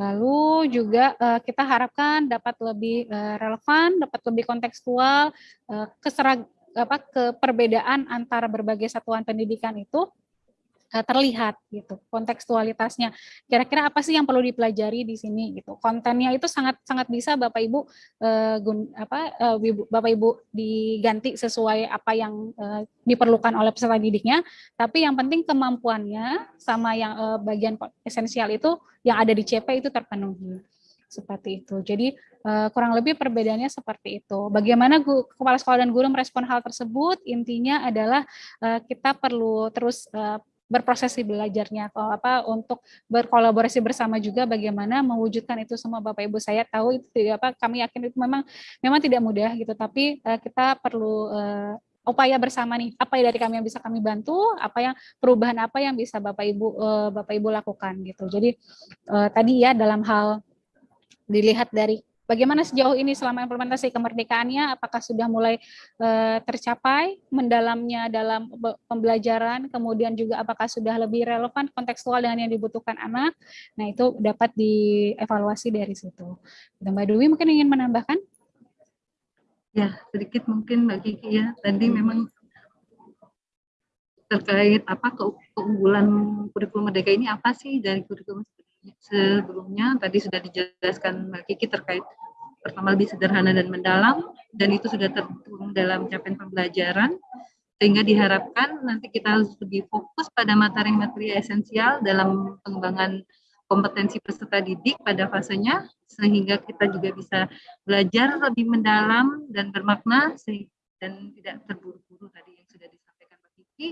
Lalu juga uh, kita harapkan dapat lebih uh, relevan, dapat lebih kontekstual, uh, keserag apa keperbedaan antara berbagai satuan pendidikan itu. Eh, terlihat gitu kontekstualitasnya kira-kira apa sih yang perlu dipelajari di sini gitu kontennya itu sangat sangat bisa bapak ibu uh, gun, apa uh, bapak ibu diganti sesuai apa yang uh, diperlukan oleh peserta didiknya tapi yang penting kemampuannya sama yang uh, bagian esensial itu yang ada di CP itu terpenuhi seperti itu. Jadi uh, kurang lebih perbedaannya seperti itu. Bagaimana gu, kepala sekolah dan guru merespon hal tersebut? Intinya adalah uh, kita perlu terus uh, berproses belajarnya kalau apa untuk berkolaborasi bersama juga bagaimana mewujudkan itu semua. Bapak Ibu saya tahu itu apa kami yakin itu memang memang tidak mudah gitu. Tapi uh, kita perlu uh, upaya bersama nih. Apa yang dari kami yang bisa kami bantu apa yang perubahan apa yang bisa Bapak Ibu uh, Bapak Ibu lakukan gitu. Jadi tadi ya dalam hal dilihat dari Bagaimana sejauh ini selama implementasi kemerdekaannya, apakah sudah mulai uh, tercapai mendalamnya dalam pembelajaran, kemudian juga apakah sudah lebih relevan kontekstual dengan yang dibutuhkan anak, nah itu dapat dievaluasi dari situ. Mbak Dwi mungkin ingin menambahkan? Ya, sedikit mungkin Mbak Kiki ya, tadi memang terkait apa keunggulan kurikulum merdeka ini apa sih dari kurikulum sebelumnya tadi sudah dijelaskan Mbak Kiki terkait pertama lebih sederhana dan mendalam dan itu sudah tertuang dalam capaian pembelajaran sehingga diharapkan nanti kita harus lebih fokus pada materi-materi esensial dalam pengembangan kompetensi peserta didik pada fasenya sehingga kita juga bisa belajar lebih mendalam dan bermakna dan tidak terburu-buru tadi yang sudah disampaikan Mbak Kiki.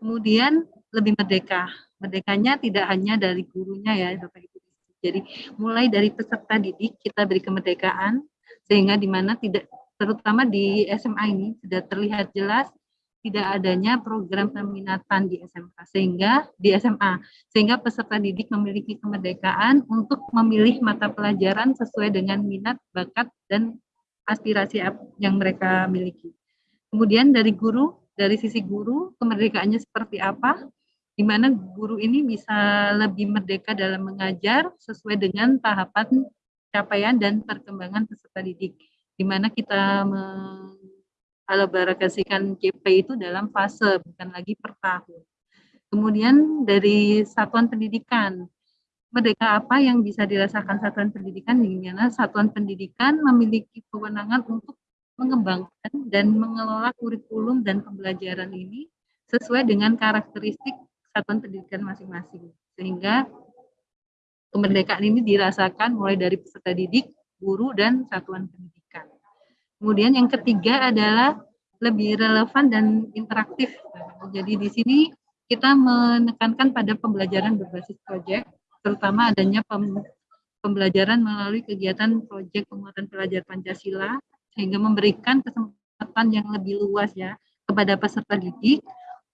Kemudian lebih merdeka merdekanya tidak hanya dari gurunya ya Bapak Ibu. Jadi mulai dari peserta didik kita beri kemerdekaan sehingga di mana tidak terutama di SMA ini sudah terlihat jelas tidak adanya program peminatan di SMK sehingga di SMA sehingga peserta didik memiliki kemerdekaan untuk memilih mata pelajaran sesuai dengan minat, bakat dan aspirasi yang mereka miliki. Kemudian dari guru, dari sisi guru kemerdekaannya seperti apa? Di mana guru ini bisa lebih merdeka dalam mengajar sesuai dengan tahapan capaian dan perkembangan peserta didik, di mana kita mengalabarakasikan CP itu dalam fase, bukan lagi per tahun. Kemudian dari satuan pendidikan, merdeka apa yang bisa dirasakan satuan pendidikan, di mana satuan pendidikan memiliki kewenangan untuk mengembangkan dan mengelola kurikulum dan pembelajaran ini sesuai dengan karakteristik satuan pendidikan masing-masing. Sehingga kemerdekaan ini dirasakan mulai dari peserta didik, guru, dan satuan pendidikan. Kemudian yang ketiga adalah lebih relevan dan interaktif. Jadi di sini kita menekankan pada pembelajaran berbasis proyek, terutama adanya pembelajaran melalui kegiatan proyek penguatan pelajar Pancasila, sehingga memberikan kesempatan yang lebih luas ya kepada peserta didik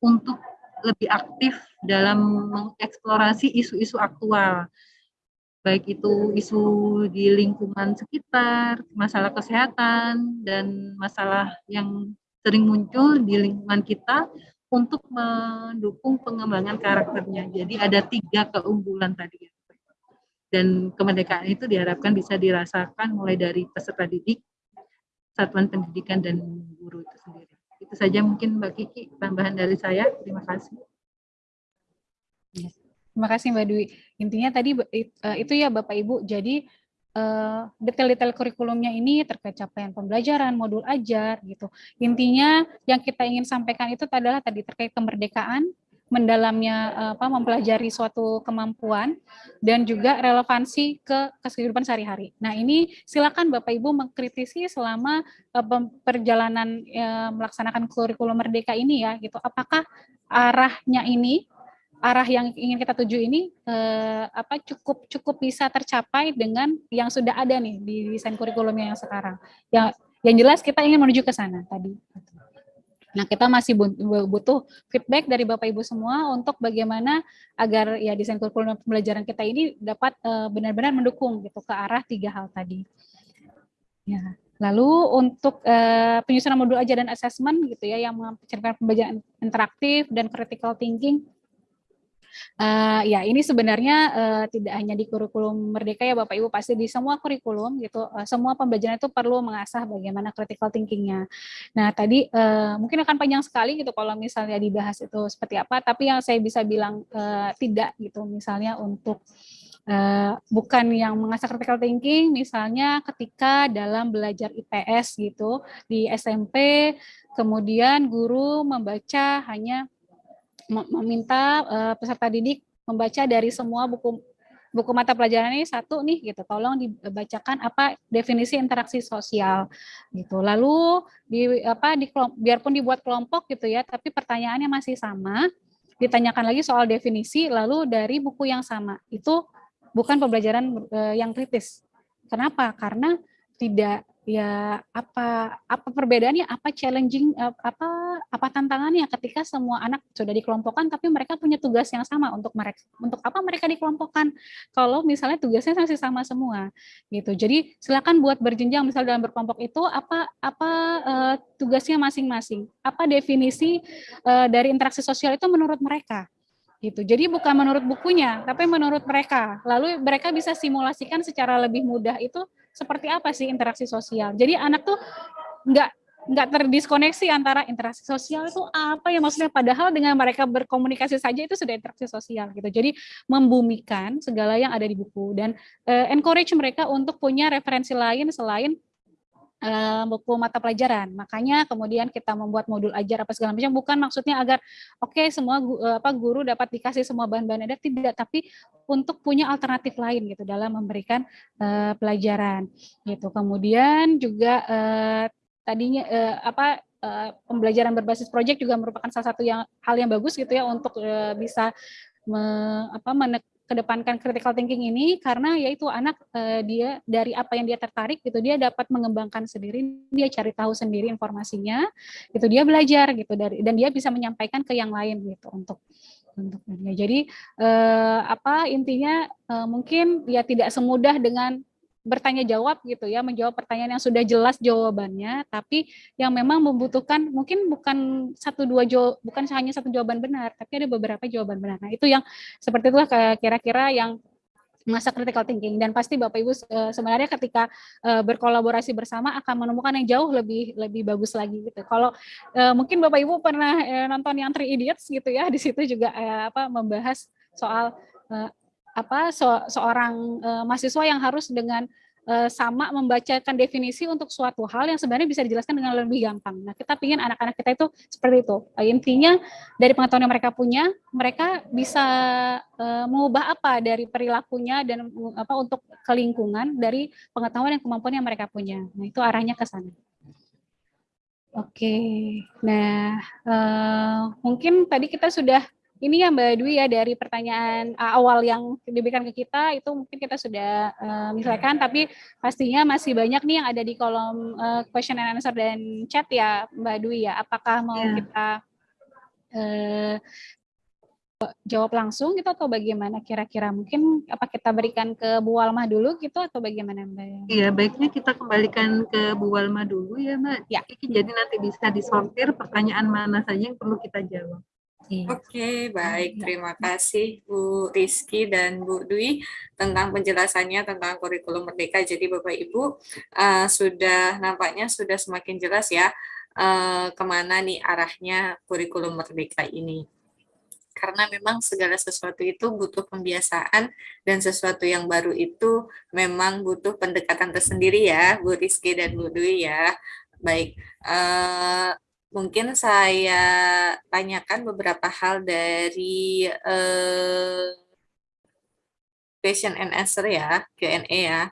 untuk lebih aktif dalam mengeksplorasi isu-isu aktual, baik itu isu di lingkungan sekitar, masalah kesehatan, dan masalah yang sering muncul di lingkungan kita untuk mendukung pengembangan karakternya. Jadi ada tiga keunggulan tadi. Dan kemerdekaan itu diharapkan bisa dirasakan mulai dari peserta didik, satuan pendidikan, dan guru itu sendiri. Itu saja mungkin Mbak Kiki, tambahan dari saya. Terima kasih. Terima kasih Mbak Dwi. Intinya tadi eh, itu ya Bapak Ibu, jadi eh, detail-detail kurikulumnya ini terkait capaian pembelajaran, modul ajar gitu. Intinya yang kita ingin sampaikan itu adalah tadi terkait kemerdekaan, mendalamnya eh, apa mempelajari suatu kemampuan dan juga relevansi ke kehidupan sehari-hari. Nah, ini silakan Bapak Ibu mengkritisi selama uh, perjalanan uh, melaksanakan kurikulum merdeka ini ya gitu. Apakah arahnya ini arah yang ingin kita tuju ini uh, apa cukup cukup bisa tercapai dengan yang sudah ada nih di desain kurikulumnya yang sekarang. Yang yang jelas kita ingin menuju ke sana tadi. Nah, kita masih butuh feedback dari Bapak Ibu semua untuk bagaimana agar ya desain kurikulum pembelajaran kita ini dapat eh, benar-benar uh, mendukung gitu ke arah tiga hal tadi. Ya. Lalu untuk uh, penyusunan modul ajar dan assessment gitu ya yang menceritakan pembelajaran interaktif dan critical thinking Uh, ya ini sebenarnya uh, tidak hanya di kurikulum Merdeka ya Bapak Ibu pasti di semua kurikulum gitu uh, semua pembelajaran itu perlu mengasah bagaimana critical thinkingnya. Nah tadi uh, mungkin akan panjang sekali gitu kalau misalnya dibahas itu seperti apa tapi yang saya bisa bilang uh, tidak gitu misalnya untuk Uh, bukan yang mengasah critical thinking misalnya ketika dalam belajar IPS gitu di SMP kemudian guru membaca hanya meminta uh, peserta didik membaca dari semua buku buku mata pelajaran ini satu nih gitu. Tolong dibacakan apa definisi interaksi sosial gitu. Lalu di apa di biarpun dibuat kelompok gitu ya tapi pertanyaannya masih sama. Ditanyakan lagi soal definisi lalu dari buku yang sama. Itu bukan pembelajaran uh, yang kritis. Kenapa? Karena tidak ya apa apa perbedaannya? Apa challenging eh, apa apa tantangannya ketika semua anak sudah dikelompokkan tapi mereka punya tugas yang sama untuk mereka untuk apa mereka dikelompokkan? Kalau misalnya tugasnya masih sama semua gitu. Jadi silakan buat berjenjang misal dalam berkelompok itu apa apa uh, tugasnya masing-masing? Apa definisi uh, dari interaksi sosial itu menurut mereka? Gitu. Jadi bukan menurut bukunya, tapi menurut mereka. Lalu mereka bisa simulasikan secara lebih mudah itu seperti apa sih interaksi sosial. Jadi anak tuh nggak nggak terdiskoneksi antara interaksi sosial itu apa ya maksudnya padahal dengan mereka berkomunikasi saja itu sudah interaksi sosial gitu jadi membumikan segala yang ada di buku dan uh, encourage mereka untuk punya referensi lain selain uh, buku mata pelajaran. Makanya kemudian kita membuat modul ajar apa segala macam bukan maksudnya agar oke okay, semua uh, apa guru dapat dikasih semua bahan-bahan ada tidak tapi untuk punya alternatif lain gitu dalam memberikan uh, pelajaran gitu. Kemudian juga uh, tadinya uh, apa uh, pembelajaran berbasis proyek juga merupakan salah satu yang hal yang bagus gitu ya untuk uh, bisa me, apa menek, kedepankan critical thinking ini karena yaitu anak uh, dia dari apa yang dia tertarik gitu dia dapat mengembangkan sendiri dia cari tahu sendiri informasinya itu dia belajar gitu dari dan dia bisa menyampaikan ke yang lain gitu untuk untuk dia. Jadi uh, apa intinya uh, mungkin ya tidak semudah dengan bertanya jawab gitu ya, menjawab pertanyaan yang sudah jelas jawabannya, tapi yang memang membutuhkan mungkin bukan satu dua jawab, bukan hanya satu jawaban benar, tapi ada beberapa jawaban benar. Nah itu yang seperti itulah kira-kira yang masa critical thinking dan pasti Bapak Ibu sebenarnya ketika eh, berkolaborasi bersama akan menemukan yang jauh lebih lebih bagus lagi gitu. Kalau eh, mungkin Bapak Ibu pernah nonton yang Three Idiots gitu ya, di situ juga apa membahas soal apa so, seorang uh, mahasiswa yang harus dengan uh, sama membacakan definisi untuk suatu hal yang sebenarnya bisa dijelaskan dengan lebih gampang. Nah, kita ingin anak-anak kita itu seperti itu. Uh, intinya dari pengetahuan yang mereka punya, mereka bisa uh, mengubah apa dari perilakunya dan uh, apa untuk kelingkungan dari pengetahuan dan kemampuan yang mereka punya. Nah, itu arahnya ke sana. Oke, nah uh, mungkin tadi kita sudah ini ya Mbak Dwi ya dari pertanyaan uh, awal yang diberikan ke kita itu mungkin kita sudah uh, misalkan tapi pastinya masih banyak nih yang ada di kolom uh, question and answer dan chat ya Mbak Dwi ya apakah mau yeah. kita uh, jawab langsung gitu atau bagaimana kira-kira mungkin apa kita berikan ke Bu Walma dulu gitu atau bagaimana Mbak? Iya baiknya kita kembalikan ke Bu Walma dulu ya Mbak. Ya. Jadi nanti bisa disortir pertanyaan mana saja yang perlu kita jawab. Oke, okay, baik. Iya. Terima kasih Bu Rizky dan Bu Dwi tentang penjelasannya tentang kurikulum merdeka. Jadi Bapak Ibu uh, sudah nampaknya sudah semakin jelas ya uh, ke mana nih arahnya kurikulum merdeka ini. Karena memang segala sesuatu itu butuh pembiasaan dan sesuatu yang baru itu memang butuh pendekatan tersendiri ya Bu Rizky dan Bu Dwi ya. Baik, uh, mungkin saya tanyakan beberapa hal dari uh, question and answer ya, Q&A ya.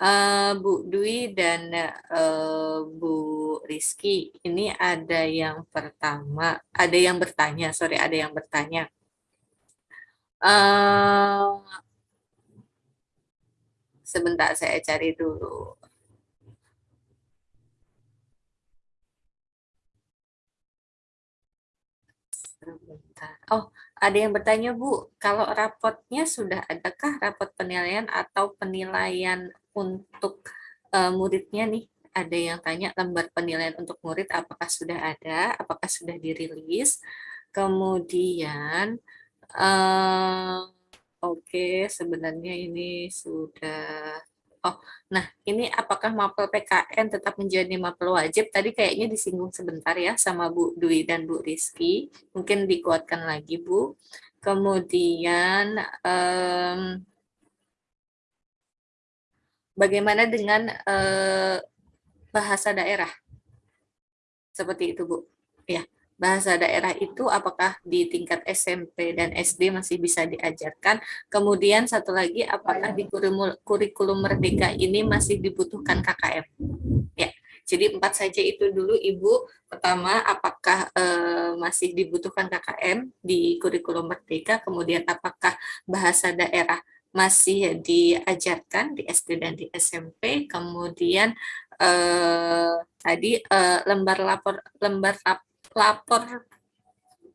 Uh, Bu Dwi dan uh, Bu Rizky, ini ada yang pertama, ada yang bertanya, sorry, ada yang bertanya. Uh, sebentar, saya cari dulu. Oh, ada yang bertanya, Bu, kalau rapotnya sudah adakah rapot penilaian atau penilaian untuk uh, muridnya nih? Ada yang tanya lembar penilaian untuk murid apakah sudah ada, apakah sudah dirilis. Kemudian, uh, oke, okay, sebenarnya ini sudah Oh, nah ini apakah mapel PKN tetap menjadi mapel wajib? Tadi kayaknya disinggung sebentar ya sama Bu Dwi dan Bu Rizky. Mungkin dikuatkan lagi Bu. Kemudian um, bagaimana dengan uh, bahasa daerah? Seperti itu Bu. Ya bahasa daerah itu apakah di tingkat SMP dan SD masih bisa diajarkan. Kemudian satu lagi apakah di kurikulum merdeka ini masih dibutuhkan KKM. Ya. Jadi empat saja itu dulu Ibu. Pertama, apakah e, masih dibutuhkan KKM di kurikulum merdeka, kemudian apakah bahasa daerah masih diajarkan di SD dan di SMP, kemudian eh, tadi eh, lembar lapor lembar rap, lapor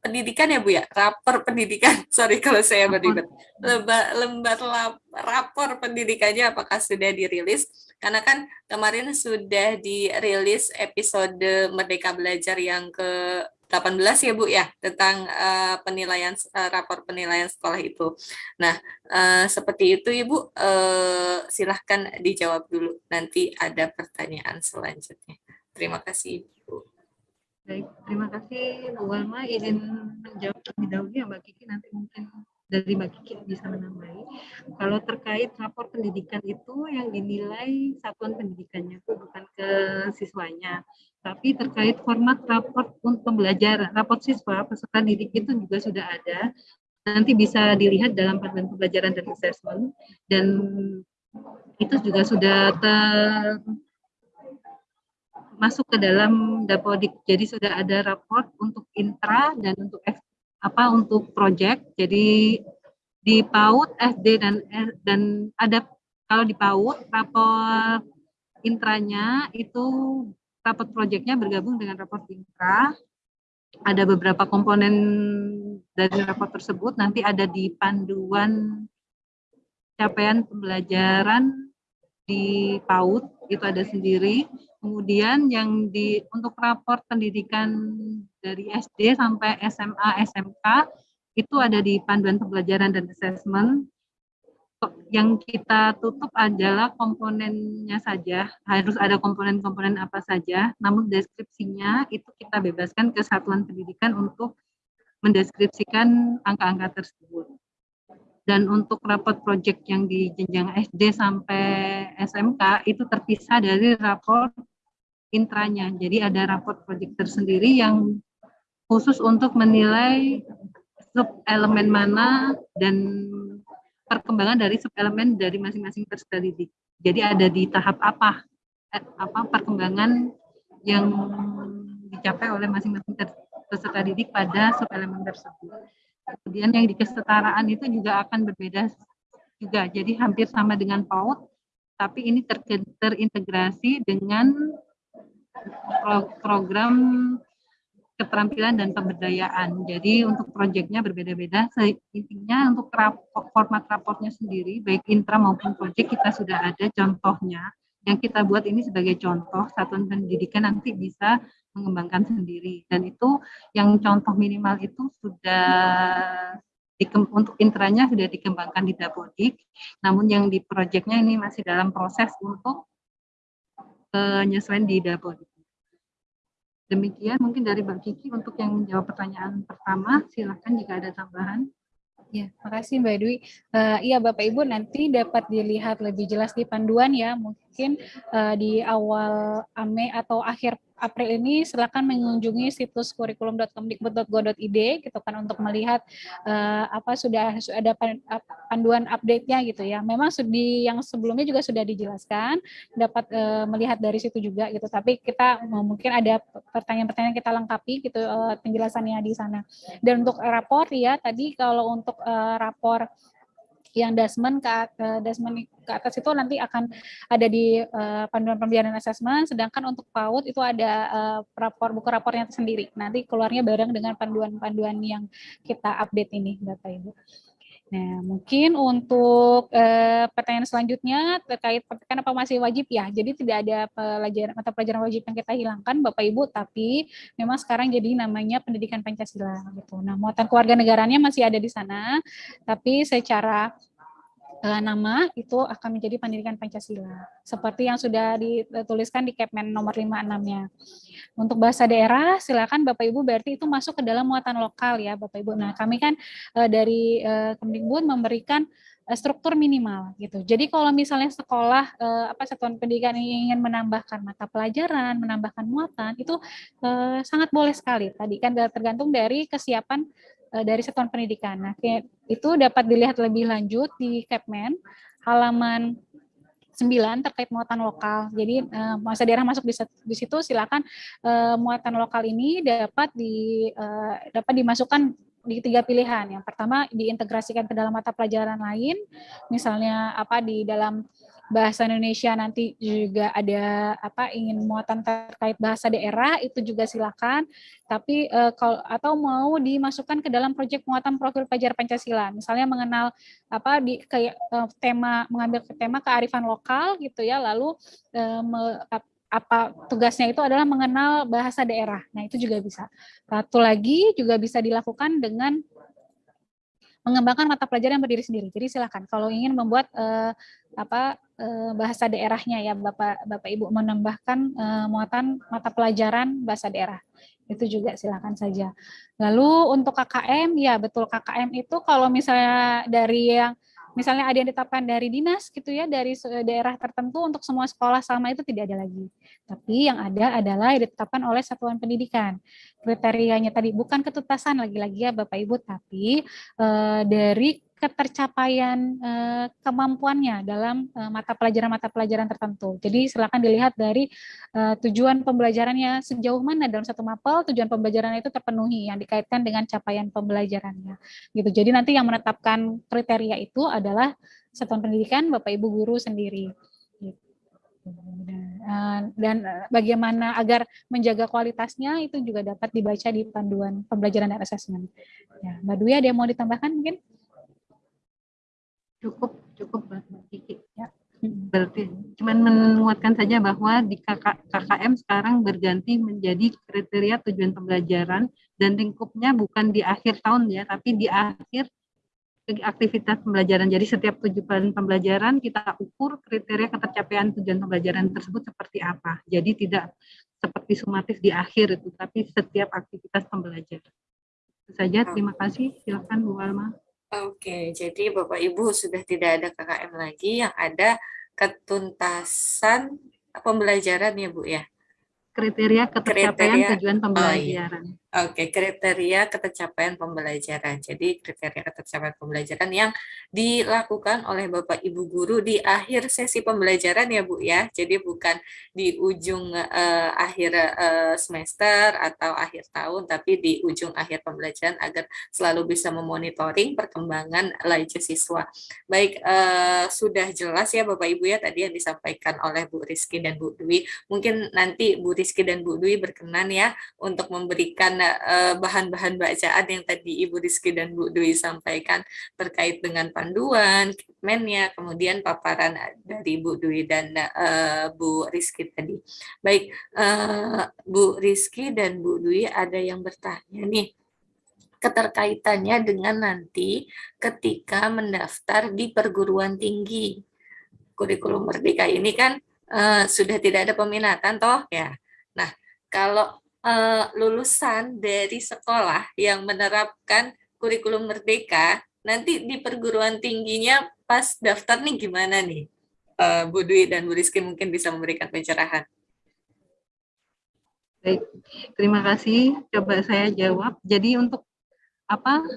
pendidikan ya Bu ya, rapor pendidikan. <laughs> Sorry kalau saya beribet. Lembar, lembar lap, rapor pendidikannya apakah sudah dirilis? Karena kan kemarin sudah dirilis episode Merdeka Belajar yang ke 18 ya Bu ya tentang uh, penilaian uh, rapor penilaian sekolah itu. Nah, uh, seperti itu Ibu uh, silahkan dijawab dulu nanti ada pertanyaan selanjutnya. Terima kasih Ibu. Baik, terima kasih Bu Walma. Izin menjawab terlebih dahulu ya Mbak Kiki, nanti mungkin dari Mbak Kiki bisa menambahi. Kalau terkait rapor pendidikan itu yang dinilai satuan pendidikannya itu bukan ke siswanya, tapi terkait format rapor untuk pembelajaran, rapor siswa peserta didik itu juga sudah ada. Nanti bisa dilihat dalam panduan pembelajaran dan assessment dan itu juga sudah ter masuk ke dalam Dapodik. Jadi sudah ada raport untuk intra dan untuk apa untuk project. Jadi di PAUD, SD dan dan ada kalau di PAUD rapor intranya itu raport projectnya bergabung dengan raport intra. Ada beberapa komponen dari raport tersebut nanti ada di panduan capaian pembelajaran di PAUD itu ada sendiri Kemudian yang di untuk rapor pendidikan dari SD sampai SMA, SMK itu ada di panduan pembelajaran dan assessment. Yang kita tutup adalah komponennya saja, harus ada komponen-komponen apa saja, namun deskripsinya itu kita bebaskan ke satuan pendidikan untuk mendeskripsikan angka-angka tersebut. Dan untuk raport project yang di jenjang SD sampai SMK itu terpisah dari raport intranya. Jadi ada raport project tersendiri yang khusus untuk menilai sub elemen mana dan perkembangan dari sub elemen dari masing-masing didik. Jadi ada di tahap apa eh, apa perkembangan yang dicapai oleh masing-masing peserta didik pada sub elemen tersebut. Kemudian yang di kesetaraan itu juga akan berbeda juga. Jadi hampir sama dengan PAUD, tapi ini ter terintegrasi dengan program keterampilan dan pemberdayaan. Jadi untuk proyeknya berbeda-beda. Intinya untuk rapor, format raportnya sendiri, baik intra maupun proyek kita sudah ada contohnya. Yang kita buat ini sebagai contoh, satuan pendidikan nanti bisa mengembangkan sendiri. Dan itu yang contoh minimal itu sudah untuk intranya sudah dikembangkan di Dapodik, namun yang di proyeknya ini masih dalam proses untuk penyesuaian di Dapodik. Demikian mungkin dari Mbak Kiki untuk yang menjawab pertanyaan pertama. Silahkan jika ada tambahan. Ya, makasih Mbak Dwi. Uh, iya Bapak Ibu nanti dapat dilihat lebih jelas di panduan ya. Mungkin uh, di awal AME atau akhir April ini silakan mengunjungi situs kurikulum.kemdikbud.go.id gitu kan untuk melihat uh, apa sudah ada panduan update-nya gitu ya. Memang di yang sebelumnya juga sudah dijelaskan, dapat uh, melihat dari situ juga gitu. Tapi kita mungkin ada pertanyaan-pertanyaan kita lengkapi gitu uh, penjelasannya di sana. Dan untuk rapor ya tadi kalau untuk uh, rapor yang dasmen ke, dasmen ke atas itu nanti akan ada di uh, panduan pembiayaan asesmen, sedangkan untuk PAUD itu ada uh, rapor buku rapornya sendiri. Nanti keluarnya bareng dengan panduan-panduan yang kita update ini, Bapak Ibu. Nah, mungkin untuk eh, pertanyaan selanjutnya terkait kenapa masih wajib ya. Jadi tidak ada pelajaran mata pelajaran wajib yang kita hilangkan Bapak Ibu, tapi memang sekarang jadi namanya pendidikan Pancasila gitu. Nah, muatan keluarga negaranya masih ada di sana, tapi secara uh, nama itu akan menjadi pendidikan Pancasila. Seperti yang sudah dituliskan di Kepmen nomor 56-nya. Untuk bahasa daerah, silakan Bapak Ibu berarti itu masuk ke dalam muatan lokal ya Bapak Ibu. Nah, kami kan uh, dari uh, Kemdikbud memberikan struktur minimal gitu. Jadi kalau misalnya sekolah uh, apa satuan pendidikan ingin menambahkan mata pelajaran, menambahkan muatan itu uh, sangat boleh sekali. Tadi kan tergantung dari kesiapan Eh, dari satuan pendidikan. Nah, itu dapat dilihat lebih lanjut di Kepmen halaman 9 terkait muatan lokal. Jadi uh, masa daerah masuk di, situ silakan uh, muatan lokal ini dapat di dapat dimasukkan di tiga pilihan. Yang pertama diintegrasikan ke dalam mata pelajaran lain, misalnya apa di dalam bahasa Indonesia nanti juga ada apa ingin muatan terkait bahasa daerah itu juga silakan tapi uh, kalau atau mau dimasukkan ke dalam proyek muatan profil pelajar Pancasila misalnya mengenal apa di kayak uh, tema mengambil tema kearifan lokal gitu ya lalu uh, me, apa tugasnya itu adalah mengenal bahasa daerah. Nah, itu juga bisa. Satu lagi juga bisa dilakukan dengan mengembangkan mata pelajaran yang berdiri sendiri. Jadi silakan kalau ingin membuat uh, apa bahasa daerahnya ya Bapak Bapak Ibu menambahkan uh, muatan mata pelajaran bahasa daerah. Itu juga silakan saja. Lalu untuk KKM ya betul KKM itu kalau misalnya dari yang misalnya ada yang ditetapkan dari dinas gitu ya dari daerah tertentu untuk semua sekolah sama itu tidak ada lagi. Tapi yang ada adalah yang ditetapkan oleh satuan pendidikan. Kriterianya tadi bukan ketuntasan lagi-lagi ya Bapak Ibu tapi e, dari ketercapaian eh, kemampuannya dalam eh, mata pelajaran-mata pelajaran tertentu. Jadi silakan dilihat dari eh, tujuan pembelajarannya sejauh mana dalam satu mapel tujuan pembelajaran itu terpenuhi yang dikaitkan dengan capaian pembelajarannya. Gitu. Jadi nanti yang menetapkan kriteria itu adalah satuan pendidikan Bapak Ibu guru sendiri. Gitu. Dan bagaimana agar menjaga kualitasnya itu juga dapat dibaca di panduan pembelajaran dan asesmen. Ya, Mbak Dwi ada yang mau ditambahkan mungkin? Cukup cukup Mbak Kiki ya. Berarti cuman menguatkan saja bahwa di KK, KKM sekarang berganti menjadi kriteria tujuan pembelajaran dan lingkupnya bukan di akhir tahun ya, tapi di akhir aktivitas pembelajaran. Jadi setiap tujuan pembelajaran kita ukur kriteria ketercapaian tujuan pembelajaran tersebut seperti apa. Jadi tidak seperti sumatif di akhir itu, tapi setiap aktivitas pembelajaran. Itu saja, terima kasih. Silakan Bu Alma. Oke, jadi Bapak Ibu sudah tidak ada KKM lagi, yang ada ketuntasan pembelajaran ya Bu ya? Kriteria ketercapaian kriteria, tujuan pembelajaran. Oh, iya. Oke, kriteria ketercapaian pembelajaran. Jadi kriteria ketercapaian pembelajaran yang dilakukan oleh Bapak Ibu guru di akhir sesi pembelajaran ya Bu ya. Jadi bukan di ujung uh, akhir uh, semester atau akhir tahun, tapi di ujung akhir pembelajaran agar selalu bisa memonitoring perkembangan laju siswa. Baik, uh, sudah jelas ya Bapak Ibu ya tadi yang disampaikan oleh Bu Rizky dan Bu Dwi. Mungkin nanti Bu Rizky dan Bu Dwi berkenan ya untuk memberikan Eh, bahan-bahan bacaan yang tadi Ibu Rizky dan Bu Dwi sampaikan terkait dengan panduan, kitmennya, kemudian paparan dari Bu Dwi dan uh, Bu Rizky tadi. Baik, uh, Bu Rizky dan Bu Dwi ada yang bertanya nih keterkaitannya dengan nanti ketika mendaftar di perguruan tinggi. Kurikulum Merdeka ini kan uh, sudah tidak ada peminatan toh ya. Kalau uh, lulusan dari sekolah yang menerapkan kurikulum merdeka, nanti di perguruan tingginya pas daftar nih gimana nih? Uh, Bu Dwi dan Bu Rizky mungkin bisa memberikan pencerahan. Baik, terima kasih. Coba saya jawab. Jadi untuk apa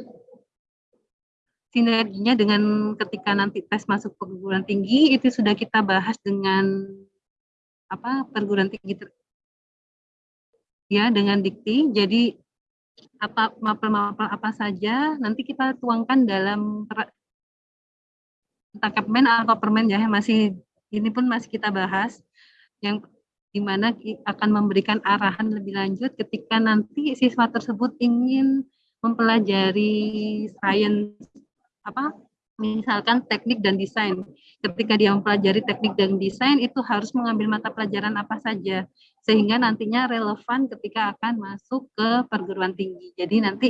sinerginya dengan ketika nanti tes masuk perguruan tinggi itu sudah kita bahas dengan apa perguruan tinggi ter, ya dengan dikti. Jadi apa mapel-mapel apa saja nanti kita tuangkan dalam entah Kepmen atau permen ya masih ini pun masih kita bahas yang di mana akan memberikan arahan lebih lanjut ketika nanti siswa tersebut ingin mempelajari sains apa misalkan teknik dan desain. Ketika dia mempelajari teknik dan desain itu harus mengambil mata pelajaran apa saja sehingga nantinya relevan ketika akan masuk ke perguruan tinggi. Jadi nanti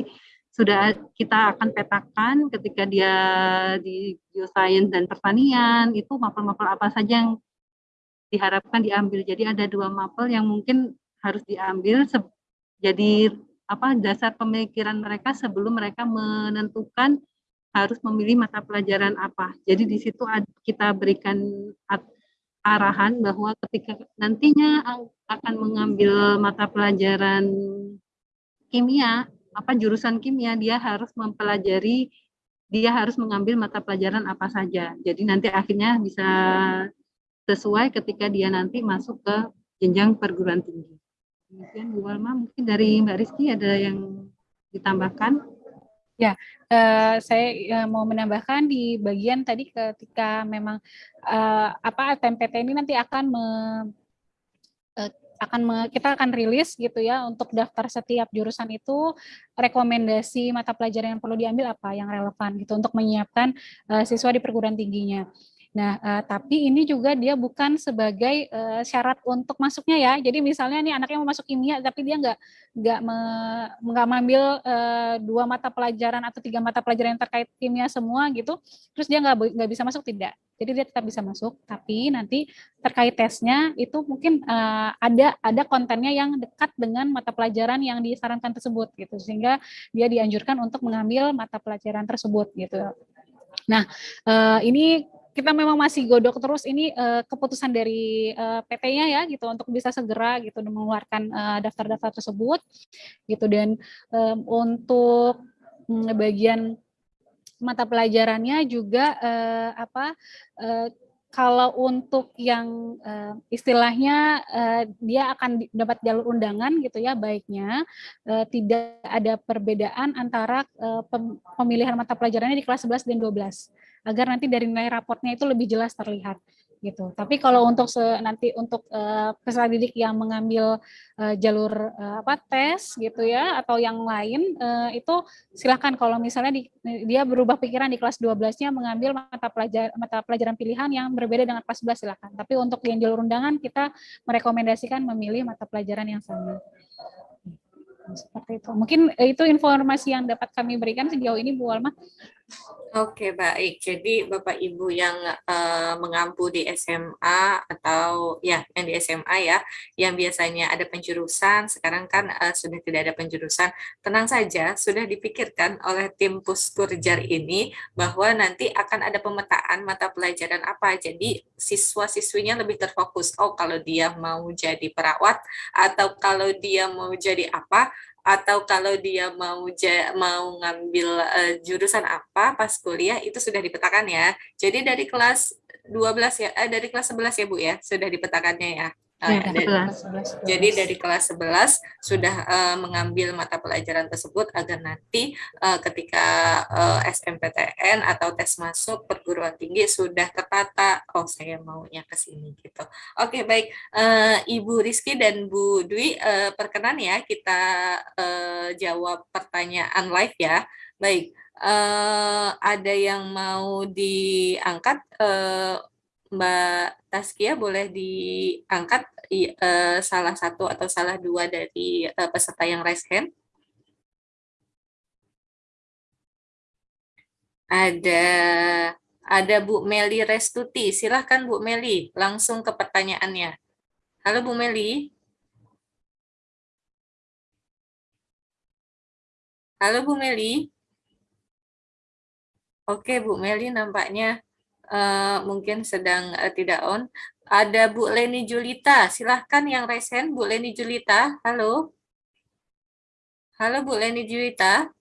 sudah kita akan petakan ketika dia di geoscience dan pertanian itu mapel-mapel apa saja yang diharapkan diambil. Jadi ada dua mapel yang mungkin harus diambil jadi apa dasar pemikiran mereka sebelum mereka menentukan harus memilih mata pelajaran apa. Jadi di situ kita berikan arahan bahwa ketika nantinya akan mengambil mata pelajaran kimia, apa jurusan kimia, dia harus mempelajari, dia harus mengambil mata pelajaran apa saja. Jadi nanti akhirnya bisa sesuai ketika dia nanti masuk ke jenjang perguruan tinggi. Kemudian Bu Walma, mungkin dari Mbak Rizky ada yang ditambahkan? Ya, uh, saya uh, mau menambahkan di bagian tadi ketika memang uh, apa TMPT ini nanti akan me, uh, akan me, kita akan rilis gitu ya untuk daftar setiap jurusan itu rekomendasi mata pelajaran yang perlu diambil apa yang relevan gitu untuk menyiapkan uh, siswa di perguruan tingginya. Nah, uh, tapi ini juga dia bukan sebagai uh, syarat untuk masuknya ya. Jadi misalnya nih anaknya mau masuk kimia, tapi dia nggak nggak me, nggak mengambil uh, dua mata pelajaran atau tiga mata pelajaran yang terkait kimia semua gitu, terus dia nggak nggak bisa masuk tidak. Jadi dia tetap bisa masuk, tapi nanti terkait tesnya itu mungkin uh, ada ada kontennya yang dekat dengan mata pelajaran yang disarankan tersebut gitu, sehingga dia dianjurkan untuk mengambil mata pelajaran tersebut gitu. Nah, ini kita memang masih godok terus ini uh, keputusan dari uh, PT-nya ya gitu untuk bisa segera gitu mengeluarkan daftar-daftar uh, tersebut gitu. Dan um, untuk um, bagian mata pelajarannya juga uh, apa uh, kalau untuk yang uh, istilahnya uh, dia akan dapat jalur undangan gitu ya baiknya uh, tidak ada perbedaan antara uh, pemilihan mata pelajarannya di kelas 11 dan 12 agar nanti dari nilai raportnya itu lebih jelas terlihat gitu. Tapi kalau untuk se, nanti untuk uh, peserta didik yang mengambil uh, jalur uh, apa tes gitu ya atau yang lain uh, itu silakan kalau misalnya di, dia berubah pikiran di kelas 12-nya mengambil mata pelajaran mata pelajaran pilihan yang berbeda dengan kelas 11 silakan. Tapi untuk yang jalur undangan kita merekomendasikan memilih mata pelajaran yang sama. Seperti itu. Mungkin itu informasi yang dapat kami berikan sejauh ini Bu Alma. Oke, baik. Jadi Bapak Ibu yang uh, mengampu di SMA atau ya yang di SMA ya, yang biasanya ada penjurusan, sekarang kan uh, sudah tidak ada penjurusan. Tenang saja, sudah dipikirkan oleh tim Puskurjar ini bahwa nanti akan ada pemetaan mata pelajaran apa. Jadi siswa-siswinya lebih terfokus. Oh, kalau dia mau jadi perawat atau kalau dia mau jadi apa, atau kalau dia mau mau ngambil uh, jurusan apa pas kuliah itu sudah dipetakan ya. Jadi dari kelas 12 ya eh, dari kelas 11 ya Bu ya, sudah dipetakannya ya. Ya, dari, jadi dari kelas 11 sudah uh, mengambil mata pelajaran tersebut agar nanti uh, ketika uh, SMPTN atau tes masuk perguruan tinggi sudah tertata, oh saya maunya ke sini gitu. Oke baik, uh, Ibu Rizky dan Bu Dwi uh, perkenan ya kita uh, jawab pertanyaan live ya. Baik, uh, ada yang mau diangkat uh, Mbak Taskia boleh diangkat uh, salah satu atau salah dua dari uh, peserta yang raise hand? Ada ada Bu Meli Restuti. Silahkan Bu Meli, langsung ke pertanyaannya. Halo Bu Meli. Halo Bu Meli. Oke Bu Meli nampaknya eh, mungkin sedang eh, tidak on. Ada Bu Leni Julita, silahkan yang hand, Bu Leni Julita, halo. Halo Bu Leni Julita.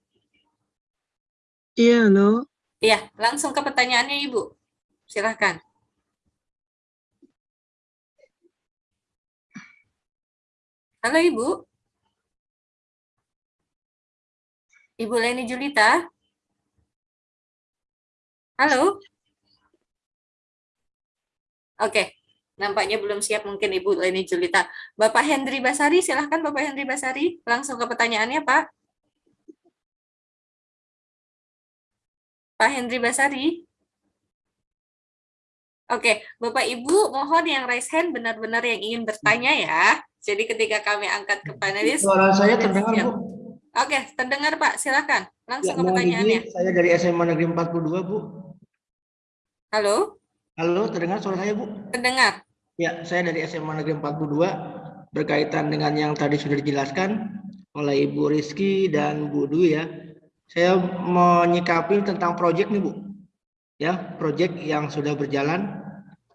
Iya, halo. Iya, langsung ke pertanyaannya Ibu. Silahkan. Halo Ibu. Ibu Leni Julita. Halo. Oke, nampaknya belum siap mungkin Ibu Leni Julita. Bapak Hendri Basari, silahkan Bapak Hendri Basari. Langsung ke pertanyaannya Pak. Pak Hendri Basari. Oke, Bapak Ibu mohon yang raise hand benar-benar yang ingin bertanya ya. Jadi ketika kami angkat ke panelis. Suara saya terdengar, siap. Bu. Oke, terdengar Pak, silakan. Ya, Langsung ke mohon pertanyaannya. saya dari SMA Negeri 42, Bu. Halo, Halo, terdengar suara saya, Bu? terdengar. Ya, saya dari SMA Negeri 42 berkaitan dengan yang tadi sudah dijelaskan oleh Ibu Rizky dan Bu Dwi ya. Saya menyikapi tentang proyek nih, Bu. Ya, proyek yang sudah berjalan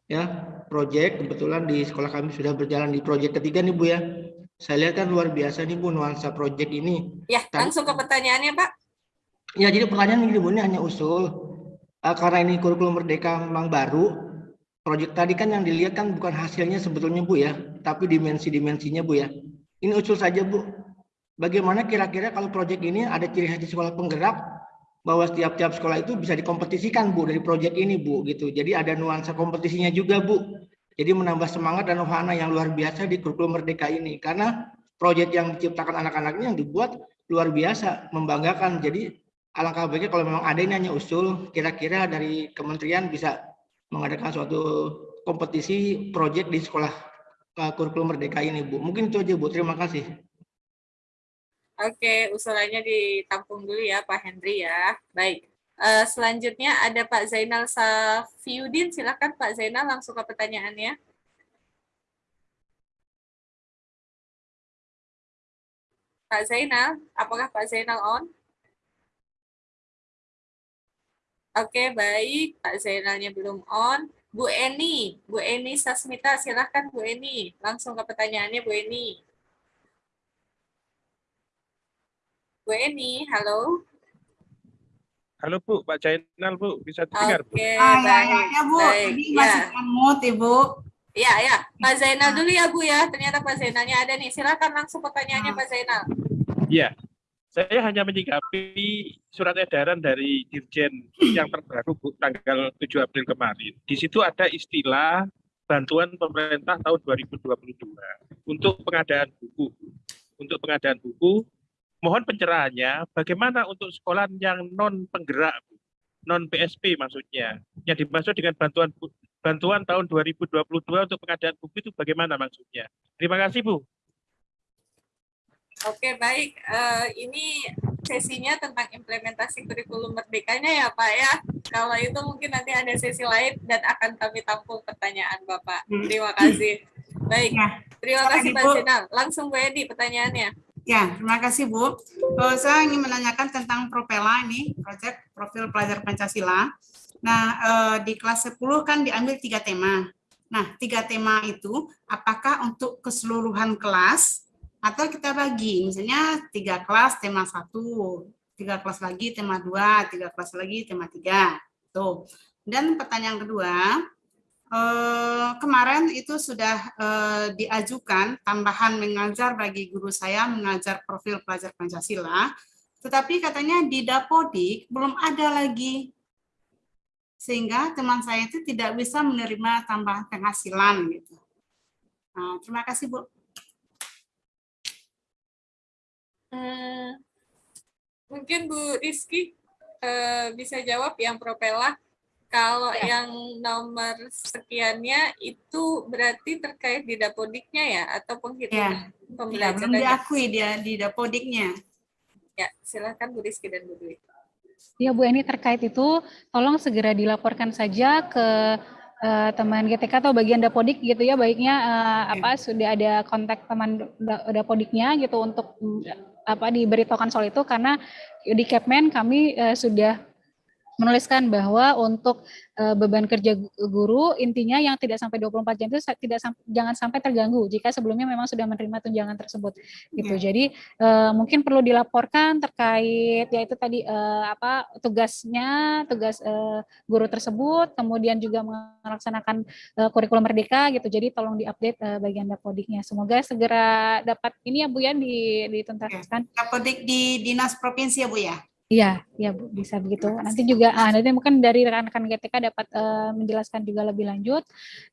ya. Proyek kebetulan di sekolah kami sudah berjalan di proyek ketiga nih, Bu ya. Saya lihat kan luar biasa nih, Bu, nuansa proyek ini. Ya, langsung ke pertanyaannya Pak. Ya, jadi pertanyaan gini, Bu, ini hanya usul. Eh, karena ini kurikulum merdeka memang baru, proyek tadi kan yang dilihat kan bukan hasilnya sebetulnya, Bu ya, tapi dimensi-dimensinya, Bu ya. Ini usul saja, Bu. Bagaimana kira-kira kalau proyek ini ada ciri khas di sekolah penggerak, bahwa setiap-tiap sekolah itu bisa dikompetisikan, Bu, dari proyek ini, Bu, gitu. Jadi ada nuansa kompetisinya juga, Bu. Jadi menambah semangat dan wahana yang luar biasa di kurikulum merdeka ini. Karena proyek yang diciptakan anak-anaknya yang dibuat luar biasa, membanggakan. Jadi alangkah baiknya kalau memang ada ini hanya usul, kira-kira dari kementerian bisa mengadakan suatu kompetisi proyek di sekolah uh, kurikulum merdeka ini, Bu. Mungkin itu aja, Bu. Terima kasih. Oke, usulannya ditampung dulu ya Pak Hendri ya. Baik. Eh, selanjutnya ada Pak Zainal Safiuddin. Silakan Pak Zainal langsung ke pertanyaannya. Pak Zainal, apakah Pak Zainal on? Oke, baik. Pak Zainalnya belum on. Bu Eni, Bu Eni Sasmita, silahkan Bu Eni. Langsung ke pertanyaannya Bu Eni. Bu Eni, halo. Halo Bu, Pak Jainal Bu, bisa dengar Bu? Oke, Ah, ya, baik. ya, ya, Bu. baik. Tadi Ya, masih kamut, Ibu. ya, ya. Pak Zainal dulu ya Bu ya. Ternyata Pak Zainalnya ada nih. Silakan langsung pertanyaannya Ah. Pak Zainal. Iya, saya hanya menyikapi surat edaran dari Dirjen yang terbaru Bu, tanggal 7 April kemarin. Di situ ada istilah bantuan pemerintah tahun 2022 untuk pengadaan buku. Untuk pengadaan buku, mohon pencerahannya bagaimana untuk sekolah yang non penggerak, non PSP maksudnya. Yang dimaksud dengan bantuan bantuan tahun 2022 untuk pengadaan buku itu bagaimana maksudnya? Terima kasih Bu. Oke, baik. Eh, ini sesinya tentang implementasi kurikulum merdekanya ya Pak ya. Kalau itu mungkin nanti ada sesi lain dan akan kami tampung pertanyaan Bapak. Hmm. Terima kasih. Baik. Ya, Terima kasih Pak. Zainal. Langsung Bu Edi pertanyaannya. Ya, terima kasih Bu. Eh, saya ingin menanyakan tentang Propela ini, proyek profil pelajar Pancasila. Nah, eh, di kelas 10 kan diambil tiga tema. Nah, tiga tema itu apakah untuk keseluruhan kelas atau kita bagi? Misalnya tiga kelas tema satu, tiga kelas lagi tema dua, tiga kelas lagi tema tiga. Tuh. Dan pertanyaan kedua, Eh, kemarin itu sudah eh, diajukan tambahan mengajar bagi guru saya mengajar profil pelajar Pancasila, tetapi katanya di Dapodik belum ada lagi. Sehingga teman saya itu tidak bisa menerima tambahan penghasilan gitu. Nah, terima kasih Bu. Hmm, mungkin Bu Rizky eh, bisa jawab yang propela. Kalau Ya. yang nomor sekiannya itu berarti terkait di dapodiknya ya atau penghitungan Ya, belum pembelajarannya? diakui dia di Dapodiknya. Ya, silakan Bu Rizky dan Bu Dwi. Ya Bu Eni terkait itu tolong segera dilaporkan saja ke eh, teman GTK atau bagian Dapodik gitu ya baiknya eh, apa sudah ada kontak teman Da- Dapodiknya gitu untuk apa diberitahukan soal itu karena di Kepmen kami eh, sudah menuliskan bahwa untuk uh, beban kerja guru intinya yang tidak sampai 24 jam itu tidak sam jangan sampai terganggu jika sebelumnya memang sudah menerima tunjangan tersebut gitu. Yeah. Jadi uh, mungkin perlu dilaporkan terkait yaitu tadi uh, apa tugasnya, tugas uh, guru tersebut, kemudian juga melaksanakan uh, kurikulum merdeka gitu. Jadi tolong diupdate uh, bagian dapodiknya. Semoga segera dapat ini ya Bu ya dituntaskan. Yeah. Dapodik di dinas provinsi ya Bu ya. Iya, ya Bu, bisa begitu. Nanti juga ah, nanti mungkin dari rekan-rekan GTK dapat uh, menjelaskan juga lebih lanjut.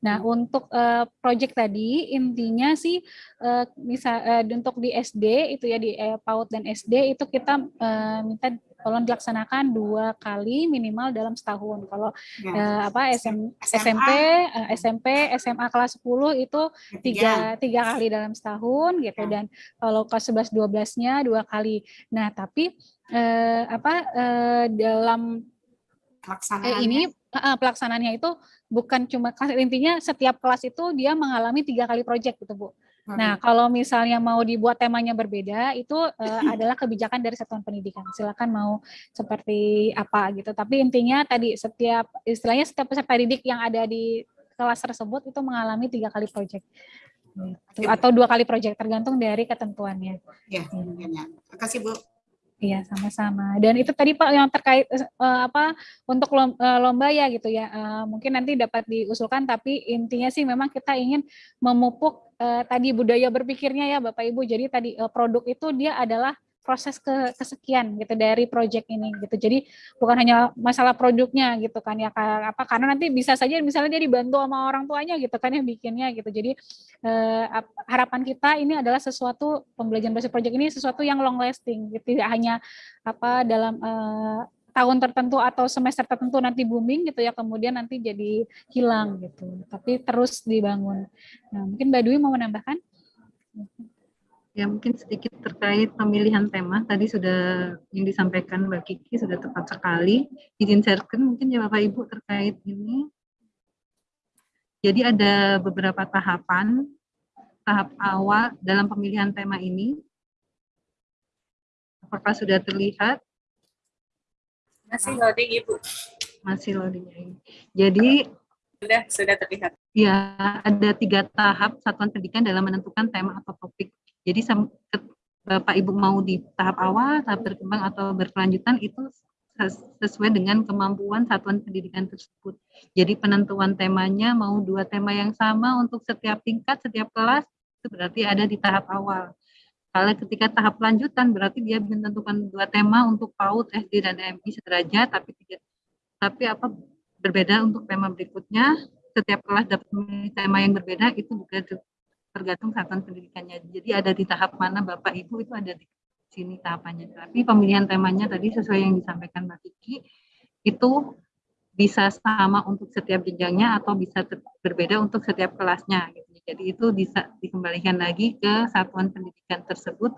Nah, untuk uh, project tadi intinya sih uh, bisa uh, untuk di SD itu ya di uh, PAUD dan SD itu kita uh, minta tolong dilaksanakan dua kali minimal dalam setahun. Kalau ya. uh, apa SM, SMP, uh, SMP, SMA kelas 10 itu tiga, tiga kali dalam setahun gitu. Ya. Dan kalau kelas 11 12-nya dua kali. Nah, tapi eh, apa eh, dalam eh, ini uh, pelaksanaannya itu bukan cuma intinya setiap kelas itu dia mengalami tiga kali proyek gitu bu. Nah kalau misalnya mau dibuat temanya berbeda itu uh, <laughs> adalah kebijakan dari satuan pendidikan. Silakan mau seperti apa gitu. Tapi intinya tadi setiap istilahnya setiap peserta didik yang ada di kelas tersebut itu mengalami tiga kali proyek gitu. atau dua kali proyek tergantung dari ketentuannya. Ya, ya. Terima kasih Bu. Iya, sama-sama. Dan itu tadi Pak yang terkait uh, apa untuk lomba ya gitu ya. Uh, mungkin nanti dapat diusulkan tapi intinya sih memang kita ingin memupuk uh, tadi budaya berpikirnya ya Bapak Ibu. Jadi tadi uh, produk itu dia adalah proses ke kesekian gitu dari project ini gitu. Jadi bukan hanya masalah produknya gitu kan ya apa karena nanti bisa saja misalnya dia dibantu sama orang tuanya gitu kan yang bikinnya gitu. Jadi eh, harapan kita ini adalah sesuatu pembelajaran basic project ini sesuatu yang long lasting gitu. tidak hanya apa dalam eh, tahun tertentu atau semester tertentu nanti booming gitu ya kemudian nanti jadi hilang gitu. Tapi terus dibangun. Nah, mungkin Mbak Dwi mau menambahkan? Ya mungkin sedikit terkait pemilihan tema tadi sudah yang disampaikan Mbak Kiki sudah tepat sekali. Izin sharekan mungkin ya Bapak Ibu terkait ini. Jadi ada beberapa tahapan, tahap awal dalam pemilihan tema ini. Apakah sudah terlihat? Masih loading Ibu. Masih loading. Jadi sudah sudah terlihat. Ya, ada tiga tahap satuan pendidikan dalam menentukan tema atau topik jadi Bapak Ibu mau di tahap awal, tahap berkembang atau berkelanjutan itu sesuai dengan kemampuan satuan pendidikan tersebut. Jadi penentuan temanya mau dua tema yang sama untuk setiap tingkat, setiap kelas, itu berarti ada di tahap awal. Kalau ketika tahap lanjutan berarti dia menentukan dua tema untuk PAUD, SD dan MI sederajat, tapi tidak tapi apa berbeda untuk tema berikutnya. Setiap kelas dapat memilih tema yang berbeda itu juga tergantung satuan pendidikannya. Jadi ada di tahap mana Bapak Ibu itu ada di sini tahapannya. Tapi pemilihan temanya tadi sesuai yang disampaikan Mbak Kiki itu bisa sama untuk setiap jenjangnya atau bisa berbeda untuk setiap kelasnya. Gitu. Jadi itu bisa dikembalikan lagi ke satuan pendidikan tersebut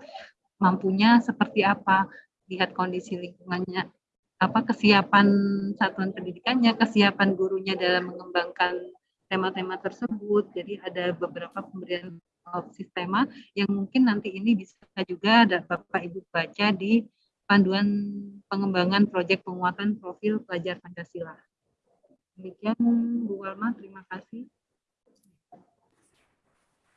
mampunya seperti apa, lihat kondisi lingkungannya, apa kesiapan satuan pendidikannya, kesiapan gurunya dalam mengembangkan tema-tema tersebut. Jadi ada beberapa pemberian opsi tema yang mungkin nanti ini bisa juga ada Bapak Ibu baca di panduan pengembangan proyek penguatan profil pelajar Pancasila. Demikian Bu Walma, terima kasih.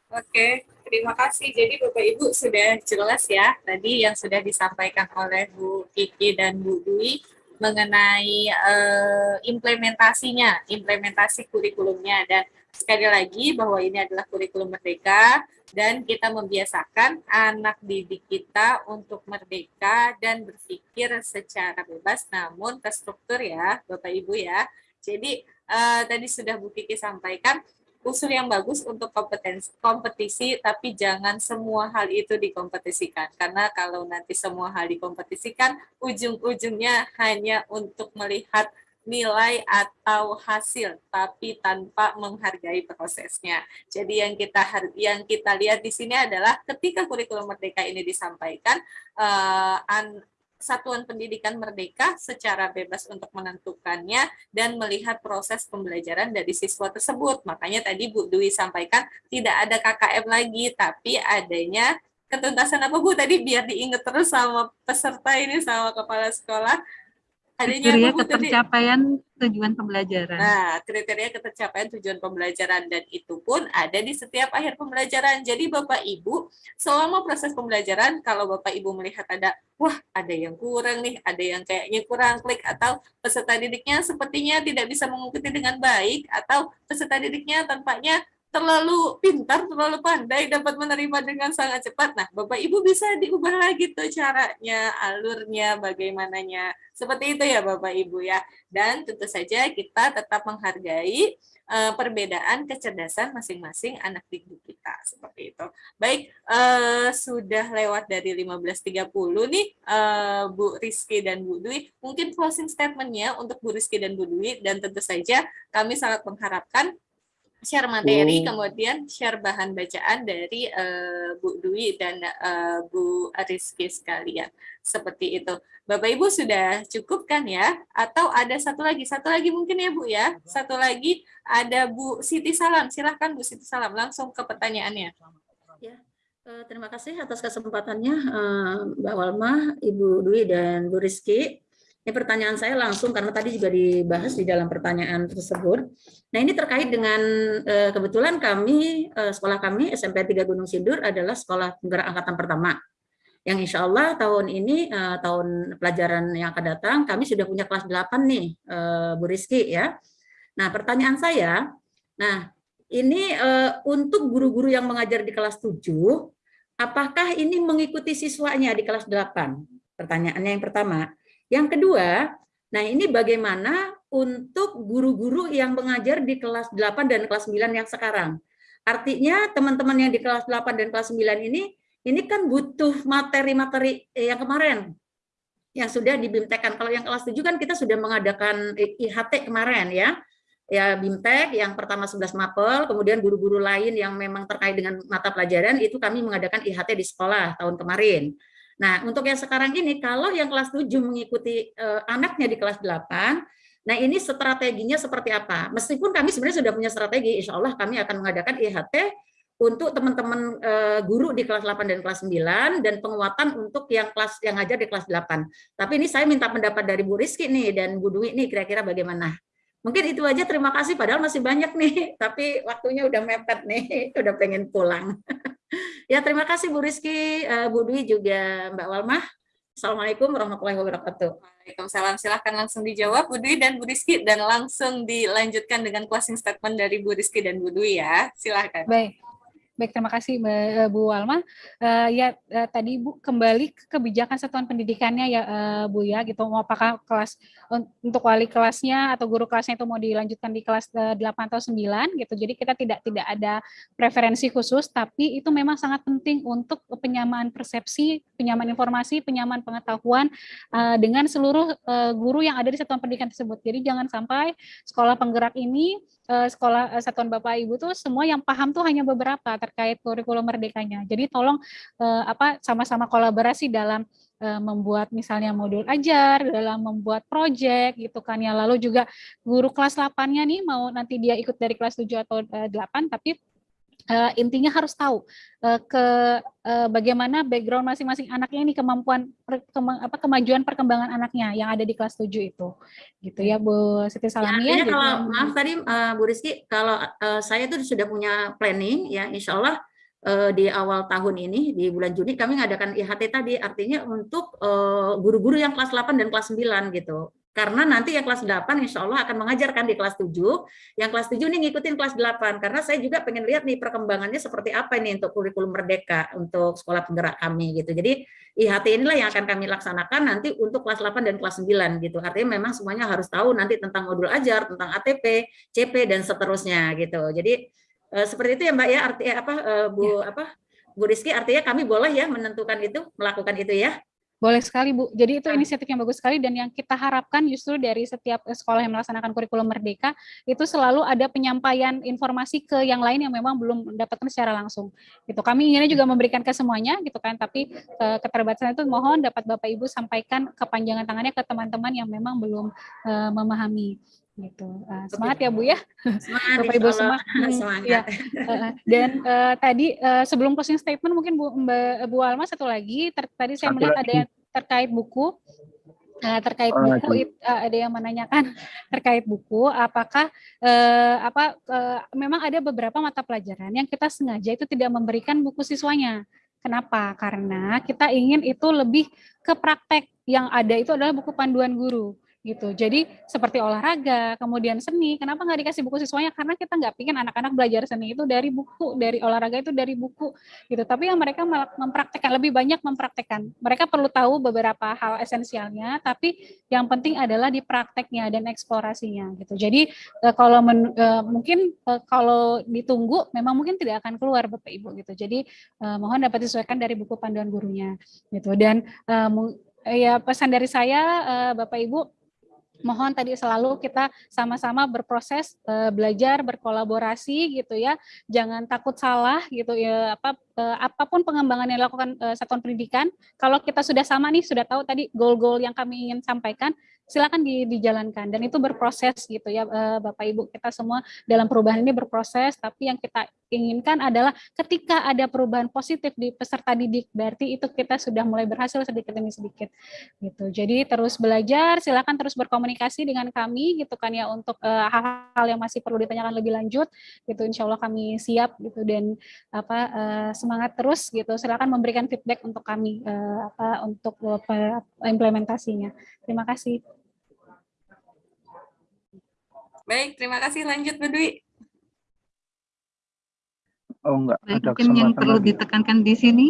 Oke, terima kasih. Jadi Bapak Ibu sudah jelas ya tadi yang sudah disampaikan oleh Bu Kiki dan Bu Dwi mengenai uh, implementasinya, implementasi kurikulumnya dan sekali lagi bahwa ini adalah kurikulum merdeka dan kita membiasakan anak didik kita untuk merdeka dan berpikir secara bebas namun terstruktur ya Bapak Ibu ya. Jadi uh, tadi sudah Bu Kiki sampaikan unsur yang bagus untuk kompetensi kompetisi tapi jangan semua hal itu dikompetisikan karena kalau nanti semua hal dikompetisikan ujung-ujungnya hanya untuk melihat nilai atau hasil tapi tanpa menghargai prosesnya. Jadi yang kita yang kita lihat di sini adalah ketika kurikulum merdeka ini disampaikan uh, satuan pendidikan merdeka secara bebas untuk menentukannya dan melihat proses pembelajaran dari siswa tersebut. Makanya tadi Bu Dwi sampaikan tidak ada KKM lagi, tapi adanya ketuntasan apa Bu tadi biar diingat terus sama peserta ini sama kepala sekolah adanya Kriteria apa, Bu, tadi? ketercapaian tujuan pembelajaran. Nah, kriteria ketercapaian tujuan pembelajaran dan itu pun ada di setiap akhir pembelajaran. Jadi Bapak Ibu, selama proses pembelajaran kalau Bapak Ibu melihat ada wah, ada yang kurang nih, ada yang kayaknya kurang klik atau peserta didiknya sepertinya tidak bisa mengikuti dengan baik atau peserta didiknya tampaknya terlalu pintar, terlalu pandai, dapat menerima dengan sangat cepat. Nah, Bapak Ibu bisa diubah lagi tuh caranya, alurnya, bagaimananya. Seperti itu ya Bapak Ibu ya. Dan tentu saja kita tetap menghargai uh, perbedaan kecerdasan masing-masing anak didik kita. Seperti itu. Baik, uh, sudah lewat dari 15.30 nih uh, Bu Rizky dan Bu Dwi. Mungkin closing statement-nya untuk Bu Rizky dan Bu Dwi. Dan tentu saja kami sangat mengharapkan share materi, Bu. kemudian share bahan bacaan dari uh, Bu Dwi dan uh, Bu Rizky sekalian. Seperti itu. Bapak Ibu sudah cukup kan ya? Atau ada satu lagi, satu lagi mungkin ya Bu ya? Satu lagi ada Bu Siti Salam. Silahkan Bu Siti Salam, langsung ke pertanyaannya. Ya, eh, terima kasih atas kesempatannya Mbak Walma, Ibu Dwi dan Bu Rizky. Ini pertanyaan saya langsung karena tadi juga dibahas di dalam pertanyaan tersebut. Nah ini terkait dengan eh, kebetulan kami eh, sekolah kami SMP 3 Gunung Sindur adalah sekolah penggerak angkatan pertama. Yang insya Allah tahun ini eh, tahun pelajaran yang akan datang kami sudah punya kelas 8 nih Bu Rizky ya. Nah pertanyaan saya, nah ini untuk guru-guru yang mengajar di kelas 7, apakah ini mengikuti siswanya di kelas 8? Pertanyaannya yang pertama. Yang kedua, nah ini bagaimana untuk guru-guru yang mengajar di kelas 8 dan kelas 9 yang sekarang. Artinya teman-teman yang di kelas 8 dan kelas 9 ini, ini kan butuh materi-materi yang kemarin yang sudah dibimtekkan. Kalau yang kelas 7 kan kita sudah mengadakan IHT kemarin ya. Ya BIMTEK yang pertama 11 Mapel, kemudian guru-guru lain yang memang terkait dengan mata pelajaran itu kami mengadakan IHT di sekolah tahun kemarin. Nah, untuk yang sekarang ini, kalau yang kelas 7 mengikuti eh, anaknya di kelas 8, nah ini strateginya seperti apa? Meskipun kami sebenarnya sudah punya strategi, insya Allah kami akan mengadakan IHT untuk teman-teman eh, guru di kelas 8 dan kelas 9, dan penguatan untuk yang kelas yang ngajar di kelas 8. Tapi ini saya minta pendapat dari Bu Rizky nih, dan Bu Dwi nih, kira-kira bagaimana? Mungkin itu aja, terima kasih, padahal masih banyak nih, <laughs> tapi waktunya udah mepet nih, <laughs> udah pengen pulang. <laughs> <laughs> Ya, terima kasih Bu Rizky, eh, Bu Dwi juga Mbak Walmah. Assalamualaikum warahmatullahi wabarakatuh. Waalaikumsalam. Silahkan langsung dijawab Bu Dwi dan Bu Rizky dan langsung dilanjutkan dengan closing statement dari Bu Rizky dan Bu Dwi ya. Silahkan. Baik. Baik, terima kasih Mbak Bu Walma. Uh, ya uh, tadi Bu kembali ke kebijakan satuan pendidikannya ya uh, Bu ya gitu. Mau apakah kelas untuk wali kelasnya atau guru kelasnya itu mau dilanjutkan di kelas uh, 8 atau 9 gitu. Jadi kita tidak tidak ada preferensi khusus tapi itu memang sangat penting untuk penyamaan persepsi, penyamaan informasi, penyamaan pengetahuan uh, dengan seluruh uh, guru yang ada di satuan pendidikan tersebut. Jadi jangan sampai sekolah penggerak ini sekolah satuan Bapak Ibu tuh semua yang paham tuh hanya beberapa terkait kurikulum merdekanya. Jadi tolong apa sama-sama kolaborasi dalam membuat misalnya modul ajar, dalam membuat proyek gitu kan ya. Lalu juga guru kelas 8-nya nih mau nanti dia ikut dari kelas 7 atau 8 tapi uh, intinya harus tahu uh, ke uh, bagaimana background masing-masing anaknya ini kemampuan per, kema, apa kemajuan perkembangan anaknya yang ada di kelas 7 itu. Gitu ya Bu Siti Salami ya, kalau maaf tadi uh, Bu Rizky kalau uh, saya tuh sudah punya planning ya Insya Allah uh, di awal tahun ini di bulan Juni kami mengadakan IHT tadi artinya untuk guru-guru uh, yang kelas 8 dan kelas 9 gitu karena nanti yang kelas 8 insya Allah akan mengajarkan di kelas 7, yang kelas 7 ini ngikutin kelas 8, karena saya juga pengen lihat nih perkembangannya seperti apa ini untuk kurikulum merdeka, untuk sekolah penggerak kami gitu. Jadi IHT inilah yang akan kami laksanakan nanti untuk kelas 8 dan kelas 9 gitu. Artinya memang semuanya harus tahu nanti tentang modul ajar, tentang ATP, CP dan seterusnya gitu. Jadi eh, seperti itu ya Mbak ya, artinya apa eh, Bu ya. apa Bu Rizky artinya kami boleh ya menentukan itu, melakukan itu ya. Boleh sekali Bu. Jadi itu inisiatif yang bagus sekali dan yang kita harapkan justru dari setiap sekolah yang melaksanakan kurikulum merdeka itu selalu ada penyampaian informasi ke yang lain yang memang belum mendapatkan secara langsung. Gitu. Kami inginnya juga memberikan ke semuanya gitu kan, tapi uh, keterbatasan itu mohon dapat Bapak Ibu sampaikan kepanjangan tangannya ke teman-teman yang memang belum uh, memahami gitu. Uh, semangat ya Bu ya. Semangat, Bapak Ibu semua. Semangat. <laughs> Ya. Uh, dan uh, tadi uh, sebelum closing statement mungkin Bu Mbak Bu Alma satu lagi ter tadi saya satu melihat lagi. ada yang terkait buku. Nah, terkait buku eh, ada yang menanyakan <laughs> terkait buku apakah eh, apa eh, memang ada beberapa mata pelajaran yang kita sengaja itu tidak memberikan buku siswanya. Kenapa? Karena kita ingin itu lebih ke praktek yang ada itu adalah buku panduan guru gitu. Jadi seperti olahraga, kemudian seni, kenapa nggak dikasih buku siswanya? Karena kita nggak pingin anak-anak belajar seni itu dari buku, dari olahraga itu dari buku gitu. Tapi yang mereka mempraktekkan lebih banyak mempraktekkan. Mereka perlu tahu beberapa hal esensialnya, tapi yang penting adalah di prakteknya dan eksplorasinya gitu. Jadi eh, kalau men- eh, mungkin eh, kalau ditunggu memang mungkin tidak akan keluar Bapak Ibu gitu. Jadi mohon dapat disesuaikan dari buku panduan gurunya gitu. Dan ya pesan dari saya Bapak Ibu mohon tadi selalu kita sama-sama berproses eh, belajar berkolaborasi gitu ya. Jangan takut salah gitu ya apa eh, apa pun pengembangan yang dilakukan eh, satuan pendidikan. Kalau kita sudah sama nih sudah tahu tadi goal-goal yang kami ingin sampaikan silakan di- dijalankan dan itu berproses gitu ya eh, Bapak Ibu kita semua dalam perubahan ini berproses tapi yang kita inginkan adalah ketika ada perubahan positif di peserta didik berarti itu kita sudah mulai berhasil sedikit demi sedikit gitu. Jadi terus belajar, silakan terus berkomunikasi dengan kami gitu kan ya untuk eh, hal-hal yang masih perlu ditanyakan lebih lanjut gitu. Insya Allah kami siap gitu dan apa eh, semangat terus gitu. Silakan memberikan feedback untuk kami eh, apa untuk pe- implementasinya. Terima kasih. Baik, terima kasih. Lanjut, Bu Dwi. Oh enggak, Baik, ada mungkin yang kesempatan perlu lagi. ditekankan di sini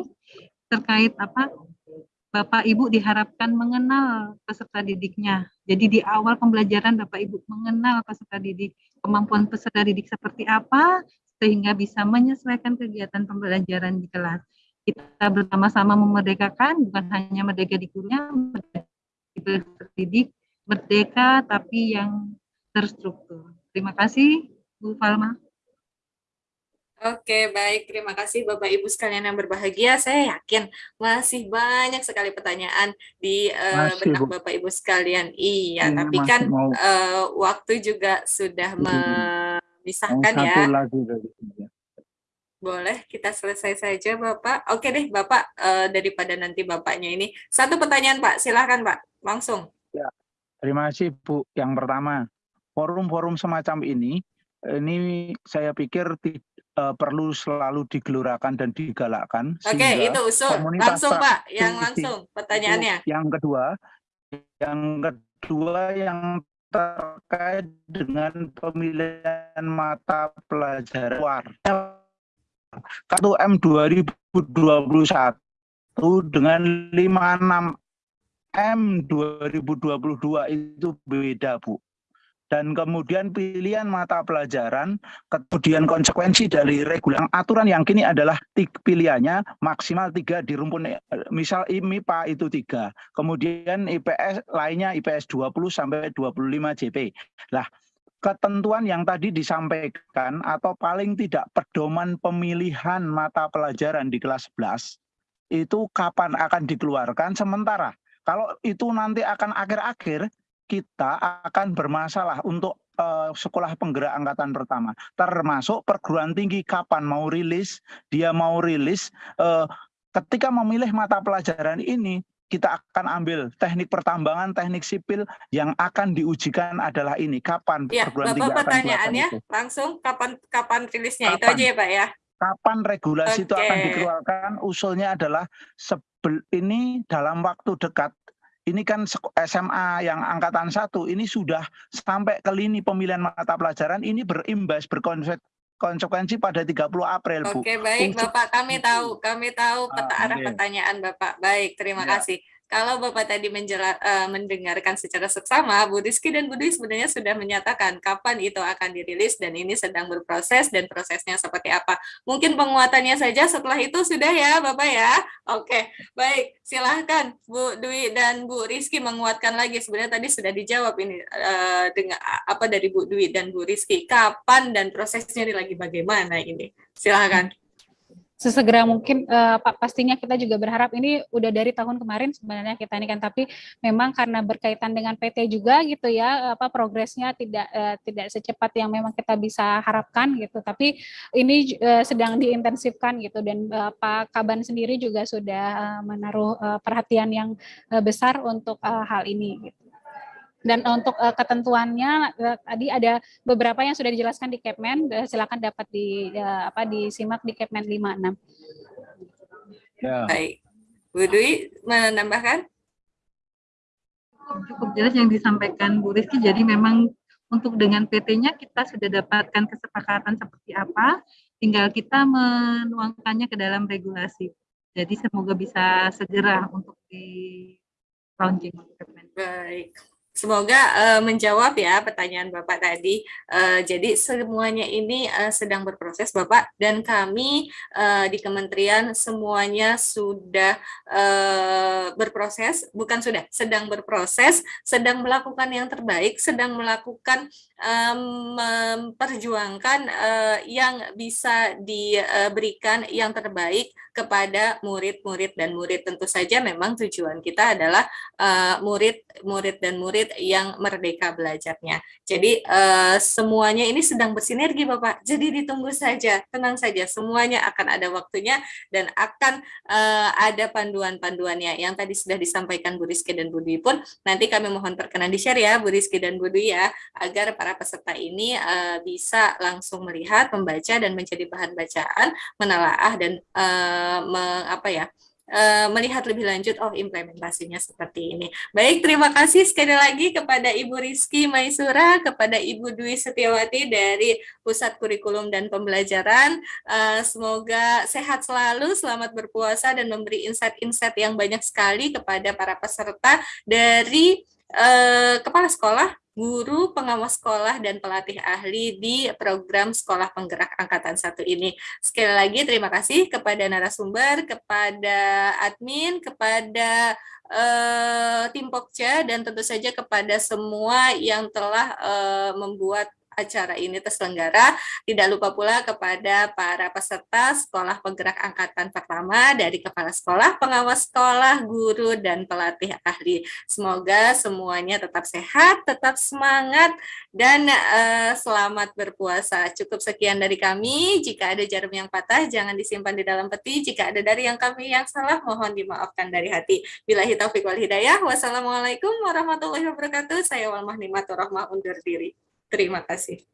terkait apa Bapak Ibu diharapkan mengenal peserta didiknya. Jadi di awal pembelajaran Bapak Ibu mengenal peserta didik, kemampuan peserta didik seperti apa sehingga bisa menyesuaikan kegiatan pembelajaran di kelas. Kita bersama-sama memerdekakan bukan hanya merdeka di gurunya, merdeka di peserta didik, merdeka tapi yang terstruktur. Terima kasih Bu Falma. Oke, baik. Terima kasih Bapak Ibu sekalian yang berbahagia. Saya yakin masih banyak sekali pertanyaan di eh, Masih, benak Bu. Bapak Ibu sekalian. Iya, Ini tapi kan mau- eh, waktu juga sudah Mau memisahkan satu ya. lagi dari. Boleh kita selesai saja Bapak. Oke deh Bapak, eh, daripada nanti Bapaknya ini. Satu pertanyaan Pak, silahkan Pak. Langsung. Terima kasih Bu. Yang pertama, forum-forum semacam ini, ini saya pikir eh, perlu selalu digelurakan dan digalakkan. Oke, itu usul. Langsung Pak, yang langsung pertanyaannya. Yang kedua, yang kedua yang terkait dengan pemilihan mata pelajaran luar. Kartu M 2021 dengan 56 M 2022 itu beda, Bu. Dan kemudian pilihan mata pelajaran, kemudian konsekuensi dari regulasi aturan yang kini adalah pilihannya maksimal tiga di rumpun eh, misal MIPA itu tiga, kemudian IPS lainnya IPS 20 sampai 25 JP. Lah, ketentuan yang tadi disampaikan atau paling tidak pedoman pemilihan mata pelajaran di kelas 11 itu kapan akan dikeluarkan sementara kalau itu nanti akan akhir-akhir kita akan bermasalah untuk eh, sekolah penggerak angkatan pertama. Termasuk perguruan tinggi kapan mau rilis dia mau rilis eh, ketika memilih mata pelajaran ini kita akan ambil teknik pertambangan teknik sipil yang akan diujikan adalah ini. Kapan Ya, perguruan tinggi Bapak pertanyaannya itu? langsung kapan kapan rilisnya? Itu Kapan? aja ya Pak ya. kapan regulasi itu akan dikeluarkan? Usulnya adalah sebel ini dalam waktu dekat ini kan SMA yang angkatan satu ini sudah sampai ke lini pemilihan mata pelajaran ini berimbas berkonse- konsekuensi pada 30 April Bu. Oke, baik Bapak, kami tahu, kami tahu peta Ah, arah pertanyaan Bapak. Baik, terima Ya. kasih. Kalau Bapak tadi menjela- eh, mendengarkan secara seksama, Bu Rizky dan Bu Dwi sebenarnya sudah menyatakan kapan itu akan dirilis dan ini sedang berproses dan prosesnya seperti apa. Mungkin penguatannya saja setelah itu sudah ya Bapak ya. Oke, baik. Silahkan Bu Dwi dan Bu Rizky menguatkan lagi. Sebenarnya tadi sudah dijawab ini eh, dengan apa dari Bu Dwi dan Bu Rizky. Kapan dan prosesnya lagi bagaimana ini? Silahkan. Sesegera mungkin uh, pastinya kita juga berharap ini udah dari tahun kemarin sebenarnya kita ini kan tapi memang karena berkaitan dengan PT juga gitu ya apa progresnya tidak uh, tidak secepat yang memang kita bisa harapkan gitu tapi ini uh, sedang diintensifkan gitu dan uh, Pak Kaban sendiri juga sudah uh, menaruh uh, perhatian yang uh, besar untuk uh, hal ini gitu. Dan untuk uh, ketentuannya uh, tadi ada beberapa yang sudah dijelaskan di Kepmen, uh, silakan dapat di uh, apa disimak di Kepmen 56. Ya. Baik. Bu Dwi menambahkan? Cukup jelas yang disampaikan Bu Rizky, jadi memang untuk dengan PT-nya kita sudah dapatkan kesepakatan seperti apa, tinggal kita menuangkannya ke dalam regulasi. Jadi semoga bisa segera untuk di launching. Baik. Semoga uh, menjawab ya pertanyaan Bapak tadi. Uh, jadi semuanya ini uh, sedang berproses Bapak dan kami uh, di kementerian semuanya sudah uh, berproses, bukan sudah, sedang berproses, sedang melakukan yang terbaik, sedang melakukan um, memperjuangkan yang bisa diberikan yang terbaik kepada murid-murid dan murid. Tentu saja memang tujuan kita adalah murid-murid uh, dan murid murid yang merdeka belajarnya. Jadi uh, semuanya ini sedang bersinergi Bapak. Jadi ditunggu saja, tenang saja, semuanya akan ada waktunya dan akan uh, ada panduan-panduannya yang tadi sudah disampaikan Bu Rizky dan Bu Dwi pun nanti kami mohon perkenan di-share ya Bu Rizky dan Bu Dwi ya agar para peserta ini uh, bisa langsung melihat, membaca dan menjadi bahan bacaan, menelaah dan apa ya Eh, melihat lebih lanjut, oh implementasinya seperti ini. Baik, terima kasih sekali lagi kepada Ibu Rizky Maisura, kepada Ibu Dwi Setiawati dari Pusat Kurikulum dan Pembelajaran. Uh, semoga sehat selalu, selamat berpuasa, dan memberi insight-insight yang banyak sekali kepada para peserta dari uh, Kepala Sekolah, guru, pengawas sekolah, dan pelatih ahli di program Sekolah Penggerak Angkatan satu ini. Sekali lagi terima kasih kepada narasumber, kepada admin, kepada uh, tim Pokja, dan tentu saja kepada semua yang telah uh, membuat acara ini terselenggara. Tidak lupa pula kepada para peserta Sekolah Penggerak Angkatan Pertama dari Kepala Sekolah, Pengawas Sekolah, Guru, dan Pelatih Ahli. Semoga semuanya tetap sehat, tetap semangat, dan uh, selamat berpuasa. Cukup sekian dari kami. Jika ada jarum yang patah, jangan disimpan di dalam peti. Jika ada dari yang kami yang salah, mohon dimaafkan dari hati. Bila taufiq wal hidayah. Wassalamualaikum warahmatullahi wabarakatuh. Saya Walmah Nimatur Rahmah undur diri. Terima kasih.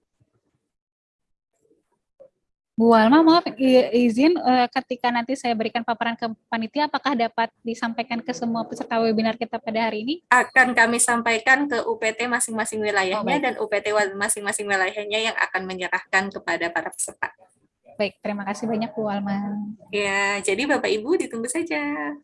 Bu Alma, maaf izin uh, ketika nanti saya berikan paparan ke panitia, apakah dapat disampaikan ke semua peserta webinar kita pada hari ini? Akan kami sampaikan ke UPT masing-masing wilayahnya oh, dan UPT masing-masing wilayahnya yang akan menyerahkan kepada para peserta. Baik, terima kasih banyak Bu Alma. Ya, jadi Bapak Ibu ditunggu saja.